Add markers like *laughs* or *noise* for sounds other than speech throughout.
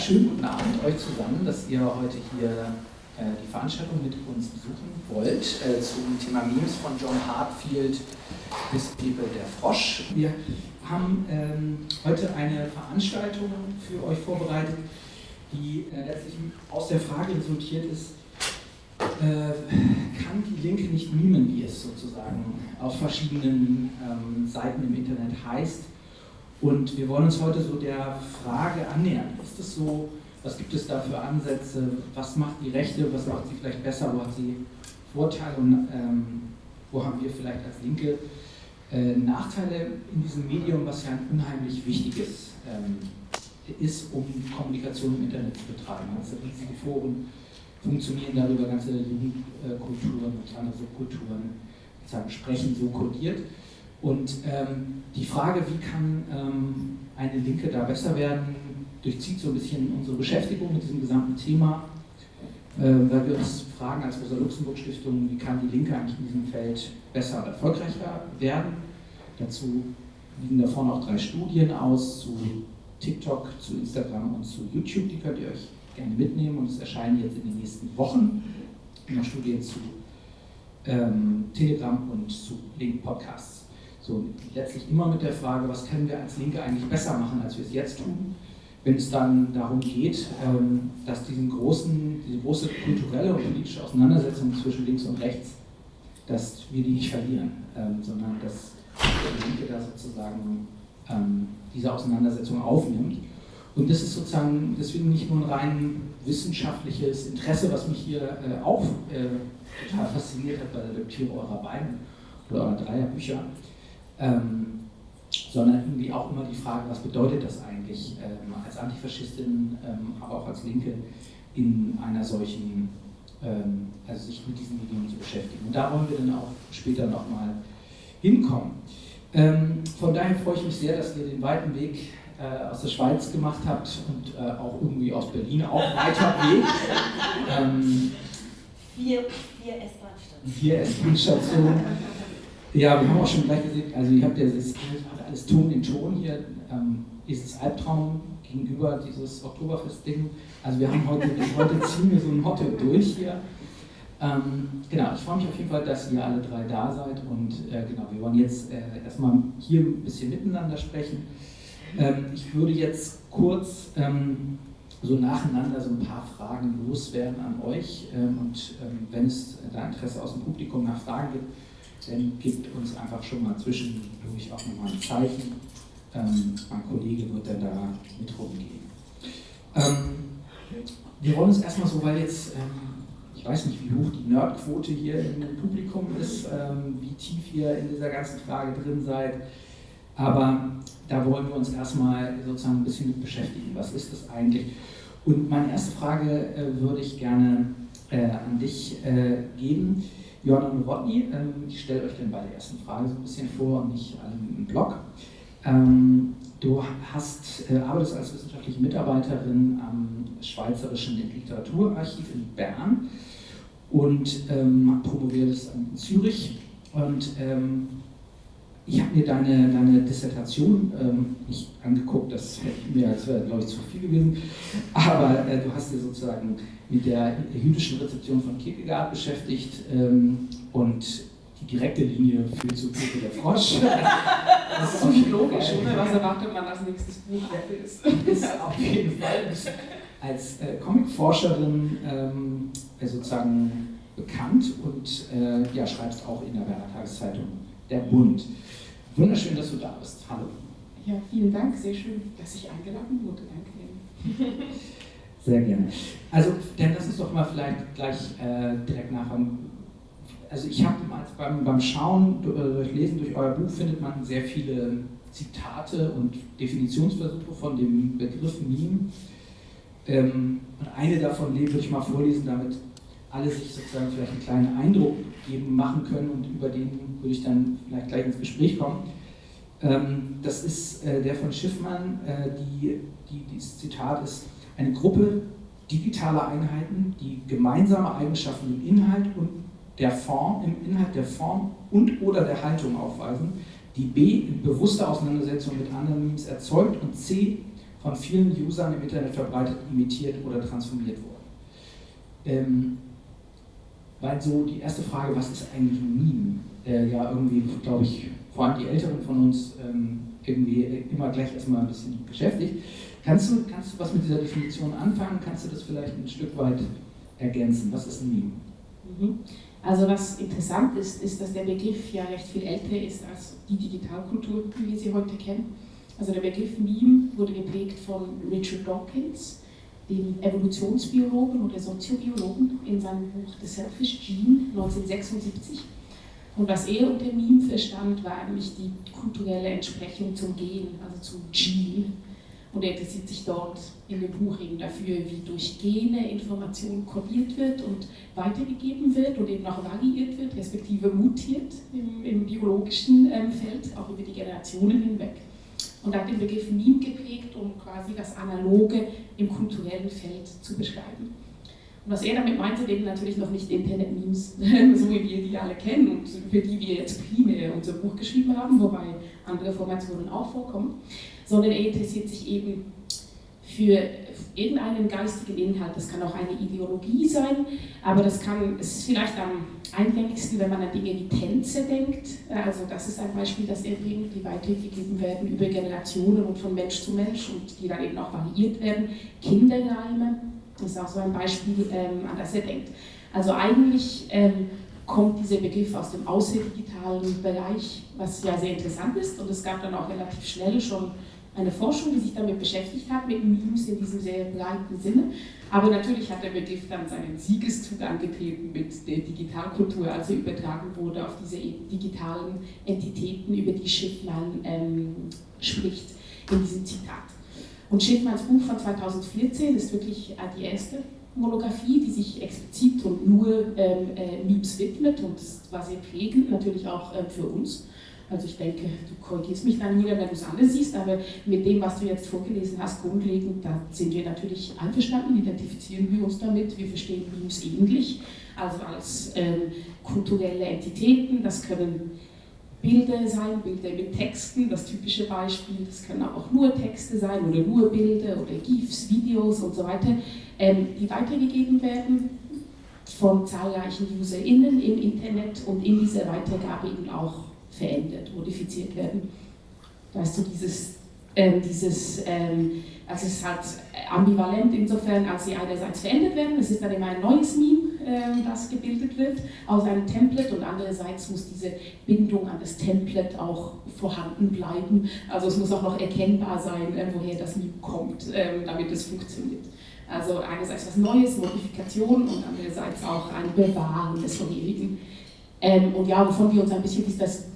schönen guten Abend euch zusammen, dass ihr heute hier äh, die Veranstaltung mit uns besuchen wollt äh, zum Thema Memes von John Hartfield bis People der Frosch. Wir haben ähm, heute eine Veranstaltung für euch vorbereitet, die äh, letztlich aus der Frage resultiert ist, äh, kann die Linke nicht mimen, wie es sozusagen auf verschiedenen ähm, Seiten im Internet heißt. Und wir wollen uns heute so der Frage annähern. Ist es so, was gibt es da für Ansätze, was macht die Rechte, was macht sie vielleicht besser, wo hat sie Vorteile und ähm, wo haben wir vielleicht als Linke äh, Nachteile in diesem Medium, was ja ein unheimlich wichtiges ähm, ist, um Kommunikation im Internet zu betreiben. Also riesige Foren funktionieren darüber, ganze Jugendkulturen und andere Subkulturen sozusagen sprechen so kodiert. Und ähm, die Frage, wie kann ähm, eine Linke da besser werden, durchzieht so ein bisschen unsere Beschäftigung mit diesem gesamten Thema, äh, weil wir uns fragen als Rosa-Luxemburg-Stiftung, wie kann die Linke eigentlich in diesem Feld besser und erfolgreicher werden. Dazu liegen da vorne auch drei Studien aus zu TikTok, zu Instagram und zu YouTube, die könnt ihr euch gerne mitnehmen und es erscheinen jetzt in den nächsten Wochen in der Studie zu ähm, Telegram und zu Link Podcasts. So, letztlich immer mit der Frage, was können wir als Linke eigentlich besser machen, als wir es jetzt tun, wenn es dann darum geht, ähm, dass diesen großen, diese große kulturelle und politische Auseinandersetzung zwischen links und rechts, dass wir die nicht verlieren, ähm, sondern dass die Linke da sozusagen ähm, diese Auseinandersetzung aufnimmt. Und das ist sozusagen deswegen nicht nur ein rein wissenschaftliches Interesse, was mich hier äh, auch äh, total fasziniert hat bei der Lektüre eurer beiden oder eurer dreier Bücher, ähm, sondern irgendwie auch immer die Frage, was bedeutet das eigentlich ähm, als Antifaschistin, ähm, aber auch als Linke in einer solchen, ähm, also sich mit diesen Medien zu beschäftigen. Und da wollen wir dann auch später nochmal hinkommen. Ähm, von daher freue ich mich sehr, dass ihr den weiten Weg äh, aus der Schweiz gemacht habt und äh, auch irgendwie aus Berlin auch weiter Weg. *laughs* Ähm, vier vier S-Bahn-Stationen. Vier S-Bahn-Stationen. Ja, wir haben auch schon gleich gesehen, also ihr habt ja das alles Ton in Ton hier, ähm, dieses Albtraum gegenüber dieses Oktoberfest-Ding. Also wir haben heute, *laughs* heute ziehen wir so ein Motto durch hier. Ähm, genau, ich freue mich auf jeden Fall, dass ihr alle drei da seid und äh, genau, wir wollen jetzt äh, erstmal hier ein bisschen miteinander sprechen. Ähm, ich würde jetzt kurz ähm, so nacheinander so ein paar Fragen loswerden an euch ähm, und ähm, wenn es da Interesse aus dem Publikum nach Fragen gibt, dann gibt uns einfach schon mal zwischendurch auch nochmal ein Zeichen. Ähm, mein Kollege wird dann da mit rumgehen. Ähm, wir wollen uns erstmal so, weil jetzt, ähm, ich weiß nicht, wie hoch die Nerdquote hier im Publikum ist, ähm, wie tief ihr in dieser ganzen Frage drin seid, aber da wollen wir uns erstmal sozusagen ein bisschen mit beschäftigen. Was ist das eigentlich? Und meine erste Frage äh, würde ich gerne äh, an dich äh, geben. Johanna Nowotny, ähm, ich stelle euch dann bei der ersten Frage so ein bisschen vor und nicht im Blog. Ähm, du hast, äh, arbeitest als wissenschaftliche Mitarbeiterin am Schweizerischen Literaturarchiv in Bern und ähm, promoviertest in Zürich. Und ähm, ich habe mir deine, deine Dissertation ähm, nicht angeguckt, das hätte mir, als wäre, glaube ich, zu viel gewesen. Aber äh, du hast dir sozusagen mit der jüdischen Rezeption von Kierkegaard beschäftigt ähm, und die direkte Linie führt zu Pepe der Frosch. *laughs* Das ist so logisch, oder? Was erwartet man als nächstes Buch ist? *laughs* Ist auf jeden Fall als äh, Comicforscherin ähm, äh, sozusagen bekannt und äh, ja, schreibst auch in der Berner Tageszeitung Der Bund. Wunderschön, dass du da bist. Hallo. Ja, vielen Dank. Sehr schön, dass ich eingeladen wurde. Danke. Sehr gerne. Also, dann lass uns doch mal vielleicht gleich äh, direkt nachfragen. Also ich habe beim, beim Schauen, äh, durch Lesen durch euer Buch findet man sehr viele Zitate und Definitionsversuche von dem Begriff Meme. Ähm, und eine davon würde ich mal vorlesen, damit alle sich sozusagen vielleicht einen kleinen Eindruck geben, machen können und über den würde ich dann vielleicht gleich ins Gespräch kommen. Ähm, das ist äh, der von Schiffmann, äh, die, die, dieses Zitat ist, eine Gruppe digitaler Einheiten, die gemeinsame Eigenschaften im Inhalt und der Form, im Inhalt der Form und oder der Haltung aufweisen, die B in bewusster Auseinandersetzung mit anderen Memes erzeugt und C von vielen Usern im Internet verbreitet, imitiert oder transformiert worden. Ähm, weil so die erste Frage, was ist eigentlich ein Meme, äh, ja irgendwie, glaube ich, vor allem die Älteren von uns ähm, irgendwie immer gleich erstmal ein bisschen beschäftigt. Kannst du, kannst du was mit dieser Definition anfangen? Kannst du das vielleicht ein Stück weit ergänzen? Was ist ein Meme? Mhm. Also was interessant ist, ist, dass der Begriff ja recht viel älter ist als die Digitalkultur, wie wir sie heute kennen. Also der Begriff Meme wurde geprägt von Richard Dawkins, dem Evolutionsbiologen oder Soziobiologen in seinem Buch The Selfish Gene 1976. Und was er unter Meme verstand, war eigentlich die kulturelle Entsprechung zum Gen, also zum Gene. Und er interessiert sich dort in dem Buch eben dafür, wie durch Gene Information kodiert wird und weitergegeben wird und eben auch variiert wird, respektive mutiert im, im biologischen ähm, Feld, auch über die Generationen hinweg. Und hat den Begriff Meme geprägt, um quasi das Analoge im kulturellen Feld zu beschreiben. Und was er damit meinte, eben natürlich noch nicht Internet-Memes, *laughs* so wie wir die alle kennen und für die wir jetzt primär unser Buch geschrieben haben, wobei andere Formationen auch vorkommen, sondern er interessiert sich eben für irgendeinen geistigen Inhalt. Das kann auch eine Ideologie sein, aber das kann, es ist vielleicht am eingängigsten, wenn man an Dinge wie Tänze denkt. Also das ist ein Beispiel, das er bringt, die weitergegeben werden über Generationen und von Mensch zu Mensch und die dann eben auch variiert werden. Kinderreime, das ist auch so ein Beispiel, ähm, an das er denkt. Also eigentlich ähm, kommt dieser Begriff aus dem außerdigitalen Bereich, was ja sehr interessant ist und es gab dann auch relativ schnell schon eine Forschung, die sich damit beschäftigt hat, mit Memes in diesem sehr breiten Sinne. Aber natürlich hat der Begriff dann seinen Siegeszug angetreten mit der Digitalkultur, als er übertragen wurde auf diese digitalen Entitäten, über die Schiffmann ähm, spricht in diesem Zitat. Und Schiffmanns Buch von 2014 ist wirklich äh, die erste Monographie, die sich explizit und nur ähm, äh, Memes widmet und das war sehr prägend, natürlich auch äh, für uns. Also ich denke, du korrigierst mich dann wieder, wenn du es anders siehst, aber mit dem, was du jetzt vorgelesen hast, grundlegend, da sind wir natürlich einverstanden, identifizieren wir uns damit, wir verstehen Memes ähnlich, also als ähm, kulturelle Entitäten, das können Bilder sein, Bilder mit Texten, das typische Beispiel, das können auch nur Texte sein oder nur Bilder oder GIFs, Videos und so weiter, ähm, die weitergegeben werden von zahlreichen UserInnen im Internet und in dieser Weitergabe eben auch verändert, modifiziert werden. Weißt du, dieses, ähm, dieses ähm, also es ist halt ambivalent insofern, als sie einerseits verändert werden, es ist dann immer ein neues Meme, äh, das gebildet wird aus einem Template und andererseits muss diese Bindung an das Template auch vorhanden bleiben. Also es muss auch noch erkennbar sein, äh, woher das Meme kommt, äh, damit es funktioniert. Also einerseits was Neues, Modifikation und andererseits auch ein Bewahren des vorherigen. Ähm, und ja, wovon wir uns ein bisschen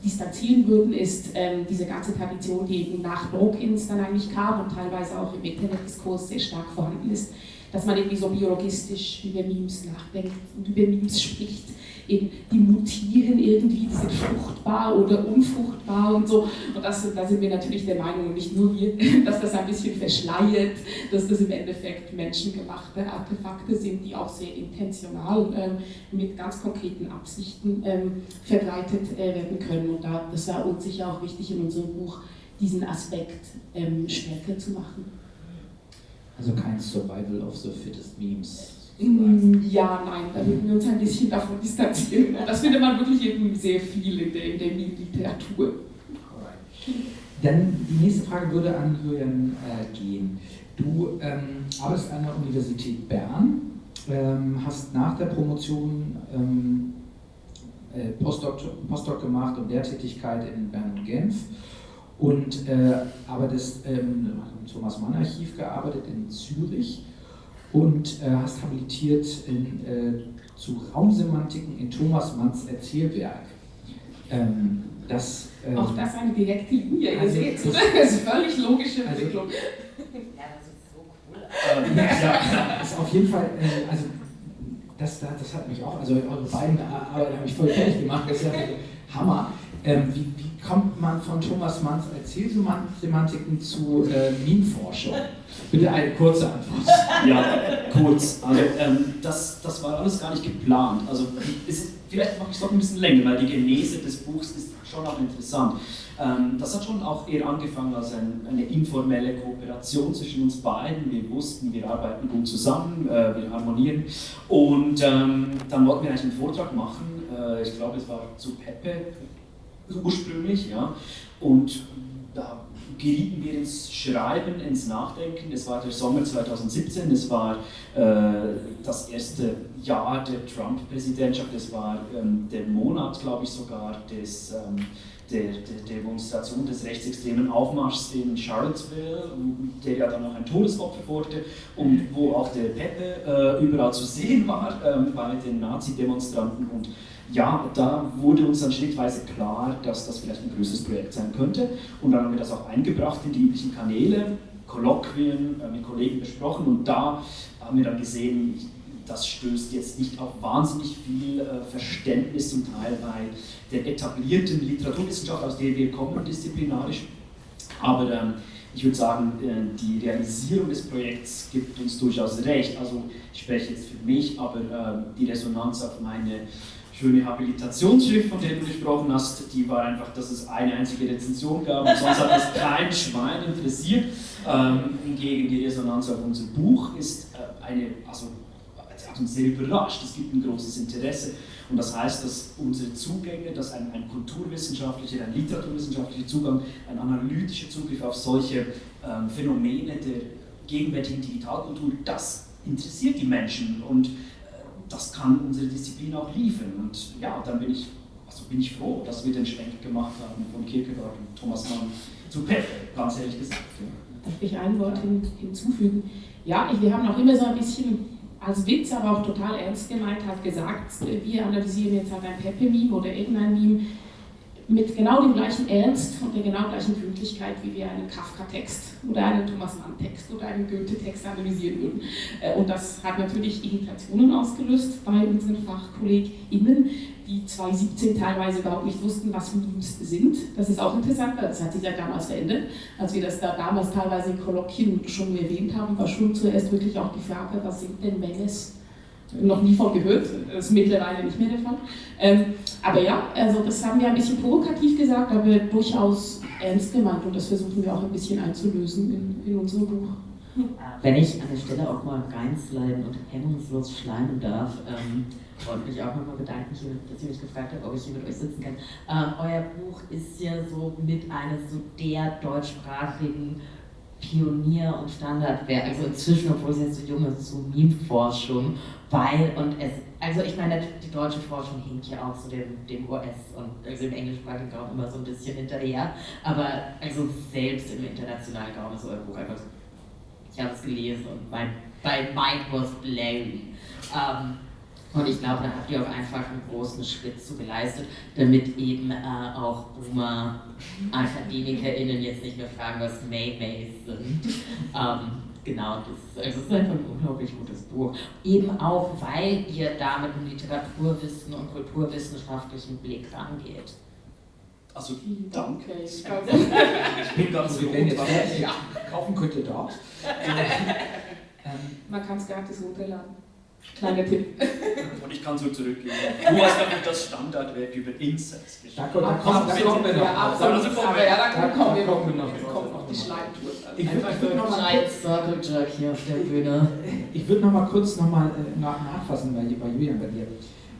distanzieren würden, ist ähm, diese ganze Tradition, die eben nach Dawkins dann eigentlich kam und teilweise auch im Internetdiskurs sehr stark vorhanden ist, dass man irgendwie so biologistisch über Memes nachdenkt und über Memes spricht. Eben, die mutieren irgendwie, die sind fruchtbar oder unfruchtbar und so. Und das, da sind wir natürlich der Meinung, nicht nur wir, *laughs* dass das ein bisschen verschleiert, dass das im Endeffekt menschengemachte Artefakte sind, die auch sehr intentional ähm, mit ganz konkreten Absichten ähm, verbreitet äh, werden können. Und da, das war uns sicher auch wichtig in unserem Buch, diesen Aspekt ähm, stärker zu machen. Also kein Survival of the Fittest Memes. Ja, nein, da würden wir uns ein bisschen davon distanzieren. Das findet man wirklich eben sehr viel in der, in der Literatur. Dann die nächste Frage würde an Julian äh, gehen. Du ähm, arbeitest an der Universität Bern, ähm, hast nach der Promotion ähm, äh, Postdoc, Postdoc gemacht und Lehrtätigkeit in Bern und Genf und äh, arbeitest ähm, im Thomas Mann Archiv gearbeitet in Zürich und äh, hast habilitiert in, äh, zu Raumsemantiken in Thomas Manns Erzählwerk. Ähm, das, ähm, Auch das eine direkte Linie, also, ihr seht, *laughs* das ist völlig logische also, Entwicklung. ja, das ist so cool. Ähm, ja, ist auf jeden Fall, äh, also das, das hat mich auch, also eure beiden Arbeiten haben mich voll fertig gemacht, das ist ja Hammer. Ähm, wie, wie, kommt man von Thomas Manns Erzählsemantiken zu äh, Meme-Forschung? Bitte eine kurze Antwort. *laughs* Ja, kurz. Also, ähm, das, das war alles gar nicht geplant. Also, ist, vielleicht mache ich es noch ein bisschen länger, weil die Genese des Buchs ist schon auch interessant. Ähm, das hat schon auch eher angefangen als ein, eine informelle Kooperation zwischen uns beiden. Wir wussten, wir arbeiten gut zusammen, äh, wir harmonieren. Und ähm, dann wollten wir eigentlich einen Vortrag machen. Äh, ich glaube, es war zu Pepe ursprünglich. Ja. Und da gerieten wir ins Schreiben, ins Nachdenken. Es war der Sommer 2017, es war äh, das erste Jahr der Trump-Präsidentschaft, es war ähm, der Monat, glaube ich sogar, des ähm, der, der, Demonstration des rechtsextremen Aufmarschs in Charlottesville, der ja dann auch ein Todesopfer wurde und wo auch der Pepe äh, überall zu sehen war äh, bei den Nazi-Demonstranten. Und ja, da wurde uns dann schrittweise klar, dass das vielleicht ein größeres Projekt sein könnte. Und dann haben wir das auch eingebracht in die üblichen Kanäle, Kolloquien äh, mit Kollegen besprochen und da haben wir dann gesehen, das stößt jetzt nicht auf wahnsinnig viel äh, Verständnis zum Teil bei der etablierten Literaturwissenschaft, aus der wir kommen, disziplinarisch. Aber ähm, ich würde sagen, äh, die Realisierung des Projekts gibt uns durchaus recht. Also ich spreche jetzt für mich, aber äh, die Resonanz auf meine schöne Habilitationsschrift, von der du gesprochen hast, die war einfach, dass es eine einzige Rezension gab und sonst hat das kein Schwein interessiert. Ähm, hingegen die Resonanz auf unser Buch ist äh, eine, also hat uns sehr überrascht. Es gibt ein großes Interesse. Und das heißt, dass unsere Zugänge, dass ein, ein kulturwissenschaftlicher, ein literaturwissenschaftlicher Zugang, ein analytischer Zugriff auf solche ähm, Phänomene der gegenwärtigen Digitalkultur, das interessiert die Menschen und das kann unsere Disziplin auch liefern. Und ja, dann bin ich, also bin ich froh, dass wir den Schwenk gemacht haben von Kierkegaard und Thomas Mann zu Pepe, ganz ehrlich gesagt. Darf ich ein Wort hin, hinzufügen? Ja, wir haben auch immer so ein bisschen als Witz, aber auch total ernst gemeint hat gesagt, wir analysieren jetzt halt ein Pepe-Meme oder irgendein Meme mit genau dem gleichen Ernst und der genau gleichen Gründlichkeit, wie wir einen Kafka-Text oder einen Thomas Mann-Text oder einen Goethe-Text analysieren würden. Äh, und das hat natürlich Irritationen ausgelöst bei unseren FachkollegInnen, die 2017 teilweise überhaupt nicht wussten, was Memes sind. Das ist auch interessant, weil das hat sich ja damals verändert. Als wir das da damals teilweise in Kolloquien schon erwähnt haben, war schon zuerst wirklich auch die Frage, was sind denn Memes? Noch nie von gehört, das ist mittlerweile nicht mehr der Fall. Ähm, aber ja, also das haben wir ein bisschen provokativ gesagt, aber durchaus ernst gemeint und das versuchen wir auch ein bisschen einzulösen in, in unserem Buch. Wenn ich an der Stelle auch mal reinsliden und hemmungslos schleimen darf, ähm, wollte mich auch nochmal bedanken, dass ihr mich gefragt habt, ob ich hier mit euch sitzen kann. Ähm, euer Buch ist ja so mit eines so der deutschsprachigen Pionier- und Standardwerk, also inzwischen, obwohl es jetzt so jung ist, so Meme-Forschung, weil, und es, also ich meine, die deutsche Forschung hinkt ja auch so dem, dem US und also im englischsprachigen Raum immer so ein bisschen hinterher, aber also selbst im internationalen Raum ist euer Buch einfach, ich habe es gelesen und mein, mein Mind was blown. Ähm, und ich glaube, da habt ihr auch einfach einen großen Schritt zu geleistet, damit eben äh, auch Boomer-AkademikerInnen *laughs* jetzt nicht mehr fragen, was May-Mays sind. *laughs* ähm, genau, das, also das ist einfach ein unglaublich gutes Buch. Eben auch, weil ihr da mit einem Literaturwissen und kulturwissenschaftlichen Blick rangeht. Also, danke. *laughs* Ich bin ganz so, wenn jetzt ja. kaufen könnte dort. *laughs* Man kann es gratis runterladen. Kleiner Tipp. Und ich kann so zurückgehen. Du hast nämlich das Standardwerk über Insects geschrieben. Da, da, kommen, da kommen wir noch. Ja, absolut. Also, aber ja, da, kommen wir, kommen wir noch. kommt noch die Schleimtour. Ich würde noch mal Circle Jerk hier auf der Bühne. Ich würde noch mal kurz noch mal äh, nach, nachfassen bei, bei Julian bei dir.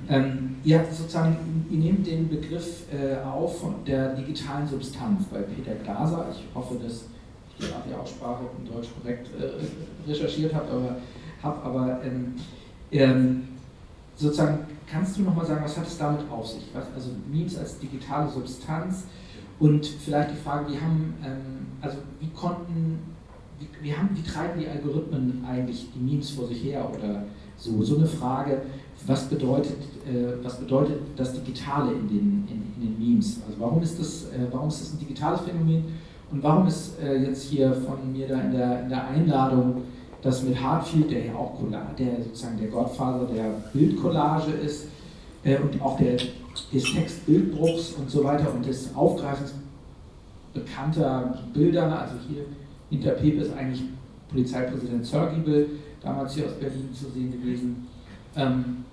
Ähm, ihr habt sozusagen, ihr nehmt den Begriff äh, auf von der digitalen Substanz bei Peter Glaser. Ich hoffe, dass ich die Aussprache in Deutsch korrekt äh, recherchiert habe, aber, hab, aber ähm, ähm, sozusagen, kannst du nochmal sagen, was hat es damit auf sich? Was, also Memes als digitale Substanz und vielleicht die Frage, wie haben, ähm, also wie konnten, wie, wie, haben, wie treiben die Algorithmen eigentlich die Memes vor sich her oder so? So eine Frage, was bedeutet, äh, was bedeutet das Digitale in den, in, in, den Memes? Also warum ist, das, äh, warum ist das ein digitales Phänomen und warum ist äh, jetzt hier von mir da in der, in der Einladung dass mit Hartfield, der ja auch der sozusagen der Gottvater der Bildcollage ist äh, und auch der des Textbildbruchs und so weiter und des Aufgreifens bekannter Bilder, also hier hinter Pepe ist eigentlich Polizeipräsident Zörgiebel, damals hier aus Berlin zu sehen gewesen. Ähm,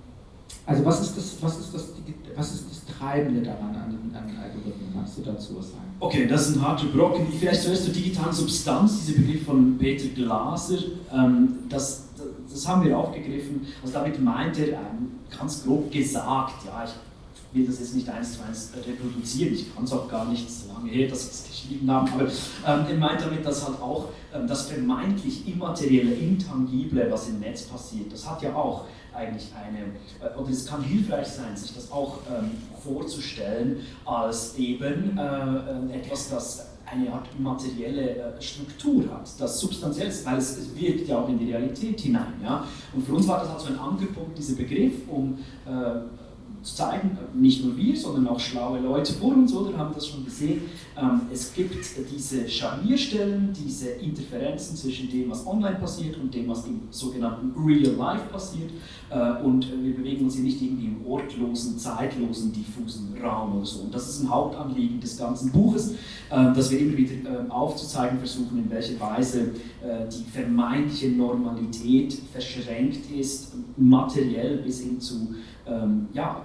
also was ist das, was ist das, was ist das Treibende daran an den, an Algorithmen? Magst du dazu was sagen? Okay, das ist ein harter Brocken. Vielleicht zuerst zur digitalen Substanz, dieser Begriff von Peter Glaser. Ähm, das, das haben wir aufgegriffen. Also damit meint er ähm, ganz grob gesagt, ja, ich will das jetzt nicht eins zu eins reproduzieren, ich kann es auch gar nicht so lange her, dass wir es geschrieben haben, aber ähm, er meint damit, dass halt auch ähm, das vermeintlich immaterielle, intangible, was im Netz passiert, das hat ja auch eigentlich eine, äh, oder es kann hilfreich sein, sich das auch ähm, vorzustellen als eben äh, äh etwas, das eine Art materielle äh, Struktur hat, das substanziell ist, weil es, es, wirkt ja auch in die Realität hinein. Ja? Und für uns war das halt so ein Angelpunkt, dieser Begriff, um äh, zu zeigen, nicht nur wir, sondern auch schlaue Leute vor uns, oder, haben das schon gesehen. Ähm, es gibt diese Scharnierstellen, diese Interferenzen zwischen dem, was online passiert und dem, was im sogenannten Real Life passiert. Äh, und wir bewegen uns hier nicht irgendwie im ortlosen, zeitlosen, diffusen Raum oder so. Und das ist ein Hauptanliegen des ganzen Buches, äh, dass wir immer wieder äh, aufzuzeigen versuchen, in welcher Weise die vermeintliche Normalität verschränkt ist, materiell bis hin zu ähm, ja,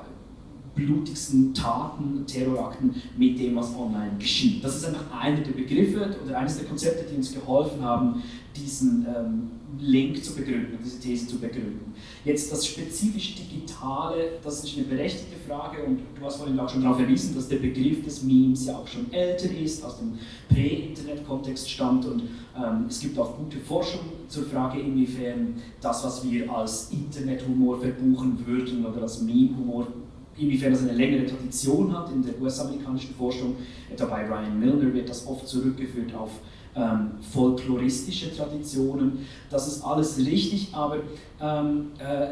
blutigsten Taten, Terrorakten mit dem, was online geschieht. Das ist einfach einer der Begriffe oder eines der Konzepte, die uns geholfen haben, diesen ähm, Link zu begründen, diese These zu begründen. Jetzt das spezifisch Digitale, das ist eine berechtigte Frage und du hast vorhin auch schon darauf verwiesen, dass der Begriff des Memes ja auch schon älter ist, aus dem Prä-Internet-Kontext stammt und ähm, es gibt auch gute Forschung zur Frage, inwiefern das, was wir als Internethumor verbuchen würden oder als Meme-Humor inwiefern das eine längere Tradition hat in der US-amerikanischen Forschung. Etwa bei Ryan Milner wird das oft zurückgeführt auf ähm, folkloristische Traditionen. Das ist alles richtig, aber ähm, äh,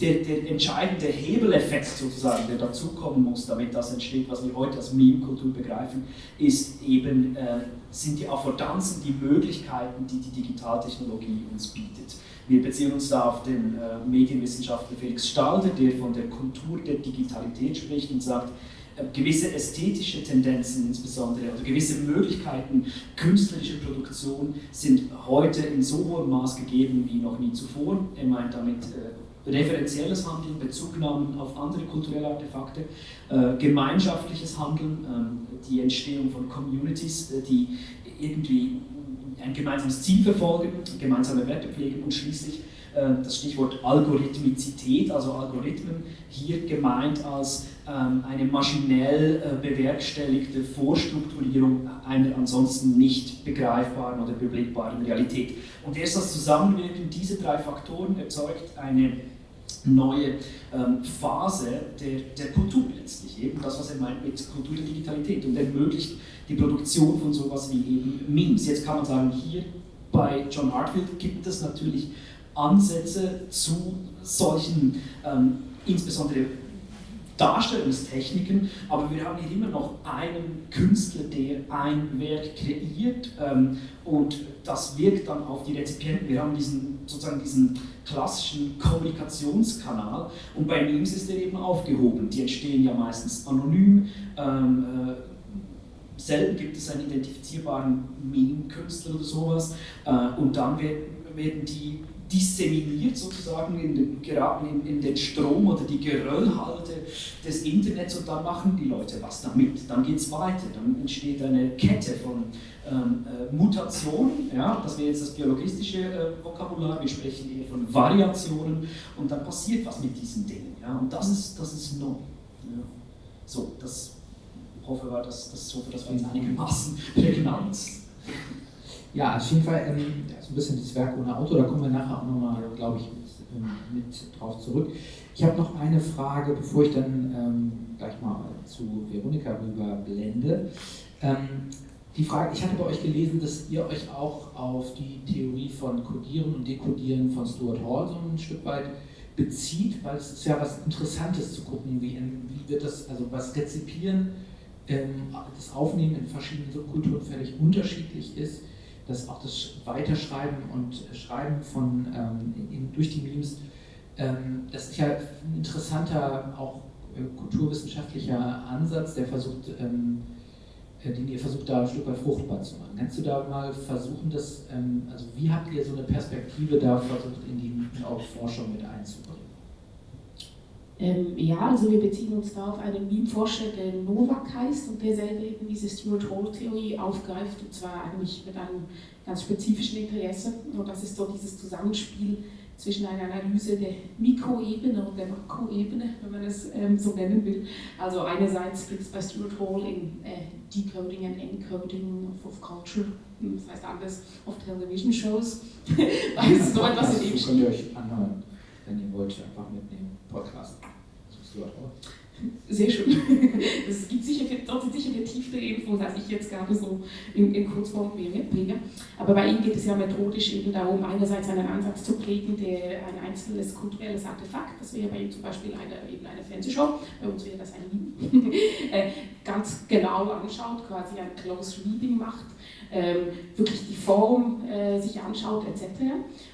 der, der, entscheidende Hebeleffekt sozusagen, der dazukommen muss, damit das entsteht, was wir heute als Meme-Kultur begreifen, ist eben, äh, sind die Affordanzen, die Möglichkeiten, die die Digitaltechnologie uns bietet. Wir beziehen uns da auf den äh, Medienwissenschaftler Felix Stalder, der von der Kultur der Digitalität spricht und sagt, äh, gewisse ästhetische Tendenzen insbesondere oder gewisse Möglichkeiten künstlerischer Produktion sind heute in so hohem Maß gegeben wie noch nie zuvor. Er meint damit äh, referenzielles Handeln, Bezugnahmen auf andere kulturelle Artefakte, äh, gemeinschaftliches Handeln, äh, die Entstehung von Communities, äh, die irgendwie ein gemeinsames Ziel verfolgen, gemeinsame Werte pflegen und schließlich äh, das Stichwort Algorithmizität, also Algorithmen, hier gemeint als ähm, eine maschinell äh, bewerkstelligte Vorstrukturierung einer ansonsten nicht begreifbaren oder beblickbaren Realität. Und erst das Zusammenwirken dieser drei Faktoren erzeugt eine neue ähm, Phase der, der Kultur letztlich, eben das, was er meint mit Kultur der Digitalität und ermöglicht die Produktion von sowas wie eben Memes. Jetzt kann man sagen, hier bei John Hartfield gibt es natürlich Ansätze zu solchen, ähm, insbesondere Darstellungstechniken, aber wir haben hier immer noch einen Künstler, der ein Werk kreiert ähm, und das wirkt dann auf die Rezipienten. Wir haben diesen, sozusagen diesen klassischen Kommunikationskanal und bei Memes ist der eben aufgehoben. Die entstehen ja meistens anonym. Ähm, äh, selten gibt es einen identifizierbaren Meme-Künstler oder sowas äh, und dann werden die disseminiert sozusagen in den, in, in, den Strom oder die Geröllhalde des Internets und dann machen die Leute was damit. Dann geht es weiter, dann entsteht eine Kette von ähm, äh, Mutationen, ja, das wäre jetzt das biologistische äh, Vokabular, wir sprechen eher von Variationen und dann passiert was mit diesen Dingen. Ja, und das ist, das ist neu. Ja. So, das hoffe war, dass das so das war jetzt einigermaßen prägnant. Ja, auf jeden Fall ähm, so ein bisschen das Werk ohne Auto, da kommen wir nachher auch nochmal, glaube ich, mit, ähm, mit, drauf zurück. Ich habe noch eine Frage, bevor ich dann ähm, gleich mal zu Veronika rüber blende. Ähm, die Frage, ich hatte bei euch gelesen, dass ihr euch auch auf die Theorie von Codieren und Dekodieren von Stuart Hall so ein Stück weit bezieht, weil es ist ja was Interessantes zu gucken, wie, wie wird das, also was Rezipieren, ähm, das Aufnehmen in verschiedenen Subkulturen völlig unterschiedlich ist dass auch das Weiterschreiben und Schreiben von, ähm, durch die Memes, ähm, das ist ja ein interessanter auch kulturwissenschaftlicher Ansatz, der versucht, ähm, äh, den ihr versucht da ein Stück weit fruchtbar zu machen. Kannst du da mal versuchen, das, ähm, also wie habt ihr so eine Perspektive da versucht, in die Forschung mit einzubringen? Ähm, ja, also wir beziehen uns da auf einen Wien-Forscher, der Novak heißt und der selber eben diese Stuart Hall-Theorie aufgreift und zwar eigentlich mit einem ganz spezifischen Interesse und das ist so dieses Zusammenspiel zwischen einer Analyse der Mikroebene und der Makroebene, wenn man es ähm, so nennen will. Also einerseits geht es bei Stuart Hall in äh, Decoding and Encoding of, of Culture, hm, das heißt anders, of Television Shows. *laughs* also so etwas in dem könnt ihr euch anhören, wenn ihr wollt, einfach mitnehmen, Podcast. Stuart Hall. Sehr schön. *laughs* Es gibt sicher, dort sicher tiefere Infos, als ich jetzt gerade so in, in Kurzform bringe. Aber bei ihm geht es ja methodisch eben darum, einerseits einen Ansatz zu prägen, der ein einzelnes kulturelles Artefakt, das wäre bei ihm zum Beispiel eine, eben eine Fernsehshow, bei uns wäre das ein *laughs* äh, ganz genau anschaut, quasi ein Close Reading macht wirklich die Form äh, sich anschaut etc.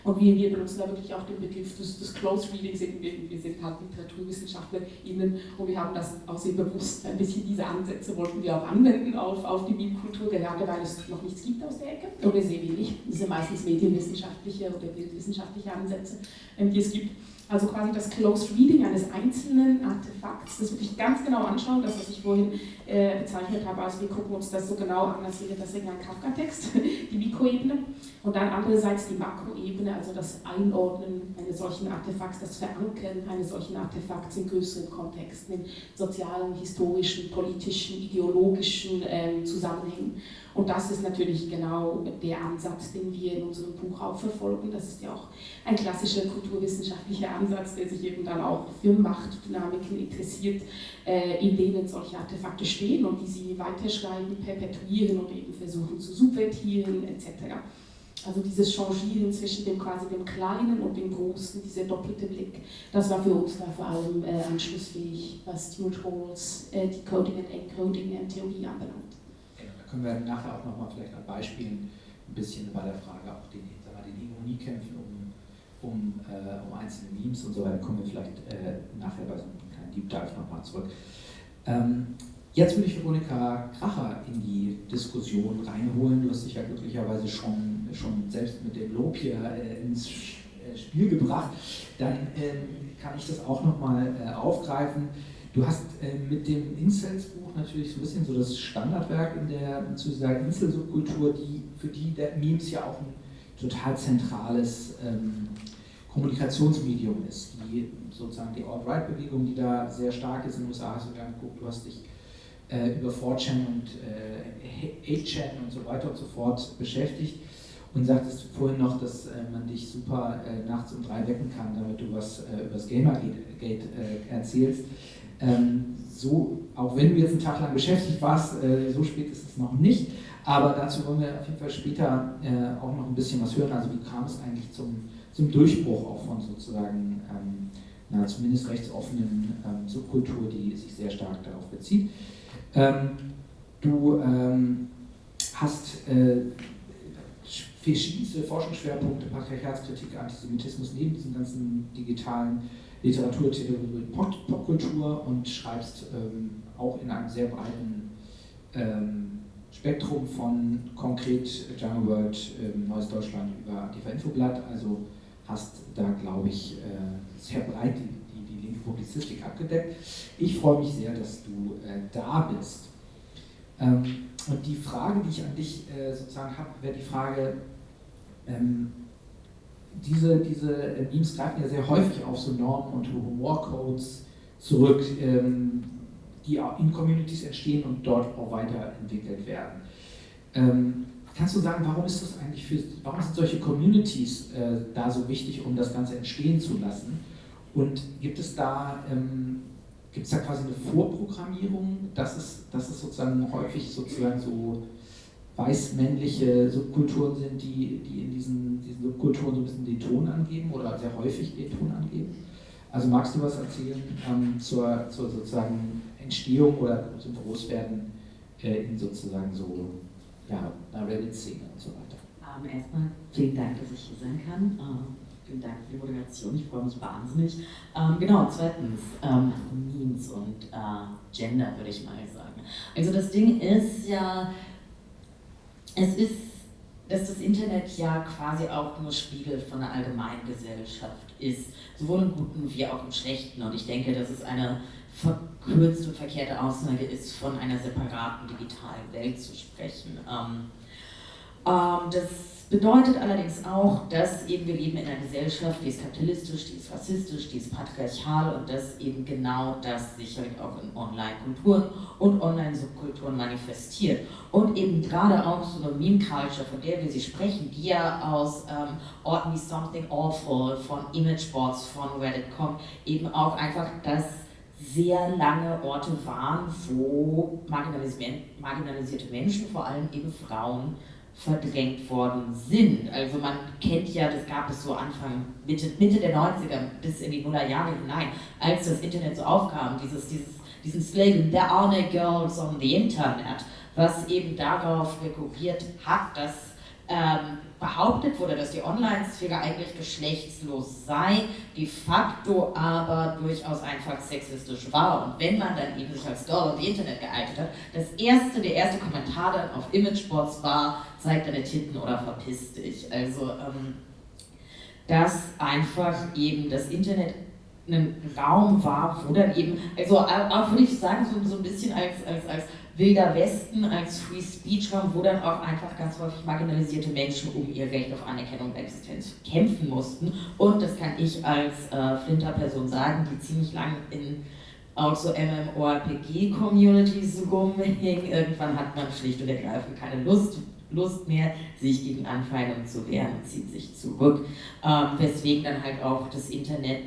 Und wir, wir benutzen da wirklich auch den Begriff des, des Close Readings, wir, wir sind halt LiteraturwissenschaftlerInnen und wir haben das auch sehr bewusst, ein bisschen diese Ansätze wollten wir auch anwenden auf, auf die Meme-Kultur, gerade weil es noch nichts gibt aus der Ecke, oder sehr wenig. Sind meistens medienwissenschaftliche oder bildwissenschaftliche Ansätze, ähm, die es gibt. Also quasi das Close Reading eines einzelnen Artefakts, das wirklich ganz genau anschauen, das, was ich vorhin äh, bezeichnet habe, also wir gucken uns das so genau an, als wäre das irgendein Kafka-Text, *laughs* die Mikroebene. Und dann andererseits die Makroebene, also das Einordnen eines solchen Artefakts, das Verankern eines solchen Artefakts in größeren Kontexten, in sozialen, historischen, politischen, ideologischen äh, Zusammenhängen. Und das ist natürlich genau der Ansatz, den wir in unserem Buch auch verfolgen. Das ist ja auch ein klassischer kulturwissenschaftlicher Ansatz, der sich eben dann auch für Machtdynamiken interessiert, äh, in denen solche Artefakte stehen und die sie weiterschreiben, perpetuieren und eben versuchen zu subvertieren etc. Also dieses Changieren zwischen dem quasi dem Kleinen und dem Großen, dieser doppelte Blick, das war für uns da vor allem äh, anschlussfähig, was Stuart Halls äh, Decoding and Encoding Theorie anbelangt können wir nachher auch nochmal vielleicht an Beispielen ein bisschen bei der Frage auch den, wir, den Hegemoniekämpfen um, um, äh, um einzelne Memes und so weiter, kommen wir vielleicht äh, nachher bei so einem kleinen Deep Dive nochmal zurück. Ähm, jetzt würde ich Veronika Kracher in die Diskussion reinholen. Du hast dich ja glücklicherweise schon, schon selbst mit dem Lob hier äh, ins äh, Spiel gebracht. Dann ähm, kann ich das auch nochmal äh, aufgreifen. Du hast äh, mit dem Incels-Buch natürlich so ein bisschen so das Standardwerk in der, zu dieser die, für die der Memes ja auch ein total zentrales ähm, Kommunikationsmedium ist. Die sozusagen die Alt-Right-Bewegung, die da sehr stark ist in den USA, hast du ja geguckt, du hast dich äh, über 4chan und äh, 8chan und so weiter und so fort beschäftigt und sagtest vorhin noch, dass äh, man dich super äh, nachts um drei wecken kann, damit du was äh, über das Gamergate äh, erzählst. Ähm, so, auch wenn du jetzt einen Tag lang beschäftigt warst, äh, so spät ist es noch nicht. Aber dazu wollen wir auf jeden Fall später äh, auch noch ein bisschen was hören. Also wie kam es eigentlich zum, zum Durchbruch auch von sozusagen ähm, na, zumindest rechtsoffenen ähm, Subkultur, die sich sehr stark darauf bezieht. Ähm, du ähm, hast äh, verschiedenste Forschungsschwerpunkte, Patriarchatskritik, Antisemitismus, neben diesen ganzen digitalen Literaturtheorie und Popkultur und schreibst ähm, auch in einem sehr breiten ähm, Spektrum von konkret Jungle World, ähm, Neues Deutschland über Antifa Infoblatt, also hast da, glaube ich, äh, sehr breit die, die, die, Publizistik abgedeckt. Ich freue mich sehr, dass du äh, da bist. Ähm, und die Frage, die ich an dich äh, sozusagen habe, wäre die Frage, ähm, diese, diese Memes greifen ja sehr häufig auf so Normen und Humorcodes zurück, ähm, die in Communities entstehen und dort auch weiterentwickelt werden. Ähm, kannst du sagen, warum ist das eigentlich für, warum sind solche Communities äh, da so wichtig, um das Ganze entstehen zu lassen? Und gibt es da, ähm, gibt es da quasi eine Vorprogrammierung, dass es, dass es sozusagen häufig sozusagen so weiß-männliche Subkulturen sind, die, die in diesen, diesen Subkulturen so ein bisschen den Ton angeben oder sehr häufig den Ton angeben. Also magst du was erzählen ähm, zur, zur sozusagen Entstehung oder zum Großwerden äh, in sozusagen so ja, einer Reddit-Szene und so weiter? Ähm, erstmal vielen Dank, dass ich hier sein kann. Äh, vielen Dank für die Moderation, ich freue mich wahnsinnig. Ähm, genau, zweitens, ähm, Memes und äh, Gender, würde ich mal sagen. Also das Ding ist ja, es ist, dass das Internet ja quasi auch nur Spiegel von der allgemeinen Gesellschaft ist, sowohl im Guten wie auch im Schlechten. Und ich denke, dass es eine verkürzte und verkehrte Aussage ist, von einer separaten digitalen Welt zu sprechen. Ähm, ähm, das bedeutet allerdings auch, dass eben wir leben in einer Gesellschaft, die ist kapitalistisch, die ist rassistisch, die ist patriarchal und dass eben genau das sicherlich auch in Online-Kulturen und Online-Subkulturen manifestiert. Und eben gerade auch so eine Meme-Culture, von der wir sie sprechen, die ja aus ähm, Orten wie Something Awful, von Imageboards, von Reddit kommt, eben auch einfach das sehr lange Orte waren, wo marginalisierte Menschen, vor allem eben Frauen, verdrängt worden sind. Also man kennt ja, das gab es so Anfang, Mitte, Mitte der 90er bis in die Nullerjahre hinein, als das Internet so aufkam, dieses, dieses, diesen Slogan, there are no girls on the Internet, was eben darauf rekurriert hat, dass ähm, behauptet wurde, dass die Online-Sphäre eigentlich geschlechtslos sei, de facto aber durchaus einfach sexistisch war. Und wenn man dann eben sich als Girl auf Internet geeignet hat, das erste, der erste Kommentar dann auf Imageboards war, zeig deine Titten oder verpiss dich. Also, ähm, dass einfach eben das Internet ein Raum war, wo dann eben, also auch würde ich sagen, so, so ein bisschen als, als, als Wilder Westen als Free Speech Raum, wo dann auch einfach ganz häufig marginalisierte Menschen um ihr Recht auf Anerkennung und Existenz kämpfen mussten. Und das kann ich als äh, Flinter-Person sagen, die ziemlich lange in auch so MMORPG-Communities rumhing. Irgendwann hat man schlicht und ergreifend keine Lust, Lust mehr, sich gegen Anfeindungen zu wehren und zieht sich zurück. Ähm, weswegen dann halt auch das Internet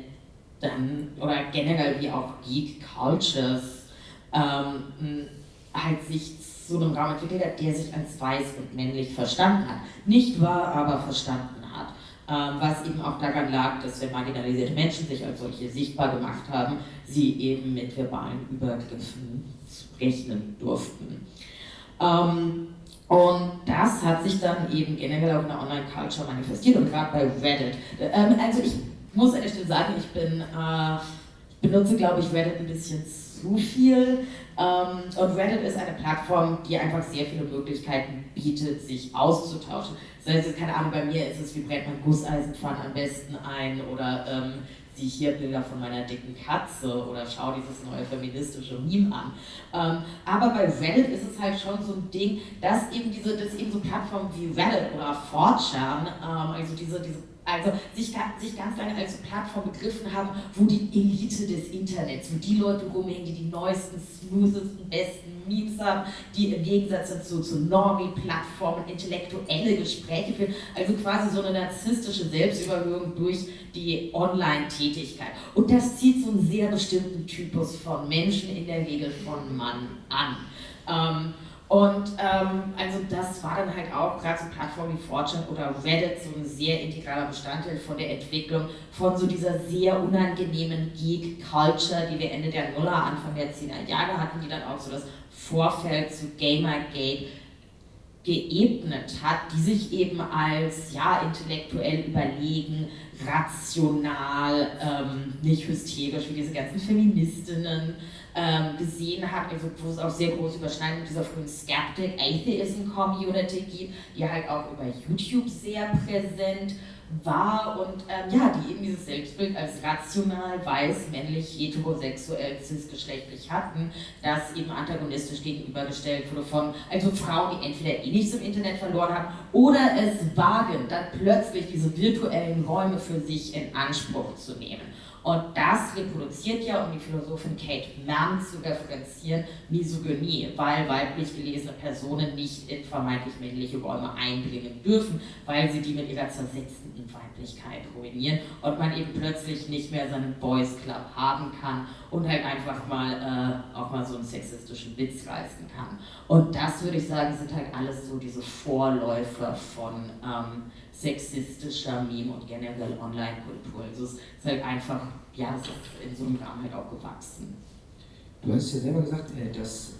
dann, oder generell wie auch Geek Cultures, ähm, halt sich zu einem Raum entwickelt hat, der sich als weiß und männlich verstanden hat. Nicht wahr, aber verstanden hat. Ähm, was eben auch daran lag, dass wenn marginalisierte Menschen sich als solche sichtbar gemacht haben, sie eben mit verbalen Übergriffen rechnen durften. Ähm, und das hat sich dann eben generell auch in der Online-Culture manifestiert und gerade bei Reddit. Ähm, also ich muss an der sagen, ich bin, äh, benutze glaube ich Reddit ein bisschen zu viel. Ähm, und Reddit ist eine Plattform, die einfach sehr viele Möglichkeiten bietet, sich auszutauschen. Das heißt, keine Ahnung, bei mir ist es, wie brennt man Gusseisenpfannen am besten ein oder ähm, sieh hier Bilder von meiner dicken Katze oder schau dieses neue feministische Meme an. Ähm, aber bei Reddit ist es halt schon so ein Ding, dass eben diese, dass eben so Plattformen wie Reddit oder 4chan, ähm, also diese, diese also sich, sich ganz lange als Plattform begriffen haben, wo die Elite des Internets, wo die Leute rumhängen, die die neuesten, smoothesten, besten Memes haben, die im Gegensatz dazu zu Normie-Plattformen intellektuelle Gespräche führen, also quasi so eine narzisstische Selbstüberhöhung durch die Online-Tätigkeit. Und das zieht so einen sehr bestimmten Typus von Menschen, in der Regel von Mann, an. Ähm, und ähm, also das war dann halt auch gerade so Plattformen wie Fortune oder Reddit so ein sehr integraler Bestandteil von der Entwicklung von so dieser sehr unangenehmen Geek-Culture, die wir Ende der Nuller, Anfang der 10er Jahre hatten, die dann auch so das Vorfeld zu Gamergate geebnet hat, die sich eben als ja intellektuell überlegen, rational, ähm, nicht hysterisch wie diese ganzen Feministinnen ähm, gesehen hat, also wo es auch sehr große Überschneidungen dieser frühen Skeptic Atheism Community gibt, die halt auch über YouTube sehr präsent war und ähm, ja, die eben dieses Selbstbild als rational, weiß, männlich, heterosexuell, cisgeschlechtlich hatten, das eben antagonistisch gegenübergestellt wurde von also Frauen, die entweder eh nichts im Internet verloren haben oder es wagen, dann plötzlich diese virtuellen Räume für sich in Anspruch zu nehmen. Und das reproduziert ja, um die Philosophin Kate Mann zu referenzieren, Misogynie, weil weiblich gelesene Personen nicht in vermeintlich männliche Räume eindringen dürfen, weil sie die mit ihrer zersetzenden Weiblichkeit ruinieren und man eben plötzlich nicht mehr seinen Boys Club haben kann und halt einfach mal äh, auch mal so einen sexistischen Witz reißen kann. Und das würde ich sagen, sind halt alles so diese Vorläufer von ähm, sexistischer Meme und generell Online-Kultur. Also es ist halt einfach, ja, es ist in so einem Rahmen halt auch gewachsen. Du hast ja selber gesagt, äh, dass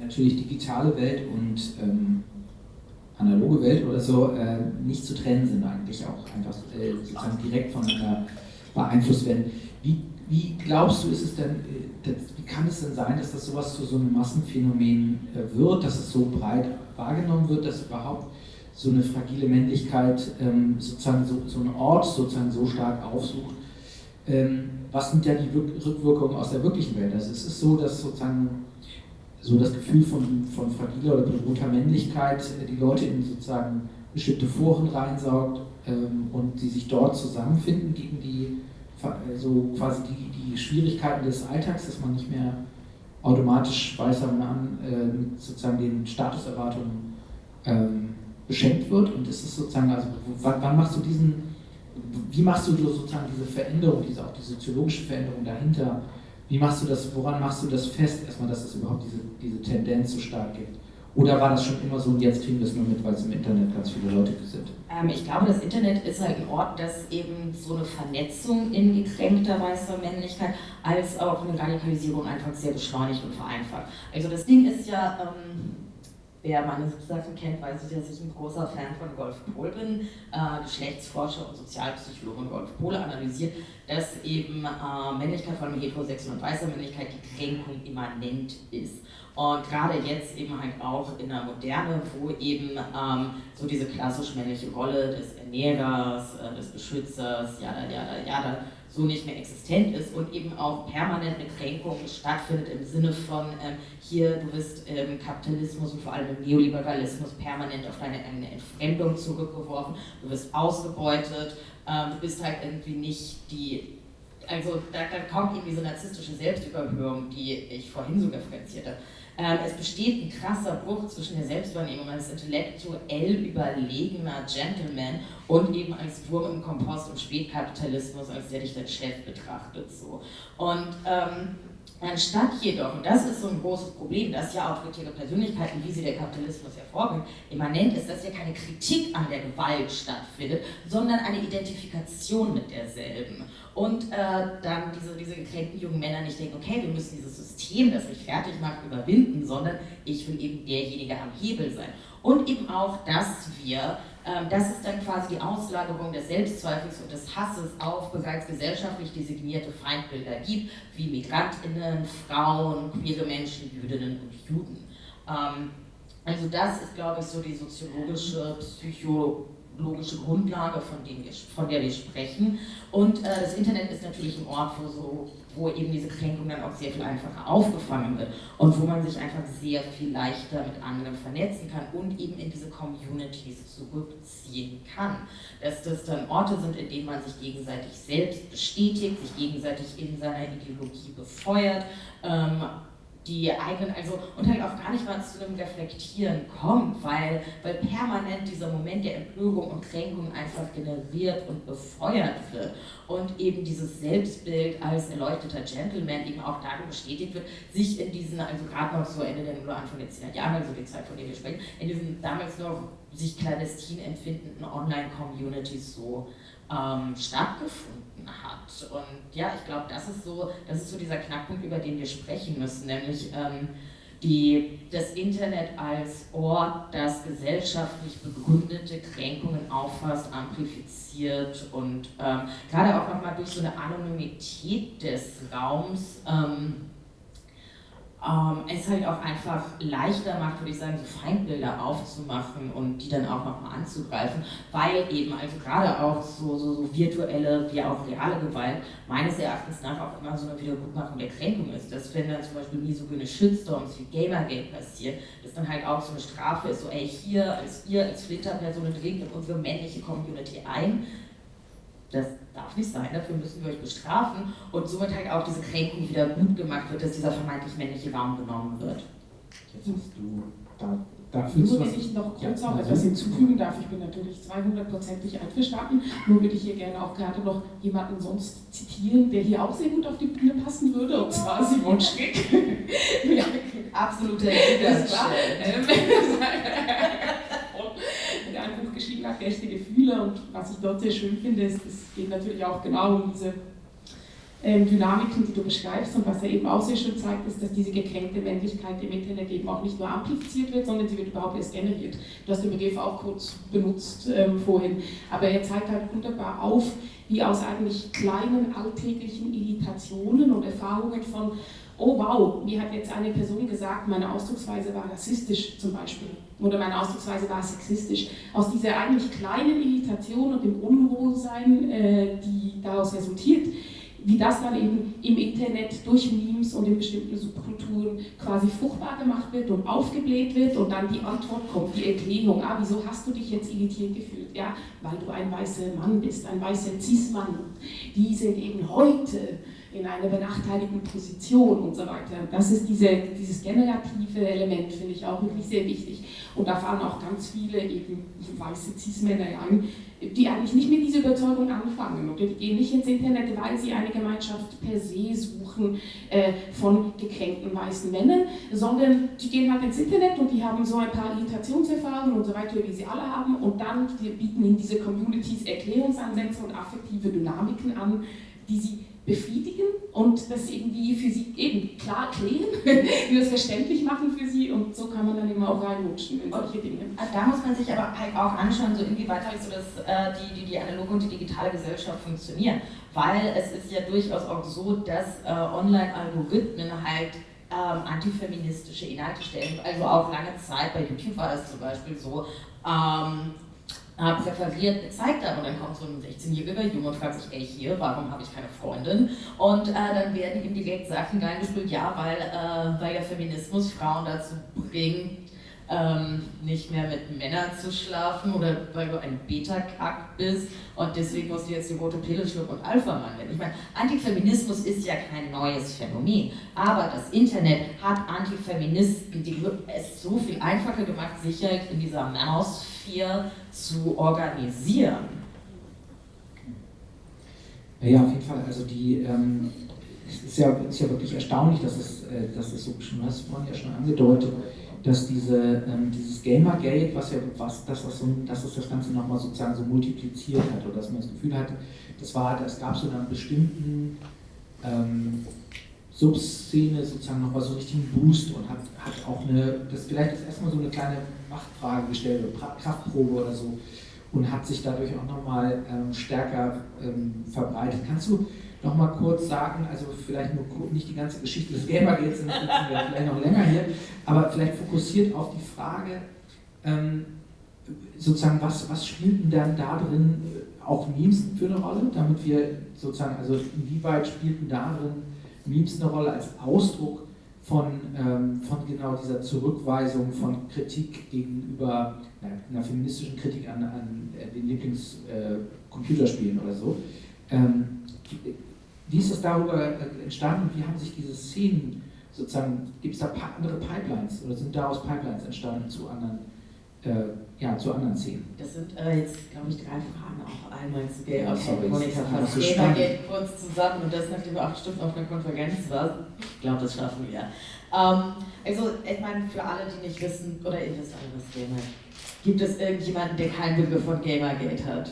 natürlich digitale Welt und ähm, analoge Welt oder so äh, nicht zu trennen sind eigentlich auch einfach äh, sozusagen direkt voneinander beeinflusst werden. Wie, wie glaubst du, ist es denn, äh, das, wie kann es denn sein, dass das sowas zu so einem Massenphänomen äh, wird, dass es so breit wahrgenommen wird, dass überhaupt so eine fragile Männlichkeit ähm, sozusagen so, so einen Ort sozusagen so stark aufsucht? Ähm, was sind ja die Rückwirkungen aus der wirklichen Welt? Also es ist so, dass sozusagen so das Gefühl von, von fragiler oder bedrohter Männlichkeit äh, die Leute in sozusagen bestimmte Foren reinsaugt ähm, und sie sich dort zusammenfinden gegen die so quasi die, die Schwierigkeiten des Alltags, dass man nicht mehr automatisch weißer Mann äh, mit sozusagen den Statuserwartungen ähm, beschenkt wird und ist sozusagen, also wann, machst du diesen, wie machst du sozusagen diese Veränderung, diese auch die soziologische Veränderung dahinter wie machst du das, woran machst du das fest, erstmal, dass es überhaupt diese, diese Tendenz so stark gibt? Oder war das schon immer so und jetzt kriegen wir es nur mit, weil es im Internet ganz viele Leute sind? Ähm, ich glaube, das Internet ist halt ein Ort, das eben so eine Vernetzung in gekränkter weißer Männlichkeit als auch eine Radikalisierung einfach sehr beschleunigt und vereinfacht. Also das Ding ist ja, ähm, Wer meine Sachen kennt, weiß, dass ich ein großer Fan von Golf Pohl bin, äh, Geschlechtsforscher und Sozialpsychologe Golf Pohl analysiert, dass eben äh, Männlichkeit, vor allem heterosexuelle und weißer Männlichkeit, die Kränkung immanent ist. Und gerade jetzt eben halt auch in der Moderne, wo eben ähm, so diese klassisch männliche Rolle des Ernährers, äh, des Beschützers, ja, ja, ja, so nicht mehr existent ist und eben auch permanent eine Kränkung stattfindet im Sinne von ähm, hier, du bist im Kapitalismus und vor allem im Neoliberalismus permanent auf deine eigene Entfremdung zurückgeworfen, du wirst ausgebeutet, ähm, du bist halt irgendwie nicht die, also da, da kommt eben diese narzisstische Selbstüberhöhung, die ich vorhin so referenziert habe. Ähm, es besteht ein krasser Bruch zwischen der Selbstwahrnehmung als intellektuell überlegener Gentleman und eben als Wurm im Kompost im Spätkapitalismus, als der dich als Chef betrachtet. So. Und ähm, Anstatt jedoch, und das ist so ein großes Problem, dass ja autoritäre Persönlichkeiten, wie sie der Kapitalismus hervorgehen, immanent ist, dass ja keine Kritik an der Gewalt stattfindet, sondern eine Identifikation mit derselben. Und äh, dann diese, diese gekränkten jungen Männer nicht denken, okay, wir müssen dieses System, das mich fertig macht, überwinden, sondern ich will eben derjenige am Hebel sein. Und eben auch, dass wir ähm, dass es dann quasi die Auslagerung des Selbstzweifels und des Hasses auf bereits gesellschaftlich designierte Feindbilder gibt, wie Migrantinnen, Frauen, queere Menschen, Jüdinnen und Juden. Ähm, also das ist, glaube ich, so die soziologische, psychologische Grundlage, von, wir, von der wir sprechen. Und äh, das Internet ist natürlich ein Ort, wo so wo eben diese Kränkung dann auch sehr viel einfacher aufgefangen wird und wo man sich einfach sehr viel leichter mit anderen vernetzen kann und eben in diese Communities zurückziehen kann. Dass das dann Orte sind, in denen man sich gegenseitig selbst bestätigt, sich gegenseitig in seiner Ideologie befeuert, ähm, die eigenen, also und halt auch gar nicht mal zu einem Reflektieren kommt, weil, weil permanent dieser Moment der Empörung und Kränkung einfach generiert und befeuert wird. Und eben dieses Selbstbild als erleuchteter Gentleman eben auch darin bestätigt wird, sich in diesen, also gerade noch so Ende der Nuller, Anfang der 10er Jahre, also die Zeit, von der wir sprechen, in diesen damals noch sich clandestin empfindenden Online-Communities so ähm, stattgefunden hat. Und ja, ich glaube, das ist so, das ist so dieser Knackpunkt, über den wir sprechen müssen, nämlich ähm, die, das Internet als Ort, das gesellschaftlich begründete Kränkungen auffasst, amplifiziert und ähm, gerade auch nochmal durch so eine Anonymität des Raums ähm, ähm, es halt auch einfach leichter macht, würde ich sagen, so Feindbilder aufzumachen und die dann auch nochmal anzugreifen, weil eben also gerade auch so, so, so virtuelle wie auch reale Gewalt meines Erachtens nach auch immer so eine Wiedergutmachung der Kränkung ist. Dass wenn dann zum Beispiel misogyne Shitstorms wie Gamergate passieren, dass dann halt auch so eine Strafe ist, so ey, hier als ihr als Flinterpersonen dringt in unsere männliche Community ein, das darf nicht sein, dafür müssen wir euch bestrafen und somit halt auch diese Kränkung wieder gut gemacht wird, dass dieser vermeintlich männliche Raum genommen wird. Jetzt hast du da Dafür Nur, wenn ich noch kurz ja, auch etwas hinzufügen darf, ich bin natürlich 200%ig einverstanden, nur würde ich hier gerne auch gerade noch jemanden sonst zitieren, der hier auch sehr gut auf die Bühne passen würde, und zwar Simon Schrick. *laughs* ja, absoluter Widerstand. *laughs* *laughs* hat, Rechte Gefühle. Und was ich dort sehr schön finde, ist, es geht natürlich auch genau um diese ähm, Dynamiken, die du beschreibst und was er eben auch sehr schön zeigt, ist, dass diese gekränkte Männlichkeit im Internet eben auch nicht nur amplifiziert wird, sondern sie wird überhaupt erst generiert. Du hast den Begriff auch kurz benutzt ähm, vorhin, aber er zeigt halt wunderbar auf, wie aus eigentlich kleinen alltäglichen Irritationen und Erfahrungen von oh wow, mir hat jetzt eine Person gesagt, meine Ausdrucksweise war rassistisch zum Beispiel oder meine Ausdrucksweise war sexistisch. Aus dieser eigentlich kleinen Irritation und dem Unwohlsein, äh, die daraus resultiert, wie das dann eben im Internet durch Memes und in bestimmten Subkulturen quasi fruchtbar gemacht wird und aufgebläht wird und dann die Antwort kommt, die Erklärung, ah, wieso hast du dich jetzt irritiert gefühlt? Ja, weil du ein weißer Mann bist, ein weißer Cis-Mann. Die sind eben heute in einer benachteiligten Position und so weiter. Das ist diese, dieses generative Element, finde ich auch wirklich sehr wichtig. Und da fallen auch ganz viele eben weiße Cis-Männer ein, die eigentlich nicht mit dieser Überzeugung anfangen oder die gehen nicht ins Internet, weil sie eine Gemeinschaft per se suchen äh, von gekränkten weißen Männern, sondern die gehen halt ins Internet und die haben so ein paar Irritationserfahrungen und so weiter, wie sie alle haben und dann bieten ihnen diese Communities Erklärungsansätze und affektive Dynamiken an, die sie befriedigen und das irgendwie für sie eben klar klären, *laughs* die das verständlich machen für sie und so kann man dann eben auch reinrutschen in solche Dinge. Also da muss man sich aber halt auch anschauen, so inwieweit halt so dass äh, die, die, die analoge und die digitale Gesellschaft funktionieren, weil es ist ja durchaus auch so, dass äh, Online-Algorithmen halt ähm, antifeministische Inhalte stellen, also auch lange Zeit, bei YouTube war das zum Beispiel so, ähm, äh, präferiert gezeigt haben. Und dann kommt so ein 16-jähriger Junge und fragt sich, ey, hier, warum habe ich keine Freundin? Und äh, dann werden ihm direkt Sachen reingespielt, ja, weil, äh, weil der Feminismus Frauen dazu bringt, ähm, nicht mehr mit Männern zu schlafen oder weil du ein Beta-Kack bist und deswegen musst du jetzt die rote Pille schlucken und Alpha-Mann werden. Ich meine, Antifeminismus ist ja kein neues Phänomen, aber das Internet hat Antifeministen die es so viel einfacher gemacht, sich in dieser Manosphere zu organisieren. Ja, auf jeden Fall. Also die, ähm, es ist ja, ist ja wirklich erstaunlich, dass es, äh, dass es so schon, hast vorhin ja schon angedeutet, dass diese, ähm, dieses Gamergate, was ja was, das, was so, dass es das Ganze nochmal sozusagen so multipliziert hat oder dass man das Gefühl hatte, das war, das gab so einen bestimmten ähm, Subszene sozusagen nochmal so einen richtigen Boost und hat, hat auch eine, das vielleicht ist erstmal so eine kleine Machtfrage gestellt oder Kraftprobe oder so und hat sich dadurch auch nochmal ähm, stärker ähm, verbreitet. Kannst du noch mal kurz sagen, also vielleicht nur nicht die ganze Geschichte des Gamergates, sind wir vielleicht noch länger hier, aber vielleicht fokussiert auf die Frage, ähm, sozusagen, was, was spielten dann da drin äh, auch Memes für eine Rolle, damit wir sozusagen, also inwieweit spielten da drin Memes eine Rolle als Ausdruck von, ähm, von genau dieser Zurückweisung von Kritik gegenüber na, einer feministischen Kritik an, an äh, den Lieblingscomputerspielen äh, oder so. Ähm, wie ist das darüber äh, entstanden und wie haben sich diese Szenen sozusagen, gibt es da andere Pipelines oder sind daraus Pipelines entstanden zu anderen, äh, ja, zu anderen Szenen? Das sind äh, jetzt, glaube ich, drei Fragen auch einmal zu Gay ja, sorry, Monika fasst so geht kurz zusammen und das, nachdem wir acht Stunden auf einer Konferenz waren. Ich glaube, das schaffen wir. Ähm, also, ich meine, für alle, die nicht wissen, oder ihr wisst alle, was Gamer Gibt es irgendjemanden, der keinen Begriff von Gamergate hat?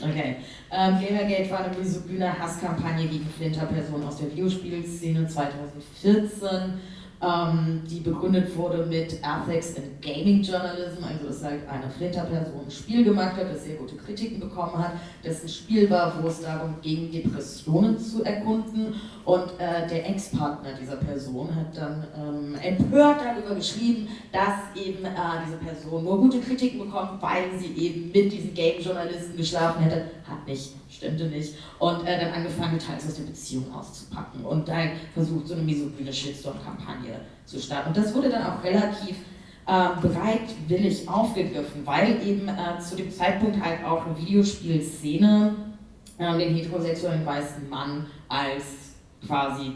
Okay. Ähm, Gamergate war eine misogyne Hasskampagne gegen Flinter-Personen aus der Videospielszene 2014 ähm, die begründet wurde mit Ethics in Gaming Journalism, also dass halt eine Flinter-Person ein Spiel gemacht hat, das sehr gute Kritiken bekommen hat, das ein Spiel war, wo es darum ging, Depressionen zu erkunden und äh, der Ex-Partner dieser Person hat dann ähm, empört darüber geschrieben, dass eben äh, diese Person nur gute Kritiken bekommt, weil sie eben mit diesen Game-Journalisten geschlafen hätte, hat nicht stimmte nicht. Und äh, dann angefangen, Details aus der Beziehung auszupacken und dann versucht, so eine misogyne Shitstorm-Kampagne zu starten. Und das wurde dann auch relativ äh, bereitwillig aufgegriffen, weil eben äh, zu dem Zeitpunkt halt auch eine Videospielszene äh, den heterosexuellen weißen Mann als quasi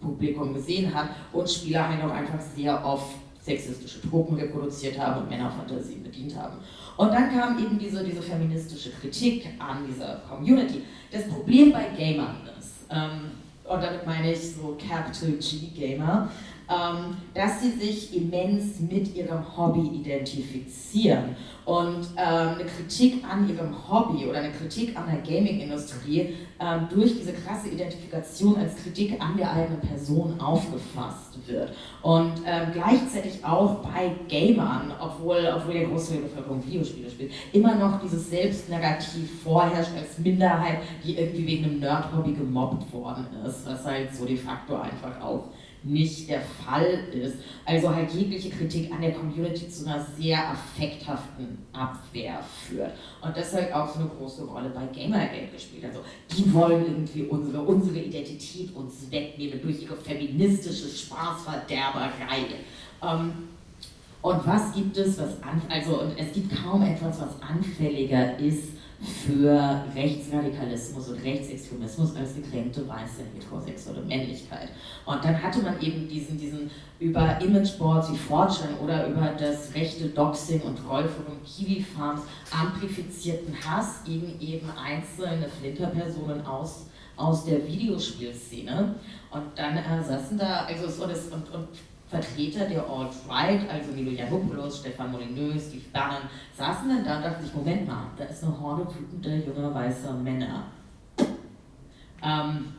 Publikum gesehen hat und Spieler auch einfach sehr oft sexistische Tropen reproduziert haben und Männerfantasien bedient haben. Und dann kam eben diese, diese feministische Kritik an dieser Community. Das Problem bei Gamern ist, ähm, und damit meine ich so Capital G Gamer, ähm, dass sie sich immens mit ihrem Hobby identifizieren und ähm, eine Kritik an ihrem Hobby oder eine Kritik an der Gaming-Industrie ähm, durch diese krasse Identifikation als Kritik an der eigenen Person aufgefasst wird. Und ähm, gleichzeitig auch bei Gamern, obwohl, obwohl der Großteil der Bevölkerung Videospiele spielt, immer noch dieses Selbstnarrativ vorherrscht als Minderheit, die irgendwie wegen einem Nerd-Hobby gemobbt worden ist, was halt so de facto einfach auch nicht der Fall ist. Also halt jegliche Kritik an der Community zu einer sehr affekthaften Abwehr führt. Und das hat auch so eine große Rolle bei Gamergate gespielt. Also die wollen irgendwie unsere, unsere Identität uns wegnehmen durch ihre feministische Spaßverderberei. Ähm, und was gibt es, was an, also und es gibt kaum etwas, was anfälliger ist für Rechtsradikalismus und Rechtsextremismus als gekränkte weiße heterosexuelle Männlichkeit. Und dann hatte man eben diesen, diesen über Imageboards wie Fortune oder über das rechte Doxing und Trollforum Kiwi Farms amplifizierten Hass gegen eben einzelne Flinterpersonen aus, aus der Videospielszene. Und dann äh, saßen da, also so das, und, und Vertreter der Alt-Right, also Milo Yiannopoulos, Stefan Molyneux, Steve Bannon, saßen dann da und dachten sich, Moment mal, da ist eine Horde wütender junger weißer Männer. Ähm,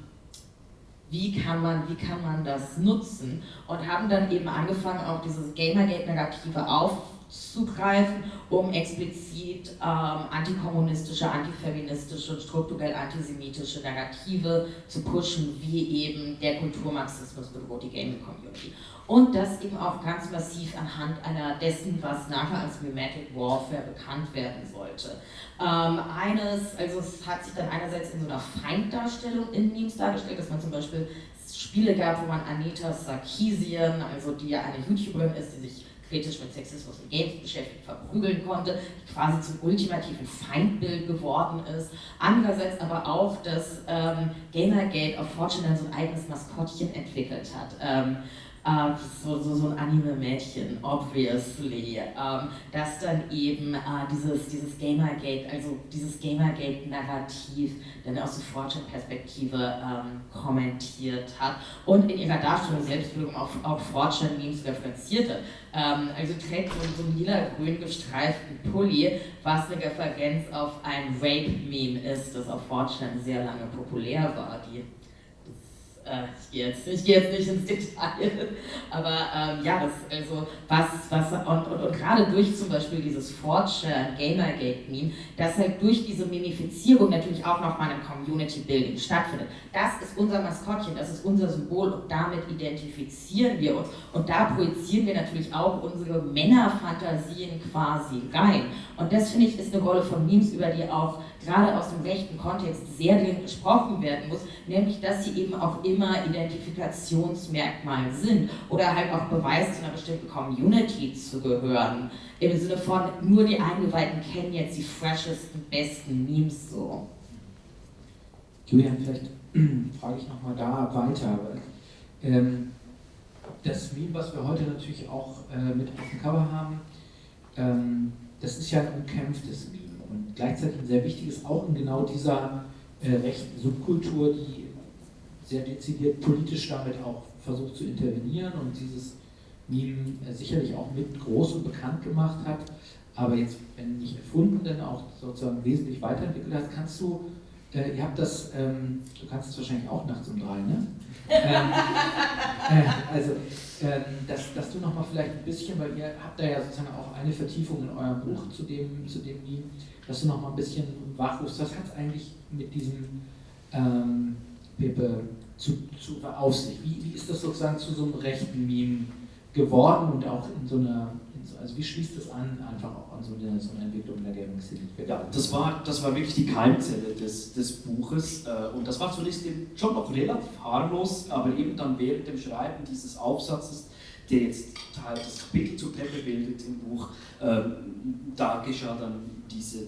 wie kann, man, wie kann man das nutzen? Und haben dann eben angefangen, auch dieses Gamergate-Narrative aufzugreifen, um explizit ähm, antikommunistische, antifeministische und strukturell antisemitische Narrative zu pushen, wie eben der Kulturmarxismus bedroht die Gaming-Community und das eben auch ganz massiv anhand einer dessen, was nachher als Mimetic Warfare bekannt werden sollte. Ähm, eines, also es hat sich dann einerseits in so einer Feinddarstellung in Memes dargestellt, dass man zum Beispiel Spiele gab, wo man Anita Sarkeesian, also die ja eine YouTuberin ist, die sich kritisch mit Sexismus in Games beschäftigt, verprügeln konnte, die quasi zum ultimativen Feindbild geworden ist. Andererseits aber auch, dass ähm, Gamergate auf Fortune so ein eigenes Maskottchen entwickelt hat. Ähm, äh, so, so, so ein Anime-Mädchen, obviously, ähm, das dann eben äh, dieses, dieses Gamergate, also dieses Gamergate-Narrativ dann aus der Fortune-Perspektive ähm, kommentiert hat und in ihrer Darstellung selbst auch, auch Fortune-Memes referenzierte. Ähm, also trägt so, so einen lila-grün gestreiften Pulli, was eine Referenz auf ein Rape-Meme ist, das auf Fortune sehr lange populär war. Die äh, ich gehe jetzt, ich gehe jetzt nicht ins Detail, aber ähm, ja, das, also was, was und, und, und gerade durch zum Beispiel dieses Forge Gamergate-Meme, dass halt durch diese Mimifizierung natürlich auch nochmal ein Community-Building stattfindet. Das ist unser Maskottchen, das ist unser Symbol und damit identifizieren wir uns und da projizieren wir natürlich auch unsere Männerfantasien quasi rein. Und das finde ich ist eine Rolle von Memes, über die auch gerade aus dem rechten Kontext sehr dringend gesprochen werden muss, nämlich dass sie eben auch immer Identifikationsmerkmal sind oder halt auch Beweis zu einer bestimmten Community zu gehören. Im Sinne von, nur die Eingeweihten kennen jetzt die freshesten, besten Memes so. Julian, vielleicht *clears throat* frage ich nochmal da weiter. Ähm, das Meme, was wir heute natürlich auch äh, mit auf dem Cover haben, ähm, das ist ja ein umkämpftes gleichzeitig ein sehr wichtiges, auch in genau dieser äh, rechten Subkultur, die sehr dezidiert politisch damit auch versucht zu intervenieren und dieses Meme äh, sicherlich auch mit groß und bekannt gemacht hat, aber jetzt, wenn nicht erfunden, dann auch sozusagen wesentlich weiterentwickelt hat, kannst du, äh, ihr habt das, ähm, du kannst es wahrscheinlich auch nachts um drei, ne? ähm, äh, also, ähm, dass, dass du nochmal vielleicht ein bisschen, weil ihr habt da ja sozusagen auch eine Vertiefung in eurem Buch zu dem, zu dem Meme, dass du noch mal ein bisschen wachrufst. Was hat es eigentlich mit diesem ähm, Pepe zu, zu auf sich? Wie, wie ist das sozusagen zu so einem rechten Meme geworden und auch in so einer, in so, also wie schließt das an, einfach auch an so eine, so eine Entwicklung der Gaming? Ja, das war, das war wirklich die Keimzelle des, des Buches äh, und das war zunächst eben schon noch relativ harmlos, aber eben dann während dem Schreiben dieses Aufsatzes der jetzt halt das Kapitel zu Pepe bildet im Buch, äh, da geschah dann diese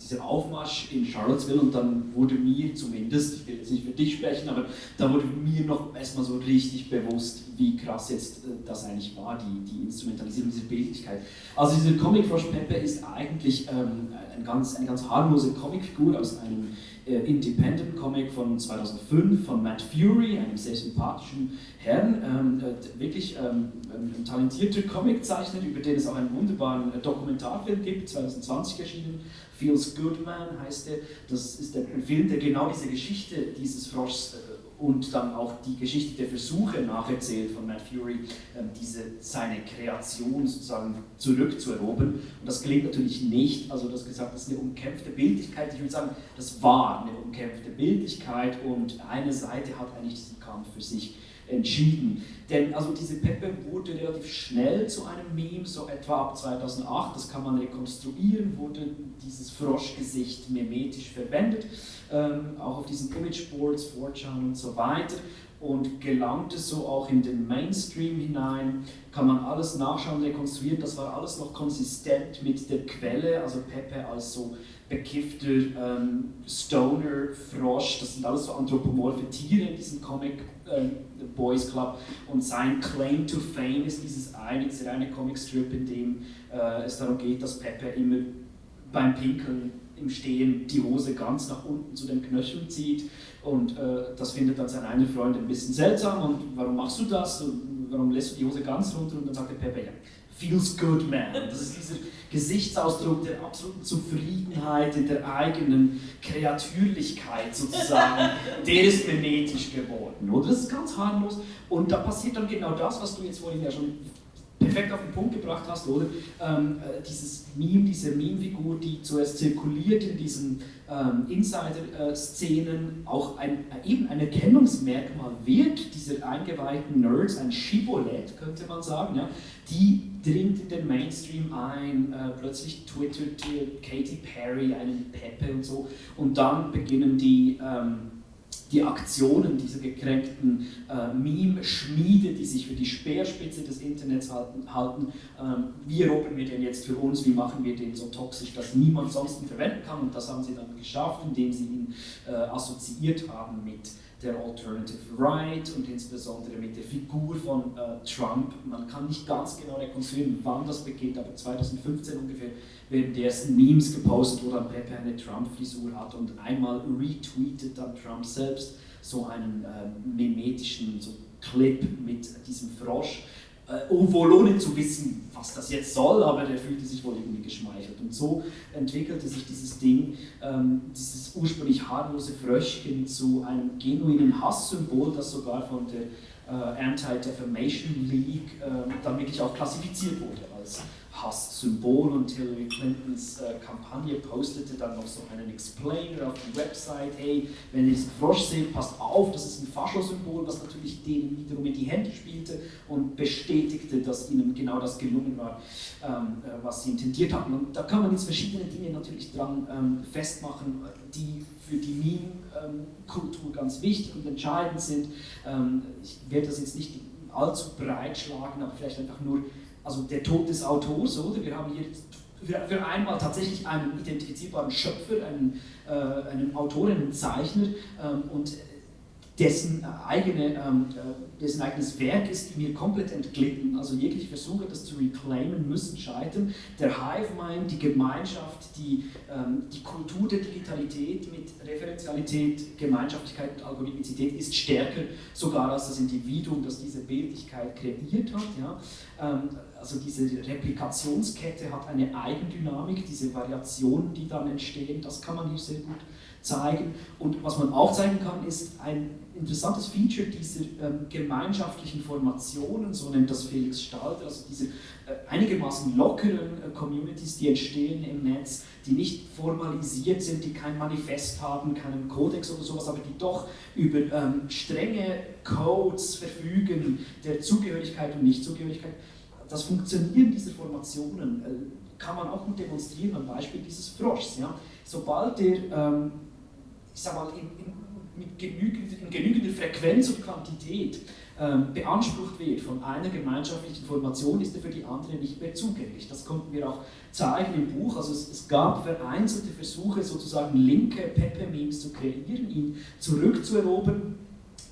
dieser Aufmarsch in Charlottesville und dann wurde mir zumindest, ich will jetzt nicht für dich sprechen, aber da wurde mir noch erstmal so richtig bewusst, wie krass jetzt äh, das eigentlich war, die, die Instrumentalisierung dieser Bildlichkeit. Also dieser Comic Frosch Pepe ist eigentlich ähm, ein ganz, eine ganz harmlose Comicfigur aus einem äh, Independent Comic von 2005 von Matt Fury, einem sehr sympathischen Herrn, ähm, äh, wirklich ähm, ein talentierter Comiczeichner, über den es auch einen wunderbaren äh, Dokumentarfilm gibt, 2020 erschienen, Feels Good Man heißt er. Das ist ein Film, der genau diese Geschichte dieses Froschs äh, und dann auch die Geschichte der Versuche nacherzählt von Matt Fury, ähm, diese, seine Kreation sozusagen zurückzuerobern. Und das gelingt natürlich nicht. Also, das gesagt, das ist eine umkämpfte Bildlichkeit. Ich würde sagen, das war eine umkämpfte Bildlichkeit und eine Seite hat eigentlich diesen Kampf für sich entschieden. Denn also diese Peppe wurde relativ schnell zu einem Meme, so etwa ab 2008, das kann man rekonstruieren, wurde dieses Froschgesicht memetisch verwendet ähm, auch auf diesen Imageboards, 4chan und so weiter und gelangte so auch in den Mainstream hinein, kann man alles nachschauen, rekonstruieren, das war alles noch konsistent mit der Quelle, also Pepe als so bekiffter ähm, Stoner, Frosch, das sind alles so anthropomorphe Tiere in diesem Comic Boys Club und sein Claim to Fame ist dieses eine, dieser eine Comicstrip, in dem äh, es darum geht, dass Pepe immer beim Pinkeln im Stehen die Hose ganz nach unten zu den Knöcheln zieht. Und äh, das findet dann sein einer Freund ein bisschen seltsam. Und warum machst du das? Und warum lässt du die Hose ganz runter? Und dann sagt der Pepe, ja, feels good, man. Das ist dieser Gesichtsausdruck der absoluten Zufriedenheit, der eigenen Kreatürlichkeit sozusagen. *laughs* der ist memetisch geworden. Oder? Das ist ganz harmlos. Und da passiert dann genau das, was du jetzt vorhin ja schon perfekt auf den Punkt gebracht hast, oder? Ähm, äh, dieses Meme, diese Meme-Figur, die zuerst zirkuliert in diesen ähm, Insider-Szenen, auch ein, äh, eben ein Erkennungsmerkmal wird dieser eingeweihten Nerds, ein Shibboleth, könnte man sagen, ja? die dringt in den Mainstream ein, äh, plötzlich twittert Katy Perry einen Pepe und so, und dann beginnen die ähm, die Aktionen dieser gekränkten äh, Meme-Schmiede, die sich für die Speerspitze des Internets halten, halten ähm, wie roppen wir den jetzt für uns, wie machen wir den so toxisch, dass niemand sonst ihn verwenden kann? Und das haben sie dann geschafft, indem sie ihn äh, assoziiert haben mit der Alternative Right und insbesondere mit der Figur von äh, Trump. Man kann nicht ganz genau rekonstruieren, wann das beginnt, aber 2015 ungefähr werden die ersten Memes gepostet, wo dann Pepe eine Trump-Frisur hat und einmal retweetet dann Trump selbst so einen äh, mimetischen so Clip mit diesem Frosch. Äh, wohl ohne zu wissen, was das jetzt soll, aber der fühlte sich wohl irgendwie geschmeichelt. Und so entwickelte sich dieses Ding, ähm, dieses ursprünglich harmlose Fröschchen zu einem genuinen Hasssymbol, das sogar von der äh, Anti-Defamation League äh, dann wirklich auch klassifiziert wurde als Hasssymbol und Hillary Clintons äh, Kampagne postete dann noch so einen Explainer auf die Website, hey, wenn ihr diesen Frosch seht, passt auf, das ist ein Faschosymbol, was natürlich denen wiederum in die Hände spielte und bestätigte, dass ihnen genau das gelungen war, ähm, äh, was sie intendiert hatten. Und da kann man jetzt verschiedene Dinge natürlich dran ähm, festmachen, die für die Meme-Kultur ganz wichtig und entscheidend sind. Ähm, ich werde das jetzt nicht allzu breit schlagen, aber vielleicht einfach nur also der Tod des Autors, oder? Wir haben hier für, einmal tatsächlich einen identifizierbaren Schöpfer, einen, äh, einen Autor, einen Zeichner ähm, und dessen, eigene, ähm, äh, dessen eigenes Werk ist mir komplett entglitten. Also jegliche Versuche, das zu reclaimen, müssen scheitern. Der Hive Mind, die Gemeinschaft, die, ähm, die Kultur der Digitalität mit Referenzialität, Gemeinschaftlichkeit und Algorithmizität ist stärker sogar als das Individuum, das diese Bildlichkeit kreiert hat. Ja? Ähm, also diese Replikationskette hat eine Eigendynamik, diese Variationen, die dann entstehen, das kann man hier sehr gut zeigen. Und was man auch zeigen kann, ist ein interessantes Feature dieser ähm, gemeinschaftlichen Formationen, so nennt das Felix Stalter, also diese äh, einigermaßen lockeren äh, Communities, die entstehen im Netz, die nicht formalisiert sind, die kein Manifest haben, keinen Kodex oder sowas, aber die doch über ähm, strenge Codes verfügen der Zugehörigkeit und Nichtzugehörigkeit. Das Funktionieren dieser Formationen äh, kann man auch gut demonstrieren am Beispiel dieses Froschs. Ja? Sobald der ähm, in, in mit genügend, in genügender Frequenz und Quantität ähm, beansprucht wird von einer gemeinschaftlichen Information, ist er für die andere nicht mehr zugänglich. Das konnten wir auch zeigen im Buch. Also es, es gab vereinzelte Versuche, sozusagen linke Pepe-Memes zu kreieren, ihn zurückzuerobern.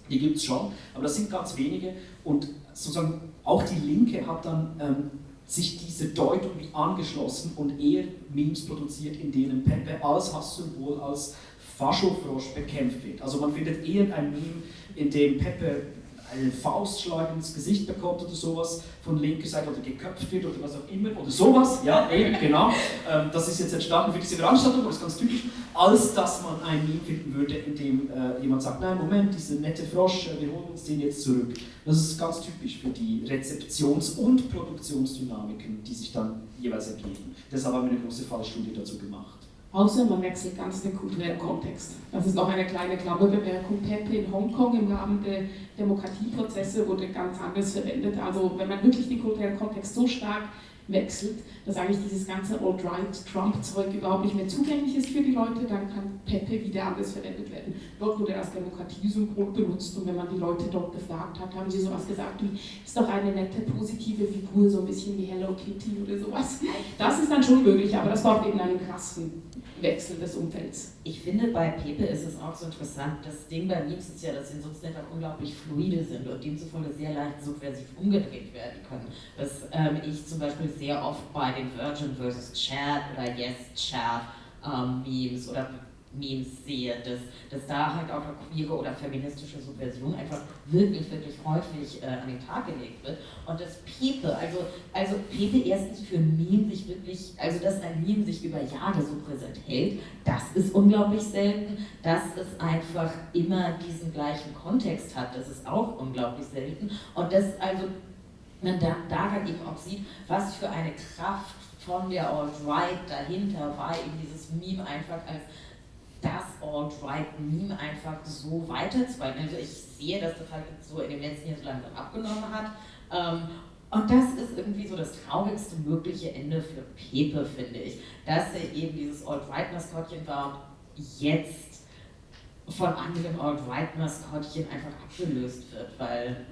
Die gibt es schon, aber das sind ganz wenige. Und sozusagen auch die Linke hat dann ähm, sich diese Deutung angeschlossen und eher Memes produziert, in denen Pepe als Hasssymbol, als Faschofrosch bekämpft wird. Also man findet eher ein Meme, in dem Pepe einen Faustschlag ins Gesicht bekommt oder sowas von linker Seite oder geköpft wird oder was auch immer oder sowas, ja, eben, genau. Ähm, das ist jetzt entstanden für diese Veranstaltung, das ist ganz typisch, als dass man ein Meme finden würde, in dem äh, jemand sagt, nein, Moment, dieser nette Frosch, äh, wir holen uns den jetzt zurück. Das ist ganz typisch für die Rezeptions- und Produktionsdynamiken, die sich dann jeweils ergeben. Deshalb haben wir eine große Fallstudie dazu gemacht. Außer man wechselt ganz den kulturellen Kontext. Das ist noch eine kleine Klammerbemerkung. Pepe in Hongkong im Rahmen der Demokratieprozesse wurde ganz anders verwendet. Also wenn man wirklich den kulturellen Kontext so stark wechselt, dass eigentlich dieses ganze Alt-Right-Trump-Zeug überhaupt nicht mehr zugänglich ist für die Leute, dann kann Pepe wieder anders verwendet werden. Dort wurde als Demokratiesymbol benutzt und wenn man die Leute dort gefragt hat, haben sie sowas gesagt wie, ist doch eine nette, positive Figur, so ein bisschen wie Hello Kitty oder sowas. Das ist dann schon möglich, aber das braucht eben einen krassen Wechsel des Umfelds. Ich finde, bei Pepe ist es auch so interessant, das Ding bei Memes ist ja, dass sie sozusagen unglaublich fluide sind und demzufolge sehr leicht subversiv umgedreht werden können. Dass ähm, ich zum Beispiel sehr oft bei den Virgin vs. Chat oder Yes Chat ähm, Memes oder Memes sehe, dass, dass da halt auch eine queere oder feministische Subversion einfach wirklich, wirklich häufig äh, an den Tag gelegt wird. Und dass Pepe, also, also Pepe erstens für ein Meme sich wirklich, also dass ein Meme sich über Jahre so präsent hält, das ist unglaublich selten. Dass es einfach immer diesen gleichen Kontext hat, das ist auch unglaublich selten. Und dass also man da, daran eben auch sieht, was für eine Kraft von der Alt-Right dahinter war, eben dieses Meme einfach als das Alt-Right-Meme einfach so weiterzuhalten. Also ich sehe, dass das halt so in den letzten Jahren so langsam abgenommen hat. Ähm, und das ist irgendwie so das traurigste mögliche Ende für Pepe, finde ich. Dass er eben dieses Alt-Right-Maskottchen war und jetzt von anderen Alt-Right-Maskottchen einfach abgelöst wird, weil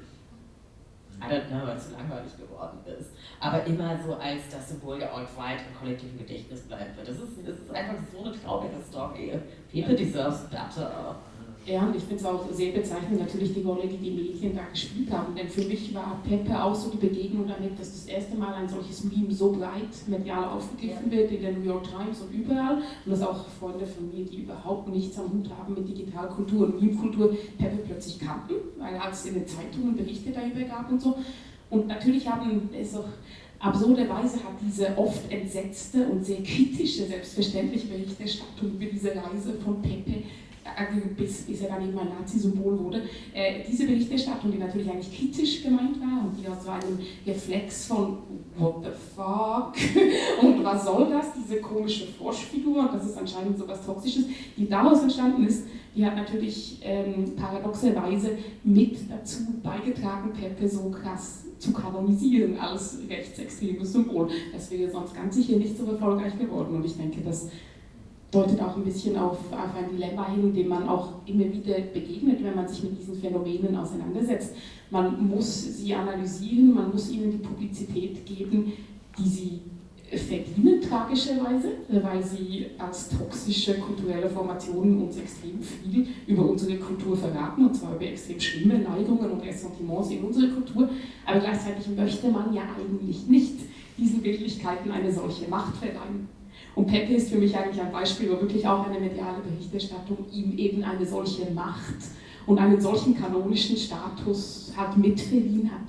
I don't know, weil es so langweilig geworden ist. Aber immer so als das Symbol der Alt-Right im kollektiven Gedächtnis bleiben wird. Das ist, das ist einfach so eine traurige Story. People deserve better. Ja, und ich finde es auch sehr bezeichnend, natürlich die Rolle, die die Medien da gespielt haben. Denn für mich war Pepe auch so die Begegnung damit, dass das erste Mal ein solches Meme so breit medial aufgegriffen wird in der New York Times und überall. Und dass auch Freunde von mir, die überhaupt nichts am Hut haben mit Digitalkultur und Meme-Kultur, Pepe plötzlich kannten, weil es in den Zeitungen Berichte darüber gab und so. Und natürlich haben es auch absurderweise hat diese oft entsetzte und sehr kritische, selbstverständliche Berichterstattung über diese Reise von Pepe bis, bis er dann eben ein Nazi-Symbol wurde. Äh, diese Berichterstattung, die natürlich eigentlich kritisch gemeint war und die aus so einem Reflex von What the fuck *laughs* und was soll das, diese komische Froschfigur und das ist anscheinend so was Toxisches, die daraus entstanden ist, die hat natürlich ähm, paradoxerweise mit dazu beigetragen, Pepe so krass zu kanonisieren als rechtsextremes Symbol. Das wäre sonst ganz sicher nicht so erfolgreich geworden und ich denke, dass deutet auch ein bisschen auf, auf ein Dilemma hin, dem man auch immer wieder begegnet, wenn man sich mit diesen Phänomenen auseinandersetzt. Man muss sie analysieren, man muss ihnen die Publizität geben, die sie verdienen, tragischerweise, weil sie als toxische kulturelle Formationen uns extrem viel über unsere Kultur verraten, und zwar über extrem schlimme Neigungen und Ressentiments in unserer Kultur. Aber gleichzeitig möchte man ja eigentlich nicht diesen Wirklichkeiten eine solche Macht verleihen. Und Pepe ist für mich eigentlich ein Beispiel, wo wirklich auch eine mediale Berichterstattung ihm eben eine solche Macht und einen solchen kanonischen Status hat mitverliehen hat.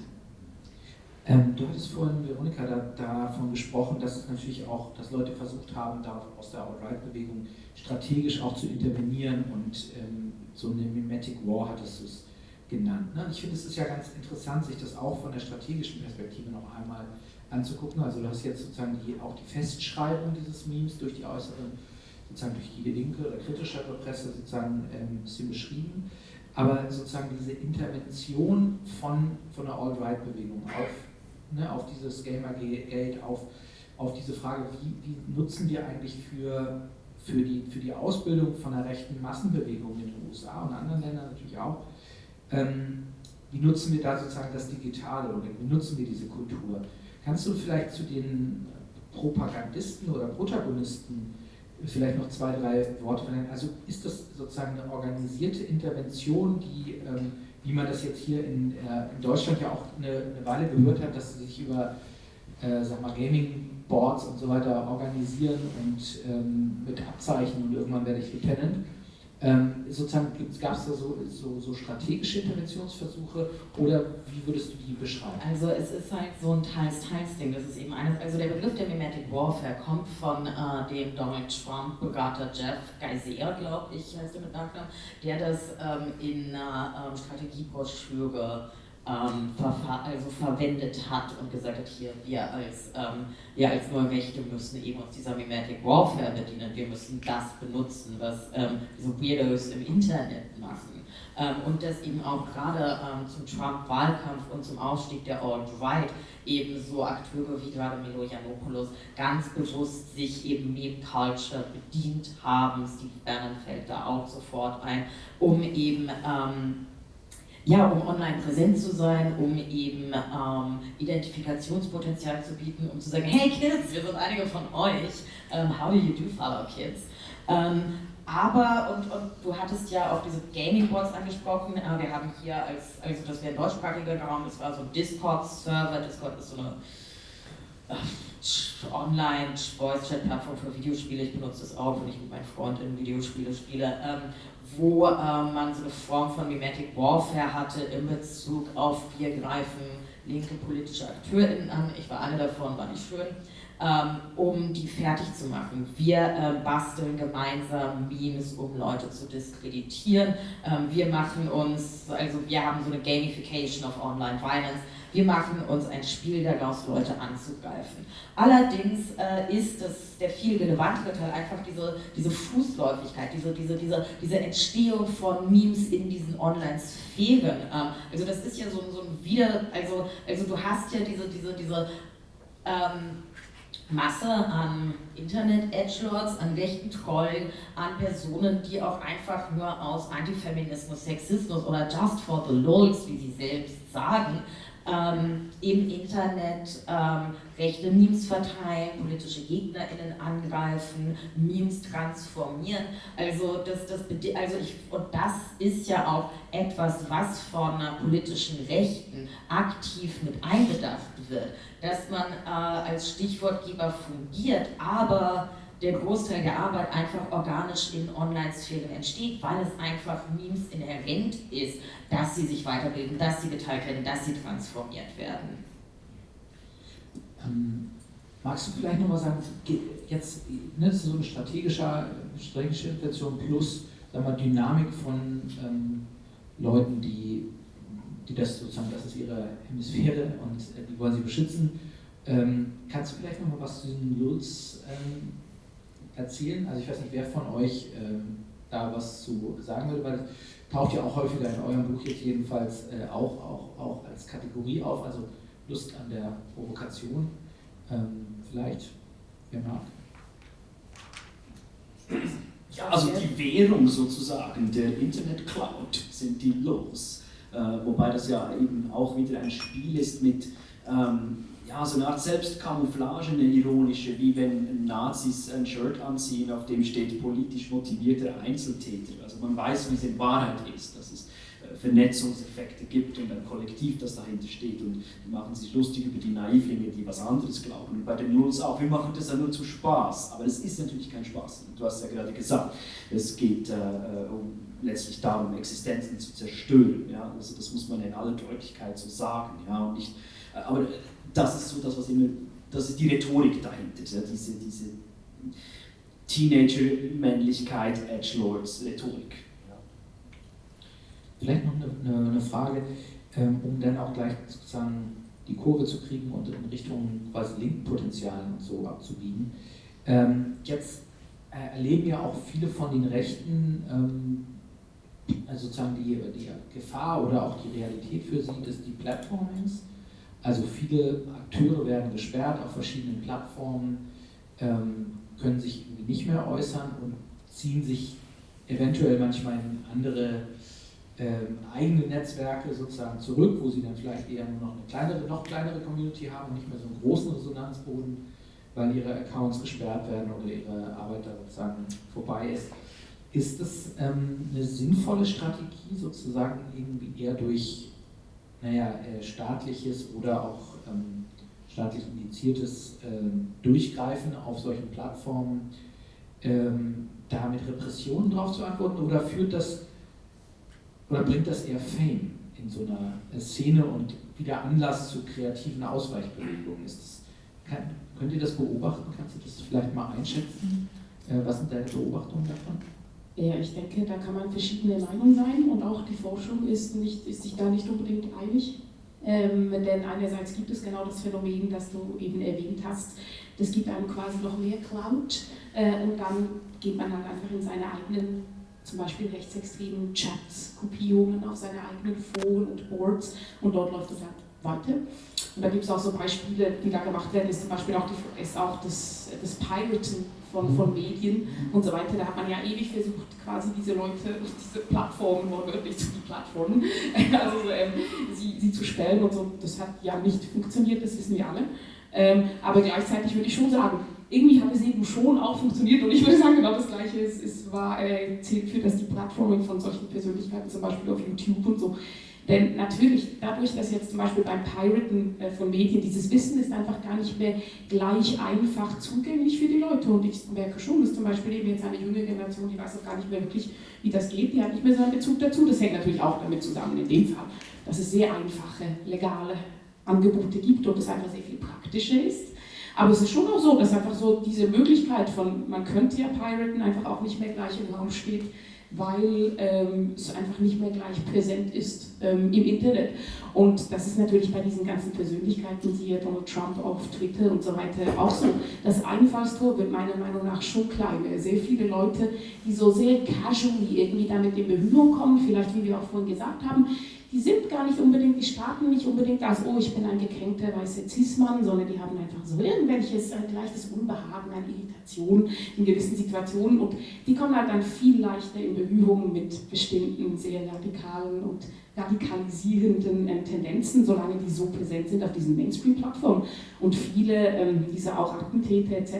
Ähm, du hattest vorhin, Veronika, da, davon gesprochen, dass es natürlich auch, dass Leute versucht haben, da aus der Alt-Right-Bewegung strategisch auch zu intervenieren und ähm, so eine Mimetic War hattest du es genannt. Ne? Ich finde, es ist ja ganz interessant, sich das auch von der strategischen Perspektive noch einmal anzugucken. Also du hast jetzt sozusagen die, auch die Festschreibung dieses Memes durch die äußere, sozusagen durch die linke oder kritischere Presse sozusagen ähm, ein bisschen beschrieben. Aber sozusagen diese Intervention von, von der Alt-Right-Bewegung auf, ne, auf dieses Gamergate, auf, auf diese Frage, wie, wie nutzen wir eigentlich für, für die, für die Ausbildung von der rechten Massenbewegung in den USA und anderen Ländern natürlich auch. Ähm, wie nutzen wir da sozusagen das Digitale oder wie nutzen wir diese Kultur? Kannst du vielleicht zu den Propagandisten oder Protagonisten vielleicht noch zwei, drei Worte vernennen? Also ist das sozusagen eine organisierte Intervention, die, ähm, wie man das jetzt hier in, äh, Deutschland ja auch eine, Weile gehört hat, dass sie sich über äh, sag mal, Gaming-Boards und so weiter organisieren und ähm, mit Abzeichen und irgendwann werde ich Lieutenant. Ähm, sozusagen gab es da so, so, so, strategische Interventionsversuche oder wie würdest du die beschreiben? Also es ist halt so ein Teils-Teils-Ding. Das ist eben eines, also der Begriff der Mimetic Warfare kommt von äh, dem Donald Trump Berater Jeff Geisel, glaube ich, heißt er mit Nachnamen, der das ähm, in einer ähm, Strategiebroschüre ähm, also verwendet hat und gesagt hat, hier, wir als, ähm, wir als neue Mächte müssen eben uns dieser Mimetic Warfare bedienen, wir müssen das benutzen, was ähm, diese Weirdos im Internet machen. Ähm, und das eben auch gerade ähm, zum Trump-Wahlkampf und zum Ausstieg der Alt-Right eben so Akteure wie gerade Milo Yiannopoulos ganz bewusst sich eben Meme-Culture bedient haben. Steve Bannon fällt da auch sofort ein, um eben ähm, ja, um online präsent zu sein, um eben ähm, Identifikationspotenzial zu bieten, um zu sagen, hey Kids, wir sind einige von euch, um, ähm, how do you do follow kids? Ähm, aber, und, und du hattest ja auch diese Gaming-Boards angesprochen, äh, wir haben hier als, also das wäre ein deutschsprachiger Raum, das war so ein Discord-Server, Discord ist so eine äh, Online-Voice-Chat-Plattform für Videospiele, ich benutze das auch, wenn ich mit meinen Freunden Videospiele spiele. Ähm, wo äh, man so eine Form von Mimetic Warfare hatte in Bezug auf wir greifen linke politische AkteurInnen an, ich war eine davon, war nicht schön, ähm, um die fertig zu machen. Wir äh, basteln gemeinsam Memes, um Leute zu diskreditieren. Ähm, wir machen uns, also wir haben so eine Gamification of Online Violence, wir machen uns ein Spiel daraus, Leute anzugreifen. Allerdings äh, ist das, der viel relevantere Teil einfach diese, diese Fußläufigkeit, diese, diese, diese, diese Entstehung von Memes in diesen Online-Sphären. Ähm, also das ist ja so, so ein Wieder, also, also du hast ja diese, diese, diese ähm, Masse an Internet-Edgelords, an rechten Trollen, an Personen, die auch einfach nur aus Antifeminismus, Sexismus oder Just for the Lulz, wie sie selbst sagen, ähm, im Internet ähm, rechte Memes verteilen, politische GegnerInnen angreifen, Memes transformieren. Also das, das, also ich, und das ist ja auch etwas, was von einer politischen Rechten aktiv mit einbedacht wird, dass man äh, als Stichwortgeber fungiert, aber der Großteil der Arbeit einfach organisch in Online-Sphären entsteht, weil es einfach Memes inhärent ist, dass sie sich weiterbilden, dass sie geteilt werden, dass sie transformiert werden. Ähm, magst du vielleicht nochmal sagen, jetzt ne, so eine strategische, strategische Intervention plus sagen wir, Dynamik von ähm, Leuten, die, die das sozusagen, das ist ihre Hemisphäre und äh, die wollen sie beschützen. Ähm, kannst du vielleicht nochmal was zu den Lulz ähm, erzählen? Also ich weiß nicht, wer von euch ähm, da was zu sagen würde, weil das taucht ja auch häufiger in eurem Buch jetzt jedenfalls äh, auch, auch, auch als Kategorie auf, also Lust an der Provokation. Ähm, vielleicht, wer mag. Ja, also die Währung sozusagen der Internet Cloud sind die Los. Äh, wobei das ja eben auch wieder ein Spiel ist mit ähm, ja, so eine Art Selbstkamouflage, eine ironische, wie wenn Nazis ein Shirt anziehen, auf dem steht politisch motivierter Einzeltäter. Also man weiß, wie es in Wahrheit ist, dass es äh, Vernetzungseffekte gibt und ein Kollektiv, das dahinter steht und die machen sich lustig über die Naivlinge, die was anderes glauben. Und bei den Lulz auch, wir machen das ja nur zu Spaß, aber es ist natürlich kein Spaß. Du hast ja gerade gesagt, es geht äh, äh um, letztlich darum, Existenzen zu zerstören. Ja? Also das muss man in aller Deutlichkeit so sagen. Ja? Und nicht, äh, aber das ist so das, was immer, das ist die Rhetorik dahinter, ja, diese, diese Teenager-Männlichkeit, Edgelords-Rhetorik. Ja. Vielleicht noch eine, eine Frage, ähm, um dann auch gleich sozusagen die Kurve zu kriegen und in Richtung quasi Linkpotenzial und so abzubiegen. Ähm, jetzt äh, erleben ja auch viele von den Rechten also sozusagen die, die Gefahr oder auch die Realität für sie des Deplatformings. Also viele Akteure werden gesperrt auf verschiedenen Plattformen. ähm, können sich nicht mehr äußern und ziehen sich eventuell manchmal in andere ähm, eigene Netzwerke sozusagen zurück, wo sie dann vielleicht eher nur noch eine kleinere, noch kleinere Community haben und nicht mehr so einen großen Resonanzboden, weil ihre Accounts gesperrt werden oder ihre Arbeit da sozusagen vorbei ist. Ist das ähm, eine sinnvolle Strategie, sozusagen irgendwie eher durch naja, äh, staatliches oder auch ähm, staatlich indiziertes ähm, Durchgreifen auf solchen Plattformen ähm, da mit Repressionen drauf zu antworten oder führt das oder bringt das eher Fame in so einer Szene und wieder Anlass zu kreativen Ausweichbewegungen? Ist das, kann, könnt ihr das beobachten? Kannst du das vielleicht mal einschätzen? Äh, was sind deine Beobachtungen davon? Ja, ich denke, da kann man verschiedene Meinungen sein und auch die Forschung ist, nicht, ist sich da nicht unbedingt einig. Ähm, denn einerseits gibt es genau das Phänomen, das du eben erwähnt hast. Das gibt einem quasi noch mehr Cloud äh, und dann geht man halt einfach in seine eigenen, zum Beispiel rechtsextremen Chats, Gruppierungen auf seine eigenen Foren und Boards und dort läuft es halt weiter. Und da gibt es auch so Beispiele, die da gemacht werden, ist zum Beispiel auch, die, ist auch das, das Piraten von, von Medien und so weiter. Da hat man ja ewig versucht, quasi diese Leute, diese Plattformen, wortwörtlich zu Plattformen, *laughs* also ähm, sie, sie zu stellen und so. Das hat ja nicht funktioniert, das wissen wir alle. Ähm, aber gleichzeitig würde ich schon sagen, irgendwie hat es eben schon auch funktioniert und ich würde sagen, genau das Gleiche ist, ist war, äh, zählt für, dass die Plattformen von solchen Persönlichkeiten, zum Beispiel auf YouTube und so, denn natürlich, dadurch, dass jetzt zum Beispiel beim Piraten äh, von Medien dieses Wissen ist einfach gar nicht mehr gleich einfach zugänglich für die Leute. Und ich merke schon, dass zum Beispiel eben jetzt eine junge Generation, die weiß auch gar nicht mehr wirklich, wie das geht, die hat nicht mehr so einen Bezug dazu. Das hängt natürlich auch damit zusammen, in dem Fall, dass es sehr einfache, legale Angebote gibt und es einfach sehr viel praktischer ist. Aber es ist schon auch so, dass einfach so diese Möglichkeit von, man könnte ja piraten, einfach auch nicht mehr gleich im Raum steht weil ähm, es einfach nicht mehr gleich präsent ist ähm, im Internet. Und das ist natürlich bei diesen ganzen Persönlichkeiten, siehe Donald Trump auf Twitter und so weiter, auch so. Das Einfallstor wird meiner Meinung nach schon kleiner. Sehr viele Leute, die so sehr casually irgendwie damit in Berührung kommen, vielleicht wie wir auch vorhin gesagt haben, die sind gar nicht unbedingt, die starten nicht unbedingt als, oh, ich bin ein gekränkter weißer Cis-Mann, sondern die haben einfach so irgendwelches ein leichtes Unbehagen, eine Irritation in gewissen Situationen und die kommen halt dann viel leichter in Berührung mit bestimmten sehr radikalen und radikalisierenden ähm, Tendenzen, solange die so präsent sind auf diesen Mainstream-Plattformen. Und viele ähm, dieser auch Attentäter etc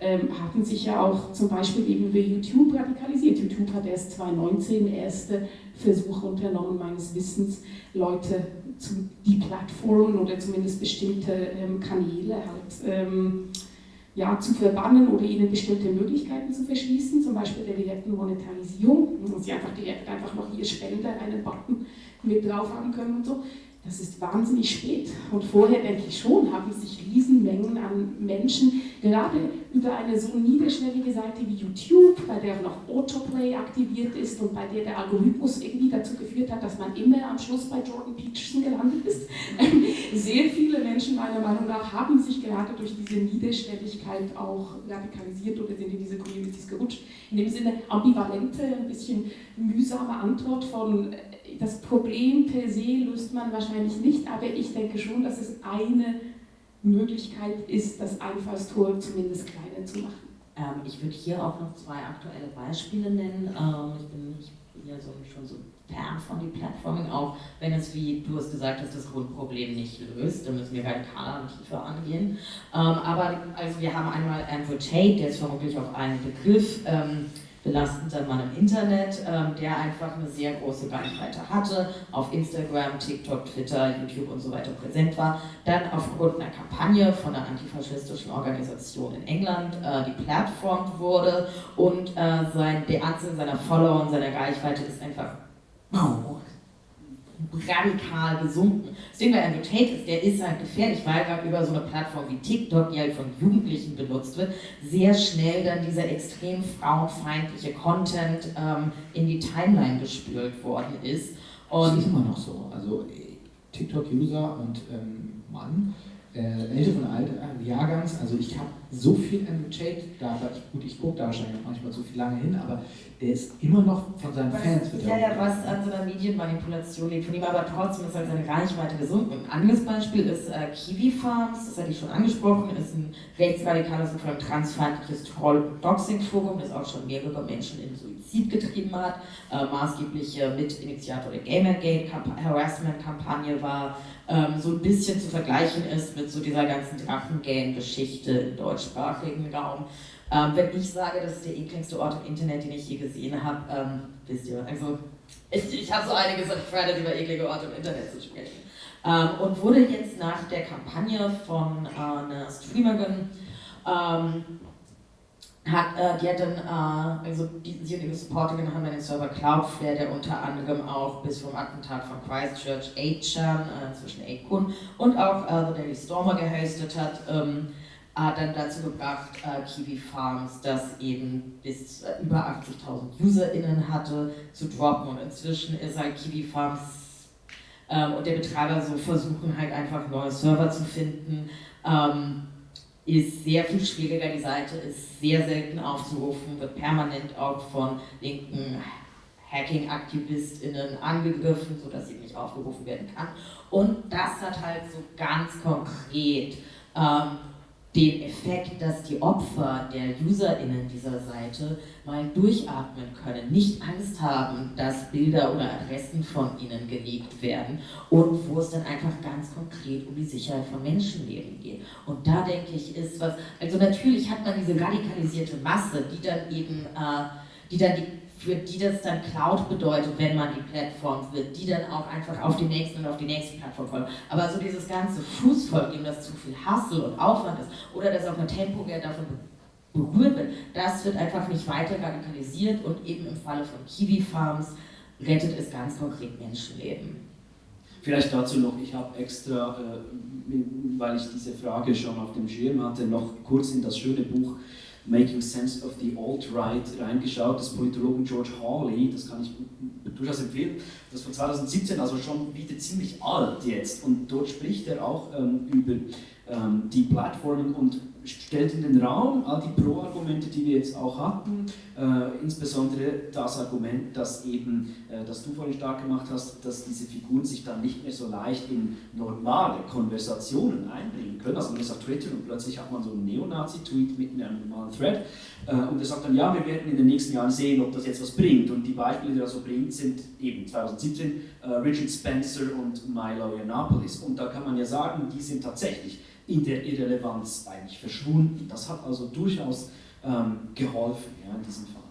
ähm, hatten sich ja auch zum Beispiel eben über YouTube radikalisiert. YouTube hat erst 2019 erste Versuche unternommen, meines Wissens, Leute zu deplatformen oder zumindest bestimmte ähm, Kanäle halt ähm, ja, zu verbannen oder ihnen bestimmte Möglichkeiten zu verschließen, zum Beispiel der direkten Monetarisierung, wo sie einfach direkt einfach noch ihr Spender einen Button mit drauf haben können und so. Das ist wahnsinnig spät. Und vorher, denke ich schon, haben sich Riesenmengen an Menschen, gerade über eine so niederschwellige Seite wie YouTube, bei der noch Autoplay aktiviert ist und bei der der Algorithmus irgendwie dazu geführt hat, dass man immer am Schluss bei Jordan Peterson gelandet ist. *laughs* Sehr viele Menschen, meiner Meinung nach, haben sich gerade durch diese Niederschwelligkeit auch radikalisiert oder sind in diese Communities gerutscht. In dem Sinne ambivalente, ein bisschen mühsame Antwort von das Problem per se löst man wahrscheinlich nicht, aber ich denke schon, dass es eine Möglichkeit ist, das Einfallstor zumindest kleiner zu machen. Ähm, ich würde hier auch noch zwei aktuelle Beispiele nennen. Ähm, ich bin, ich ja so, schon so fern von dem Plattforming, auch wenn es, wie du es gesagt hast, das Grundproblem nicht löst. Da müssen wir radikaler und tiefer angehen. Ähm, aber also wir haben einmal Andrew Tate, der ist vermutlich auch ein Begriff. Belastender Mann im Internet, ähm, der einfach eine sehr große Reichweite hatte, auf Instagram, TikTok, Twitter, YouTube und so weiter präsent war, dann aufgrund einer Kampagne von einer antifaschistischen Organisation in England äh, die Plattform wurde und äh, sein, der Anzahl seiner Follower und seiner Reichweite ist einfach radikal gesunken. Das Ding bei Tate ist, der ist halt gefährlich, weil gerade über so eine Plattform wie TikTok, die halt von Jugendlichen benutzt wird, sehr schnell dann dieser extrem frauenfeindliche Content ähm, in die Timeline gespült worden ist. Und das ist immer noch so. Also TikTok-User und ähm, Mann, äh, älteren Alter, äh, Jahrgangs. Also ich habe so viel Andrew Tate da, ich, gut, ich gucke da wahrscheinlich auch manchmal zu viel lange hin, aber der ist immer noch von seinen was, Fans Ja, ja, was an so einer Medienmanipulation liegt. Von ihm, aber trotzdem ist halt seine Reichweite gesunken. Ein anderes Beispiel ist äh, Kiwi Farms, das hatte ich schon angesprochen, ist ein rechtsradikales und vor allem transfeindliches Troll-Doxing-Forum, das auch schon mehrere Menschen in Suizid getrieben hat, äh, maßgeblich äh, Mitinitiator der Gamergate-Harassment-Kampagne war, ähm, so ein bisschen zu vergleichen ist mit so dieser ganzen Drachengang-Geschichte im deutschsprachigen Raum. Ähm, wenn ich sage, das ist der ekligste Ort im Internet, den ich je gesehen habe, ähm, wisst ihr, also ich, ich habe so einiges an Credit über eklige Orte im Internet zu sprechen. Ähm, und wurde jetzt nach der Kampagne von äh, einer Streamerin, ähm, hat, äh, die hat dann, äh, also die, sie und ihre Supporterinnen haben dann den Server Cloudflare, der unter anderem auch bis vom Attentat von Christchurch 8chan, äh, inzwischen 8kun, und auch äh, The Daily Stormer gehostet hat, ähm, hat dann dazu gebracht, äh, Kiwi Farms, das eben bis äh, über 80.000 UserInnen hatte, zu droppen. Und inzwischen ist halt Kiwi Farms ähm, und der Betreiber so versuchen halt einfach neue Server zu finden. Ähm, ist sehr viel schwieriger, die Seite ist sehr selten aufzurufen, wird permanent auch von linken Hacking-AktivistInnen angegriffen, sodass sie nicht aufgerufen werden kann. Und das hat halt so ganz konkret ähm, den Effekt, dass die Opfer der UserInnen dieser Seite mal durchatmen können, nicht Angst haben, dass Bilder oder Adressen von ihnen geleakt werden und wo es dann einfach ganz konkret um die Sicherheit von Menschenleben geht. Und da denke ich, ist was, also natürlich hat man diese radikalisierte Masse, die dann eben, äh, die dann die für die das dann Cloud bedeutet, wenn man die Plattform wird, die dann auch einfach auf die nächsten und auf die nächste Plattform folgen. Aber so dieses ganze Fußvolk, dem das zu viel Hassel und Aufwand ist, oder dass auch eine Tempo davon berührt wird, das wird einfach nicht weiter radikalisiert und eben im Falle von Kiwi Farms rettet es ganz konkret Menschenleben. Vielleicht dazu noch, ich habe extra, äh, weil ich diese Frage schon auf dem Schirm hatte, noch kurz in das schöne Buch Making Sense of the Alt-Right reingeschaut, des Politologen George Hawley, das kann ich durchaus empfehlen, das von 2017, also schon wieder ziemlich alt jetzt. Und dort spricht er auch ähm, über ähm, die Plattformen und stellt in den Raum all die Pro-Argumente, die wir jetzt auch hatten, äh, insbesondere das Argument, dass eben, äh, das du vorhin stark gemacht hast, dass diese Figuren sich dann nicht mehr so leicht in normale Konversationen einbringen können. Also man ist auf Twitter und plötzlich hat man so einen Neonazi-Tweet mitten in einem normalen Thread äh, und er sagt dann, ja, wir werden in den nächsten Jahren sehen, ob das jetzt was bringt. Und die Beispiele, die er so bringt, sind eben 2017 äh, Richard Spencer und Milo Yiannopoulos. Und da kann man ja sagen, die sind tatsächlich in der Irrelevanz eigentlich verschwunden. Das hat also durchaus ähm, geholfen ja, in diesem Fall.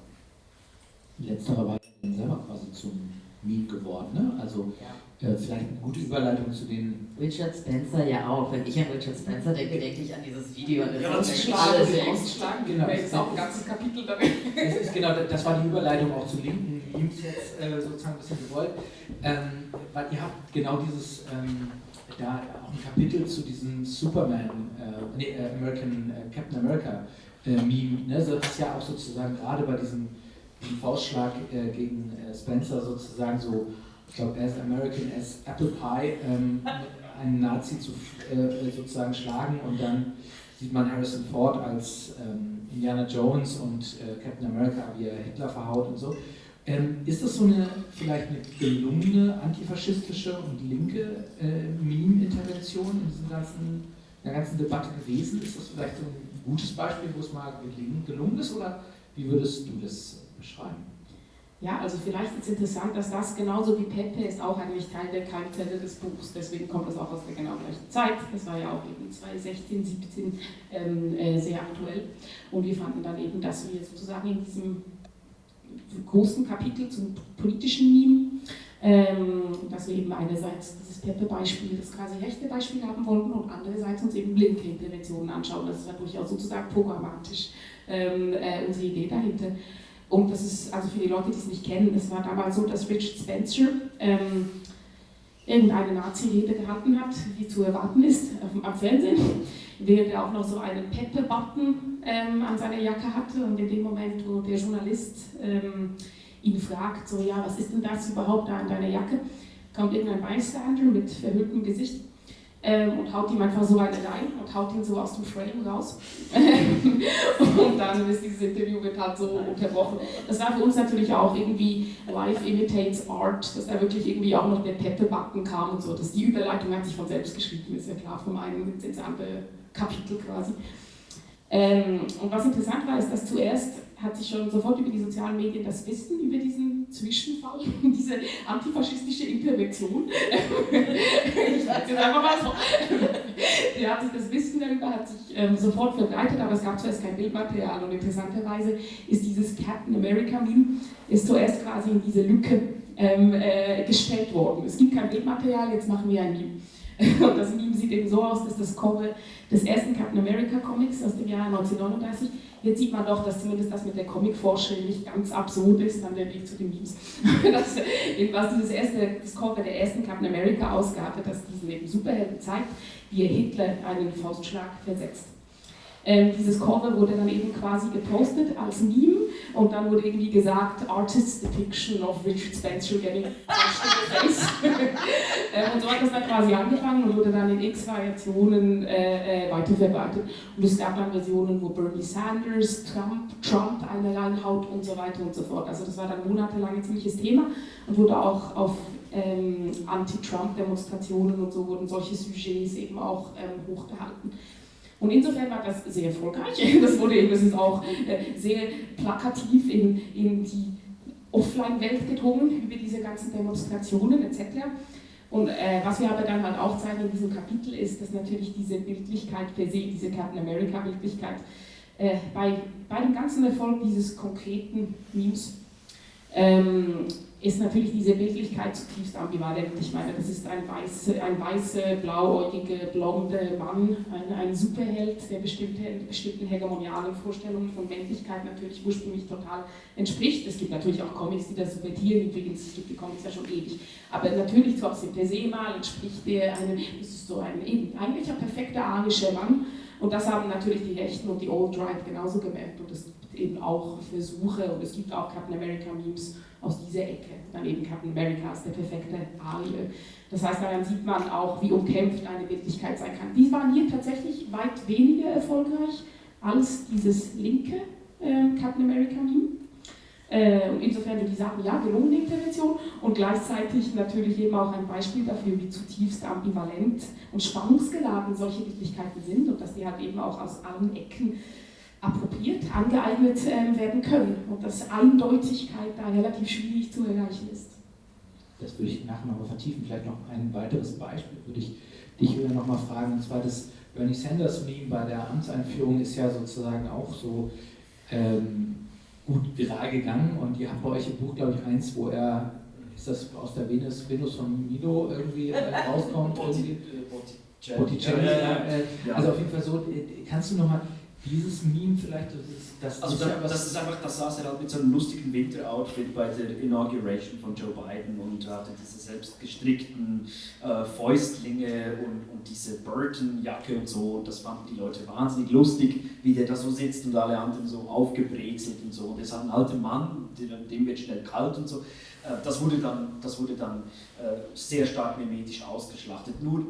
Letzterer war selber quasi zum Meme geworden. Ne? Also ja. äh, vielleicht eine gute Überleitung zu den. Richard Spencer ja auch. Wenn ich an Richard Spencer denke, denke ich an dieses Video. An das ja, ausgeschlagen, ausgeschlagen, genau. Ist auch ein ganzes Kapitel damit. Das, *laughs* ist genau, das war die Überleitung auch zu linken Memes jetzt äh, sozusagen ein bisschen gewollt. Ähm, weil ihr habt genau dieses. Ähm, da auch ein Kapitel zu diesem Superman, äh, nee, äh, American, äh, Captain America äh, Meme, ne? das ist ja auch sozusagen gerade bei diesem, diesem Faustschlag äh, gegen äh, Spencer sozusagen so, ich glaube, as American as Apple Pie, ähm, *laughs* einen Nazi zu sozusagen schlagen und dann sieht man Harrison Ford als ähm, Indiana Jones und Captain America, wie er Hitler verhaut und so. Ähm, ist das so eine vielleicht eine gelungene antifaschistische und linke äh, Meme-Intervention in diesem ganzen, der ganzen Debatte gewesen? Ist das vielleicht so ein gutes Beispiel, wo es mal gelungen ist oder wie würdest du das beschreiben? Ja, also vielleicht ist interessant, dass das genauso wie Pepe ist auch eigentlich Teil der Keimzelle des Buchs, deswegen kommt das auch aus der genau gleichen Zeit. Das war ja auch eben 2016, 17 ähm, äh, sehr aktuell. Und wir fanden dann eben, dass wir sozusagen in diesem großen Kapitel zum politischen Meme, ähm, dass wir eben einerseits dieses Peppe-Beispiel, das quasi rechte Beispiel haben wollten und andererseits uns eben linke Interventionen anschauen. Das war durchaus sozusagen programmatisch ähm, äh, unsere Idee dahinter. Und das ist, also für die Leute, die es nicht kennen, es war damals so, dass Richard Spencer ähm, irgendeine Nazi-Rede gehalten hat, wie zu erwarten ist, am Fernsehen, während er auch noch so einen Peppe-Button ähm, an seiner Jacke hatte und in dem Moment, wo der Journalist ähm, ihn fragt, so ja, was ist denn das überhaupt da an deiner Jacke, kommt irgendein Bystander mit verhülltem Gesicht ähm, und haut ihm einfach so eine rein und haut ihn so aus dem Frame raus. *laughs* und dann ist dieses Interview wird halt so unterbrochen. Das war für uns natürlich auch irgendwie Life imitates Art, dass da wirklich irgendwie auch noch der Peppebacken kam und so. Dass die Überleitung hat sich von selbst geschrieben, ist ja klar, vom einen ins andere Kapitel quasi. Ähm, und was interessant war, ist, dass zuerst hat sich schon sofort über die sozialen Medien das Wissen über diesen Zwischenfall, *laughs* diese antifaschistische Intervention, *laughs* ich sage jetzt einfach mal so, *laughs* ja, hat sich das Wissen darüber hat sich ähm, sofort verbreitet, aber es gab zuerst kein Bildmaterial und interessanterweise ist dieses Captain America Meme ist zuerst quasi in diese Lücke ähm, äh, gestellt worden. Es gibt kein Bildmaterial, jetzt machen wir ein Meme. *laughs* Und das Meme sieht eben so aus, dass das Cover des ersten Captain America Comics aus dem Jahr 1939 Jetzt sieht man doch, dass zumindest das mit der Comicforschung nicht ganz absurd ist, dann der Weg zu den Memes. *laughs* das, was dieses erste, das Cover der ersten Captain America Ausgabe, das diesen eben Superhelden zeigt, wie er Hitler einen Faustschlag versetzt. Ähm, dieses Cover wurde dann eben quasi gepostet als Meme und dann wurde irgendwie gesagt, Artist's Depiction of Richard Spencer getting face. *laughs* ähm, und so hat das dann quasi angefangen und wurde dann in x Variationen äh, äh, weiterverbreitet. Und es gab dann Versionen, wo Bernie Sanders, Trump, Trump eine reinhaut und so weiter und so fort. Also das war dann monatelang ein ziemliches Thema und wurde auch auf ähm, Anti-Trump-Demonstrationen und so wurden solche Sujets eben auch ähm, hochgehalten. Und insofern war das sehr erfolgreich. *laughs* Das wurde eben, auch äh, sehr plakativ in, in die Offline-Welt gedrungen über diese ganzen Demonstrationen etc. Und äh, was wir aber dann halt auch zeigen in diesem Kapitel ist, dass natürlich diese Bildlichkeit per se, diese Captain America-Bildlichkeit, äh, bei, bei dem ganzen Erfolg dieses konkreten Memes ähm, ist natürlich diese Bildlichkeit zutiefst ambivalent. Ich meine, das ist ein weißer, ein weiße, blauäugige, blonde Mann, ein, ein Superheld, der bestimmte, bestimmten hegemonialen Vorstellungen von Männlichkeit natürlich ursprünglich total entspricht. Es gibt natürlich auch Comics, die das subvertieren, übrigens, es gibt die Comics ja schon ewig. Aber natürlich trotzdem per se mal entspricht der einem, das ist so ein eben, eigentlich ein perfekter arischer Mann. Und das haben natürlich die Rechten und die Old Right genauso gemerkt. Und gibt eben auch Versuche und es gibt auch Captain America Memes aus dieser Ecke. Dann eben Captain America ist der perfekte Arie. Das heißt, daran sieht man auch, wie umkämpft eine Wirklichkeit sein kann. Die waren hier tatsächlich weit weniger erfolgreich als dieses linke äh, Captain America Meme. Äh, insofern würde ich sagen, ja, gelungene Intervention und gleichzeitig natürlich eben auch ein Beispiel dafür, wie zutiefst ambivalent und spannungsgeladen solche Wirklichkeiten sind und dass die halt eben auch aus allen Ecken appropriiert, angeeignet äh, werden können und dass Eindeutigkeit da relativ schwierig zu erreichen ist. Das würde ich nachher nochmal vertiefen. Vielleicht noch ein weiteres Beispiel würde ich dich wieder nochmal fragen, und zwar das Bernie Sanders Meme bei der Amtseinführung ist ja sozusagen auch so ähm, gut viral gegangen und ihr habt bei euch im Buch, glaube ich, eins, wo er, ist das aus der Venus, Venus von Milo irgendwie äh, rauskommt? irgendwie? Botticelli. Ja, ja, ja. Also auf jeden Fall so, äh, kannst du nochmal dieses Meme vielleicht, das ist, das also da, das ist einfach, das saß er halt mit so einem lustigen Winteroutfit bei der Inauguration von Joe Biden und hatte diese selbst gestrickten äh, Fäustlinge und, und diese Burton-Jacke und so und das fanden die Leute wahnsinnig lustig, wie der da so sitzt und alle anderen so aufgebrezelt und so und ist halt ein alter Mann, dem wird schnell kalt und so. Äh, das wurde dann, das wurde dann äh, sehr stark memetisch ausgeschlachtet. Nur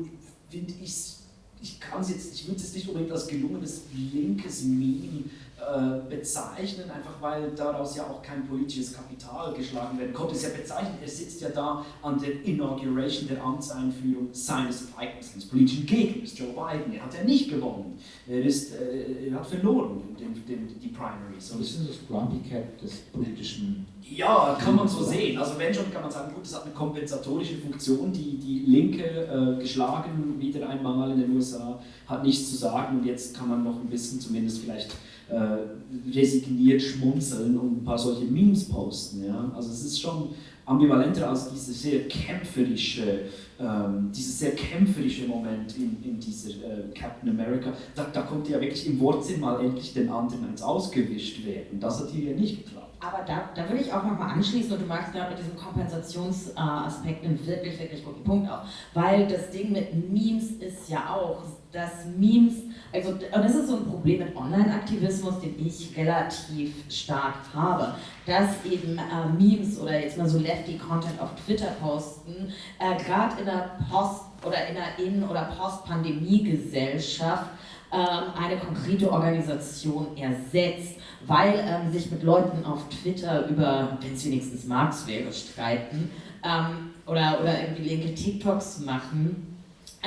finde ich es ich kann es jetzt, ich würde es nicht unbedingt als gelungenes linkes Meme äh, bezeichnen, einfach weil daraus ja auch kein politisches Kapital geschlagen werden konnte. Es ist ja bezeichnet, er sitzt ja da an der Inauguration der Amtseinführung seines eigenen politischen Gegners, Joe Biden. Er hat ja nicht gewonnen. Er, ist, äh, er hat verloren, den, den, die Primaries. So ist das Grumpy Cat des politischen ja, kann man so sehen. Also wenn schon, kann man sagen, gut, das hat eine kompensatorische Funktion. Die, die Linke äh, geschlagen wieder einmal in den USA, hat nichts zu sagen und jetzt kann man noch ein bisschen zumindest vielleicht äh, resigniert schmunzeln und ein paar solche Memes posten. Ja? Also es ist schon ambivalenter als diese sehr kämpferische, ähm, dieses sehr kämpferische Moment in, in dieser äh, Captain America. Da, da konnte ja wirklich im Wortsinn mal endlich den anderen ausgewischt werden. Das hat hier ja nicht geklappt. Aber da, da würde ich auch nochmal anschließen und du magst gerade mit diesem Kompensationsaspekt einen wirklich, wirklich guten Punkt auch. Weil das Ding mit Memes ist ja auch, dass Memes, also und das ist so ein Problem mit Online-Aktivismus, den ich relativ stark habe, dass eben äh, Memes oder jetzt mal so Lefty-Content auf Twitter posten, äh, gerade in der Post- oder in einer In- oder Post-Pandemie-Gesellschaft ähm, eine konkrete Organisation ersetzt, weil ähm, sich mit Leuten auf Twitter über, wenn es wenigstens Marx wäre, streiten ähm, oder, oder irgendwie linke TikToks machen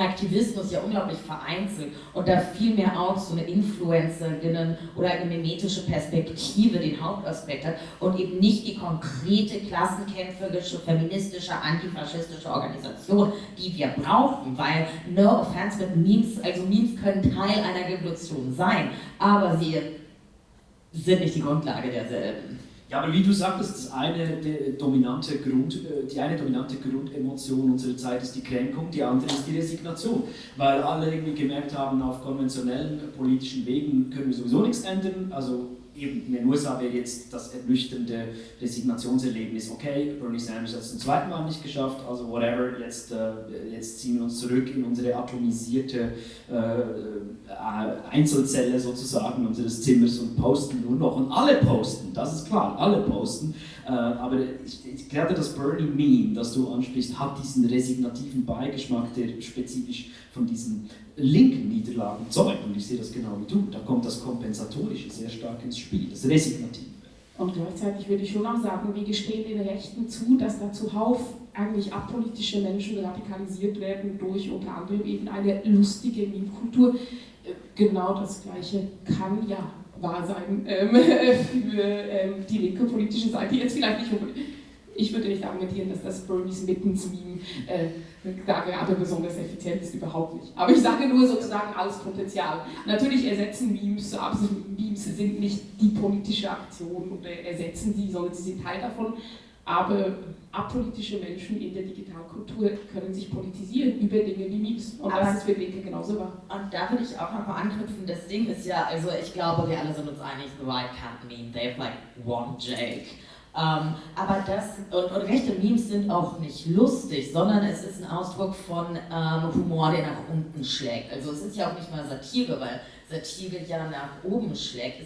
Aktivismus ja unglaublich vereinzelt und da viel mehr auch so eine Influencerinnen oder eine mimetische Perspektive den Hauptaspekt hat und eben nicht die konkrete klassenkämpferische, feministische, antifaschistische Organisation, die wir brauchen, weil no offense mit Memes, also Memes können Teil einer Revolution sein, aber sie sind nicht die Grundlage derselben. Ja, aber wie du sagtest, das eine dominante Grund, die eine dominante Grundemotion unserer Zeit ist die Kränkung, die andere ist die Resignation. Weil alle irgendwie gemerkt haben, auf konventionellen politischen Wegen können wir sowieso nichts ändern. Also eben in den USA wäre jetzt das ernüchternde Resignationserlebnis, okay, Bernie Sanders hat es zum zweiten Mal nicht geschafft, also whatever, jetzt, äh, jetzt ziehen wir uns zurück in unsere atomisierte äh, Einzelzelle sozusagen unseres Zimmers und posten nur noch. Und alle posten, das ist klar, alle posten. Äh, aber ich, ich glaube, das Bernie-Meme, das du ansprichst, hat diesen resignativen Beigeschmack, der spezifisch von diesen linken Niederlagen zeugt. Und ich sehe das genau wie du. Da kommt das Kompensatorische sehr stark ins Spiel, das Resignative. Und gleichzeitig würde ich schon auch sagen, wir gestehen den Rechten zu, dass da zuhauf eigentlich apolitische Menschen radikalisiert werden durch unter anderem eben eine lustige Meme-Kultur. Äh, genau das Gleiche kann ja wahr sein ähm, *laughs* für ähm, die linke politische Seite. Jetzt vielleicht nicht. Ich würde nicht argumentieren, dass das Bernie's Mittens-Meme äh, da gerade besonders effizient ist, überhaupt nicht. Aber ich sage nur sozusagen alles Potenzial. Natürlich ersetzen Memes, aber Memes sind nicht die politische Aktion oder ersetzen sie, sondern sie sind Teil davon. Aber apolitische Menschen in der Digitalkultur können sich politisieren über Dinge wie Memes. Und Aber das ist für Linke genauso wahr. Und da würde ich auch nochmal anknüpfen. Das Ding ist ja, also ich glaube, wir alle sind uns einig, the right can't meme. They have like one Jake. Ähm, aber das, und, und, rechte Memes sind auch nicht lustig, sondern es ist ein Ausdruck von ähm, Humor, der nach unten schlägt. Also es ist ja auch nicht mal Satire, weil Satire ja nach oben schlägt.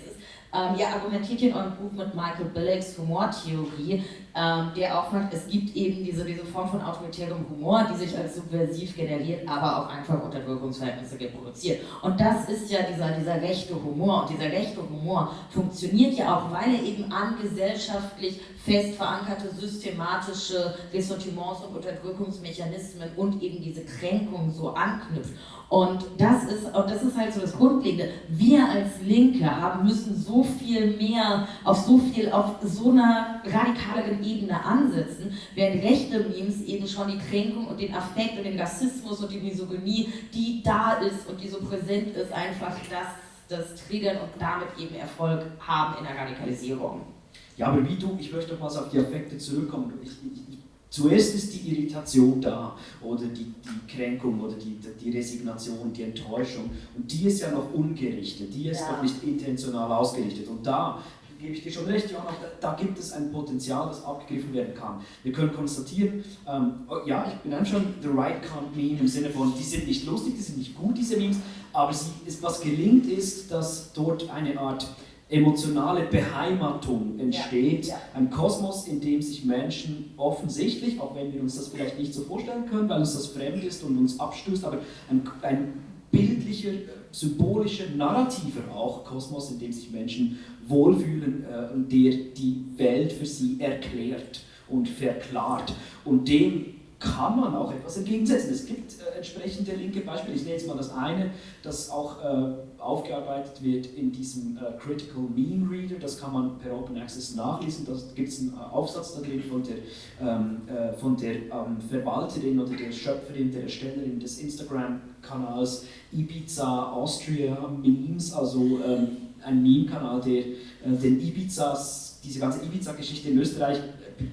Ähm, ihr argumentiert in eurem Buch mit Michael Billig's Humortheorie, ähm, der auch sagt, es gibt eben diese, diese Form von autoritärem Humor, die sich als subversiv generiert, aber auch einfach Unterdrückungsverhältnisse reproduziert. Und das ist ja dieser, dieser rechte Humor. Und dieser rechte Humor funktioniert ja auch, weil er eben an gesellschaftlich fest verankerte systematische Ressentiments und Unterdrückungsmechanismen und eben diese Kränkung so anknüpft. Und das ist, und das ist halt so das Grundlegende. Wir als Linke haben, müssen so viel mehr auf so viel, auf so einer radikaleren Ebene ansetzen, während rechte Memes eben schon die Kränkung und den Affekt und den Rassismus und die Misogynie, die da ist und die so präsent ist, einfach das, das triggern und damit eben Erfolg haben in der Radikalisierung. Ja, aber wie du, ich möchte noch mal auf die Affekte zurückkommen. Ich, ich, Zuerst ist die Irritation da oder die, die Kränkung oder die, die Resignation, die Enttäuschung und die ist ja noch ungerichtet, die ist ja. noch nicht intentional ausgerichtet und da gebe ich dir schon recht, Johanna, da, da, gibt es ein Potenzial, das abgegriffen werden kann. Wir können konstatieren, ähm, oh, ja, ich bin schon the right can't meme im Sinne von, die sind nicht lustig, die sind nicht gut, diese Memes, aber sie, ist, was gelingt ist, dass dort eine Art emotionale Beheimatung entsteht. Ja, ja. Ein Kosmos, in dem sich Menschen offensichtlich, auch wenn wir uns das vielleicht nicht so vorstellen können, weil uns das fremd ist und uns abstößt, aber ein, ein bildlicher, symbolischer, narrativer auch Kosmos, in dem sich Menschen wohlfühlen äh, und der die Welt für sie erklärt und verklart. Und dem kann man auch etwas entgegensetzen. Es gibt äh, entsprechende linke Beispiele. Ich nenne jetzt mal das eine, das auch äh, aufgearbeitet wird in diesem äh, Critical Meme Reader. Das kann man per Open Access nachlesen. Da gibt es einen äh, Aufsatz da drin von der, ähm, äh, von der ähm, Verwalterin oder der Schöpferin, der Erstellerin des Instagram-Kanals Ibiza Austria Memes, also ähm, ein Meme-Kanal, der äh, den Ibizas, diese ganze Ibiza-Geschichte in Österreich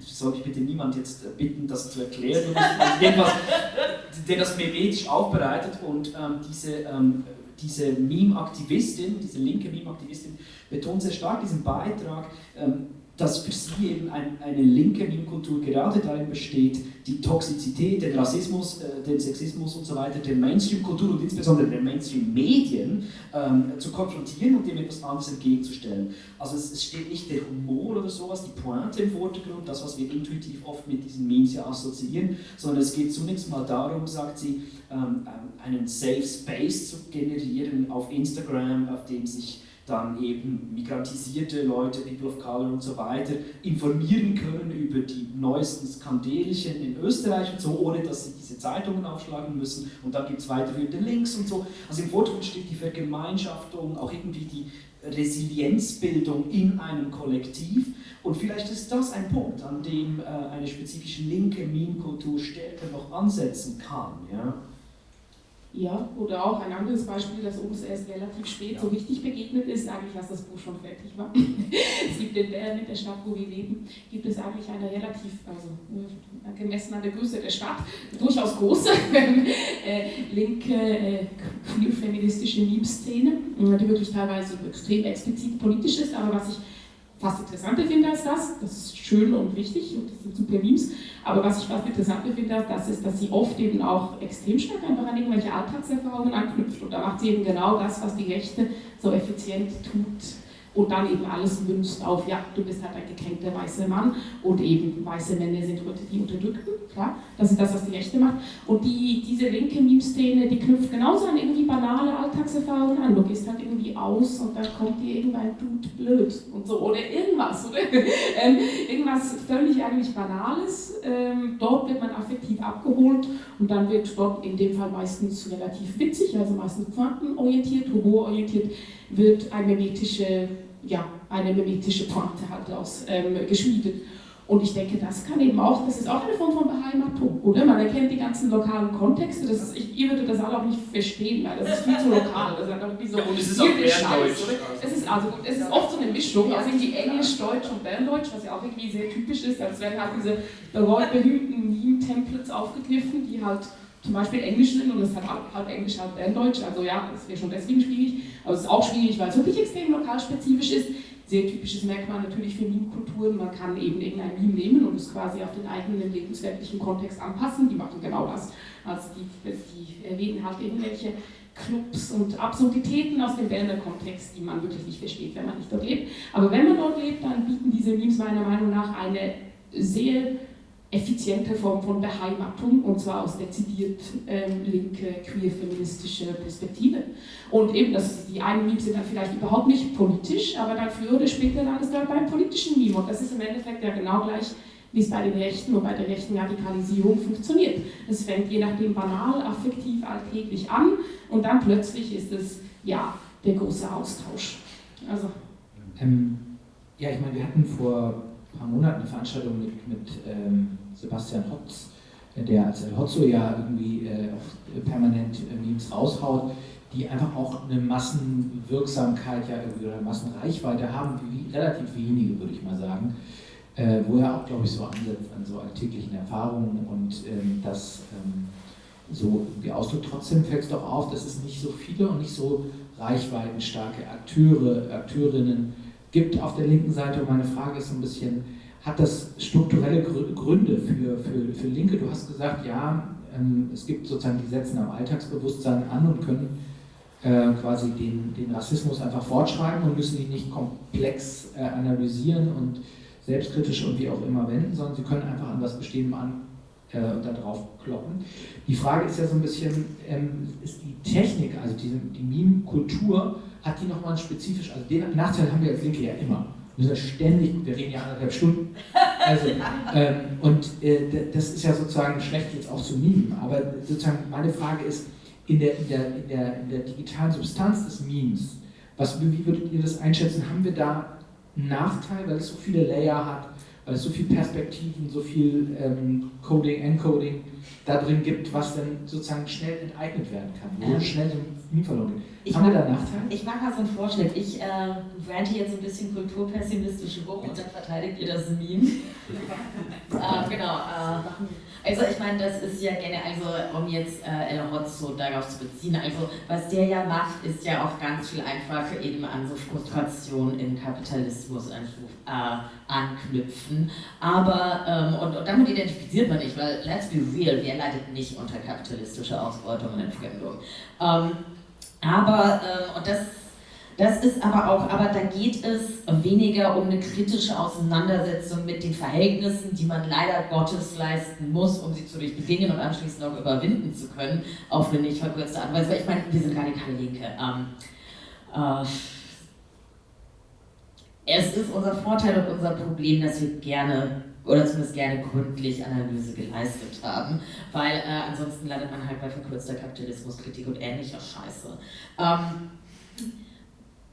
soll ich bitte niemand jetzt bitten, das zu erklären, *laughs* der das memetisch aufbereitet und ähm, diese, ähm, diese Meme-Aktivistin, diese linke Meme-Aktivistin betont sehr stark diesen Beitrag, ähm, dass für sie eben ein, eine linke Meme-Kultur gerade darin besteht, die Toxizität, den Rassismus, äh, den Sexismus und so weiter, der Mainstream-Kultur und insbesondere der Mainstream-Medien ähm, zu konfrontieren und dem etwas anderes entgegenzustellen. Also es, es, steht nicht der Humor oder sowas, die Pointe im Vordergrund, das, was wir intuitiv oft mit diesen Memes ja assoziieren, sondern es geht zunächst mal darum, sagt sie, ähm, einen Safe Space zu generieren auf Instagram, auf dem sich dann eben migrantisierte Leute, People of Color und so weiter, informieren können über die neuesten Skandelchen in Österreich und so, ohne dass sie diese Zeitungen aufschlagen müssen. Und dann gibt es weiterführende Links und so. Also im Vordergrund steht die Vergemeinschaftung, auch irgendwie die Resilienzbildung in einem Kollektiv. Und vielleicht ist das ein Punkt, an dem äh, eine spezifische linke Meme-Kultur stärker noch ansetzen kann. Ja? Ja, oder auch ein anderes Beispiel, das uns erst relativ spät so richtig begegnet ist, eigentlich als das Buch schon fertig war. *laughs* es gibt in Bern, in der Stadt, wo wir leben, gibt es eigentlich eine relativ, also äh, gemessen an der Größe der Stadt, durchaus große *laughs* äh, linke, äh, queer-feministische Meme-Szene, die wirklich teilweise extrem explizit politisch ist, aber was ich fast interessanter finde als das, das ist schön und wichtig und das sind super Memes, aber was ich fast interessanter finde, das ist, dass sie oft eben auch extrem stark einfach an irgendwelche Alltagserfahrungen anknüpft. Und da macht sie eben genau das, was die Rechte so effizient tut und dann eben alles münzt auf, ja, du bist halt ein gekränkter weißer Mann und eben weiße Männer sind heute die Unterdrückten, klar, das ist das, was die Rechte macht. Und die, diese linke Meme-Szene, die knüpft genauso an irgendwie banale Alltagserfahrungen an. Du gehst halt irgendwie aus und dann kommt dir irgendein Dude blöd und so, oder irgendwas, oder? *laughs* ähm, irgendwas völlig eigentlich Banales. Ähm, dort wird man affektiv abgeholt und dann wird dort in dem Fall meistens relativ witzig, also meistens quantenorientiert, humororientiert, wird eine mimetische, ja, eine mimetische Pointe halt aus ähm, geschmiedet. Und ich denke, das kann eben auch, das ist auch eine Form von Beheimatung, oder? Man erkennt die ganzen lokalen Kontexte, das ist, ich, ihr würdet das alle auch nicht verstehen, weil das ist viel zu lokal. Das ist einfach wie so, ja, und es ist auch Berndeutsch. Es ist, also, es ist oft so eine Mischung, also irgendwie Englisch, Deutsch und Berndeutsch, was ja auch irgendwie sehr typisch ist. Also es werden halt diese berühmten Meme-Templates aufgegriffen, die halt zum Beispiel Englisch sind und es hat halb Englisch, halb Berndeutsch, also ja, das wäre schon deswegen schwierig, aber es ist auch schwierig, weil es wirklich extrem lokalspezifisch ist. Sehr typisches Merkmal natürlich für Meme-Kulturen, man kann eben irgendein Meme nehmen und es quasi auf den eigenen lebensweltlichen Kontext anpassen, die machen genau das. Also die, die erwähnen halt irgendwelche Clubs und Absurditäten aus dem Berner Kontext, die man wirklich nicht versteht, wenn man nicht dort lebt. Aber wenn man dort lebt, dann bieten diese Memes meiner Meinung nach eine sehr effiziente Form von Beheimatung und zwar aus dezidiert ähm, linke, queer-feministische Perspektive. Und eben, das, die einen Memes sind dann vielleicht überhaupt nicht politisch, aber dann früher oder später dann ist dann beim politischen Meme und das ist im Endeffekt ja genau gleich, wie es bei den Rechten und bei der rechten Radikalisierung funktioniert. Es fängt je nachdem banal, affektiv, alltäglich an und dann plötzlich ist es, ja, der große Austausch. Also. Ähm, ja, ich meine, wir hatten vor ein paar Monaten eine Veranstaltung mit, mit ähm, Sebastian Hotz, der als El Hotzo ja irgendwie äh, permanent äh, Memes raushaut, die einfach auch eine Massenwirksamkeit ja irgendwie oder Massenreichweite haben, wie relativ wenige, würde ich mal sagen. Äh, wo er auch, glaube ich, so ansetzt an so alltäglichen Erfahrungen und ähm, das ähm, so irgendwie ausdrückt. Trotzdem fällt es doch auf, dass es nicht so viele und nicht so reichweitenstarke Akteure, Akteurinnen gibt auf der linken Seite. Und meine Frage ist so ein bisschen, hat das strukturelle Gründe für, für, für Linke? Du hast gesagt, ja, ähm, es gibt sozusagen, die setzen am Alltagsbewusstsein an und können äh, quasi den, den Rassismus einfach fortschreiben und müssen ihn nicht komplex äh, analysieren und selbstkritisch und wie auch immer wenden, sondern sie können einfach an was Bestehendes an äh, da drauf kloppen. Die Frage ist ja so ein bisschen, ähm, ist die Technik, also die, die Meme-Kultur, hat die nochmal spezifisch, also den Nachteil haben wir als Linke ja immer wir sind ständig, wir reden ja anderthalb Stunden. Also, *laughs* ähm, und äh, das ist ja sozusagen schlecht jetzt auch zu mimen, aber sozusagen meine Frage ist, in der, in der, in der, in der digitalen Substanz des Memes, was, wie würdet ihr das einschätzen? Haben wir da einen Nachteil, weil es so viele Layer hat, weil es so viele Perspektiven, so viel ähm, Coding, Encoding da drin gibt, was dann sozusagen schnell enteignet werden kann, wo schnell so ein Meme verloren geht? Ich Haben wir mach- da Nachteile? Ich mache mal so einen Vorschlag. Ich äh, rante jetzt ein bisschen kulturpessimistisch rum und dann verteidigt ihr das Meme. *laughs* äh, genau. Äh, also ich meine, das ist ja gerne, also um jetzt äh, El Hotzo darauf zu beziehen, also was der ja macht, ist ja auch ganz viel einfach eben an so Frustration im Kapitalismus äh, anknüpfen. Aber, ähm, und, und damit identifiziert man nicht, weil let's be real, wer leidet nicht unter kapitalistischer Ausbeutung und Entfremdung? Ähm, aber, ähm, und das, das ist aber auch, aber da geht es weniger um eine kritische Auseinandersetzung mit den Verhältnissen, die man leider Gottes leisten muss, um sie zu durchbedingen und anschließend auch überwinden zu können, auf eine nicht verkürzte Art und Weise. Ich meine, wir sind radikale Linke. Ähm, äh, es ist unser Vorteil und unser Problem, dass wir gerne oder zumindest gerne gründlich Analyse geleistet haben, weil äh, ansonsten landet man halt bei verkürzter Kapitalismuskritik und ähnlicher Scheiße. Ähm,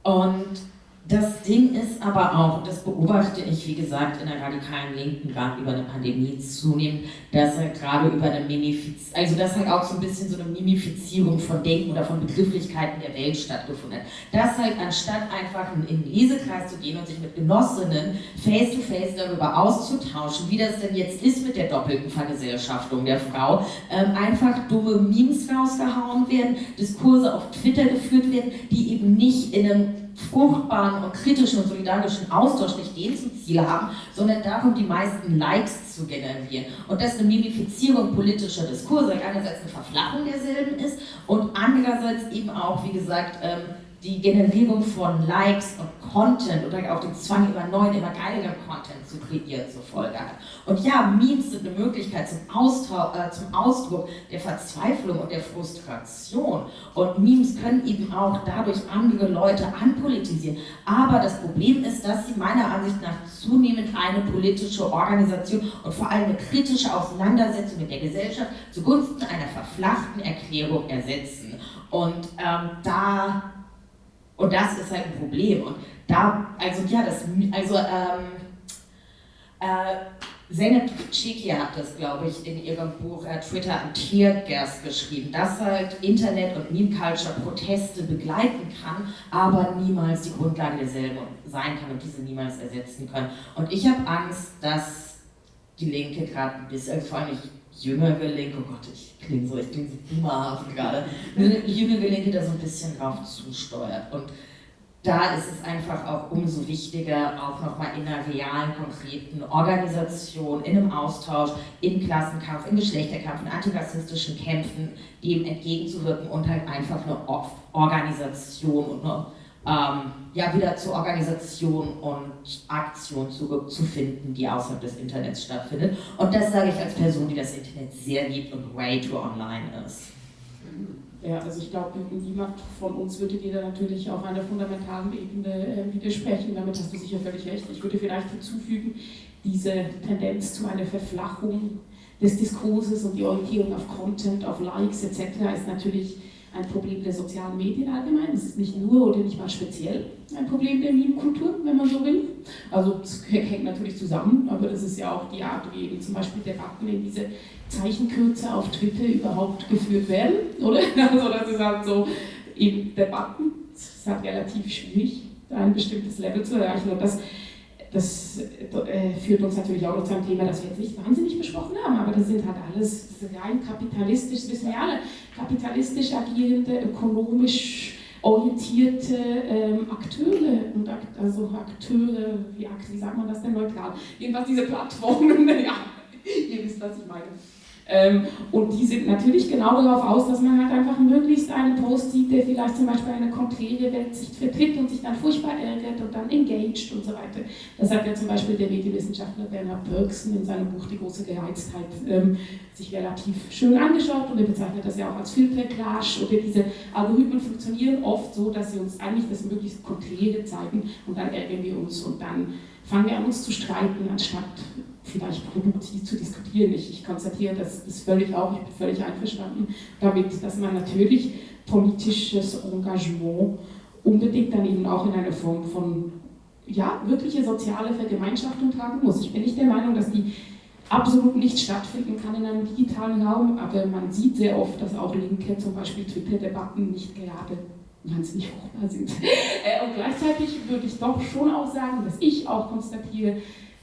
und das Ding ist aber auch, das beobachte ich, wie gesagt, in der radikalen Linken gerade über eine Pandemie zunehmend, dass halt gerade über eine Mimifizierung, also dass halt auch so ein bisschen so eine Mimifizierung von Denken oder von Begrifflichkeiten der Welt stattgefunden hat. Dass halt anstatt einfach in den Lesekreis zu gehen und sich mit Genossinnen face-to-face darüber auszutauschen, wie das denn jetzt ist mit der doppelten Vergesellschaftung der Frau, ähm, einfach dumme Memes rausgehauen werden, Diskurse auf Twitter geführt werden, die eben nicht in einem fruchtbaren und kritischen und solidarischen Austausch nicht den zum Ziel haben, sondern darum, die meisten Likes zu generieren. Und dass eine Mimifizierung politischer Diskurse einerseits eine Verflachung derselben ist und andererseits eben auch, wie gesagt, ähm, die Generierung von Likes und Content oder auch den Zwang, immer neuen, immer geileren Content zu kreieren zur Folge hat. Und ja, Memes sind eine Möglichkeit zum, Austau äh, zum Ausdruck der Verzweiflung und der Frustration. Und Memes können eben auch dadurch andere Leute anpolitisieren. Aber das Problem ist, dass sie meiner Ansicht nach zunehmend eine politische Organisation und vor allem eine kritische Auseinandersetzung mit der Gesellschaft zugunsten einer verflachten Erklärung ersetzen. Und ähm, da und das ist halt ein Problem. Und da, also ja, das, also ähm, äh, Zeynep Chiki hat das, glaube ich, in ihrem Buch äh, Twitter am Teargas geschrieben, dass halt Internet und Meme Culture Proteste begleiten kann, aber niemals die Grundlage derselben sein kann und diese niemals ersetzen können. Und ich habe Angst, dass die Linke gerade ein bisschen, vor allem ich jüngere Linke, oh Gott, ich klinge so, ich klinge so boomerhaft gerade, jüngere Linke da so ein bisschen drauf zusteuert. Und da ist es einfach auch umso wichtiger, auch nochmal in einer realen, konkreten Organisation, in einem Austausch, im Klassenkampf, im Geschlechterkampf, in antirassistischen Kämpfen dem entgegenzuwirken und halt einfach eine Or- Organisation und eine, ähm, ja, wieder zur Organisation und Aktion zurückzufinden, die außerhalb des Internets stattfindet. Und das sage ich als Person, die das Internet sehr liebt und way too online ist. Ja, also ich glaube, niemand von uns würde dir da natürlich auf einer fundamentalen Ebene äh, widersprechen. Damit hast du sicher völlig recht. Ich würde vielleicht hinzufügen, diese Tendenz zu einer Verflachung des Diskurses und die Orientierung auf Content, auf Likes etc. ist natürlich ein Problem der sozialen Medien allgemein. Es ist nicht nur oder nicht mal speziell ein Problem der Meme-Kultur, wenn man so will. Also es hängt natürlich zusammen, aber das ist ja auch die Art, wie eben zum Beispiel Debatten in diese Zeichenkürze auf Twitter überhaupt geführt werden, oder? *laughs* Also das ist halt so eben Debatten. Es ist halt relativ schwierig, ein bestimmtes Level zu erreichen und das das äh, führt uns natürlich auch noch zu einem Thema, das wir jetzt nicht wahnsinnig besprochen haben, aber das sind halt alles rein kapitalistisch, das wissen wir alle, kapitalistisch agierende, ökonomisch orientierte ähm, Akteure und also Akteure, wie, wie sagt man das denn neutral? Jedenfalls diese Plattformen, *laughs* ja, ihr wisst, was ich meine. Ähm, und die sind natürlich genau darauf aus, dass man halt einfach möglichst einen Post sieht, der vielleicht zum Beispiel eine konträre Weltsicht vertritt und sich dann furchtbar ärgert und dann engaged und so weiter. Das hat ja zum Beispiel der Medienwissenschaftler Bernhard Bergson in seinem Buch Die große Gereiztheit ähm, sich relativ schön angeschaut und er bezeichnet das ja auch als Filterclash oder diese Algorithmen funktionieren oft so, dass sie uns eigentlich das möglichst konträre zeigen und dann ärgern wir uns und dann fangen wir an uns zu streiten, anstatt vielleicht produktiv zu diskutieren. Ich, ich konstatiere das, das völlig auch, ich bin völlig einverstanden damit, dass man natürlich politisches Engagement unbedingt dann eben auch in einer Form von ja, wirkliche soziale Vergemeinschaftung tragen muss. Ich bin nicht der Meinung, dass die absolut nicht stattfinden kann in einem digitalen Raum, aber man sieht sehr oft, dass auch Linke zum Beispiel Twitter-Debatten nicht gerade wahnsinnig fruchtbar sind. *laughs* Äh, und gleichzeitig würde ich doch schon auch sagen, dass ich auch konstatiere,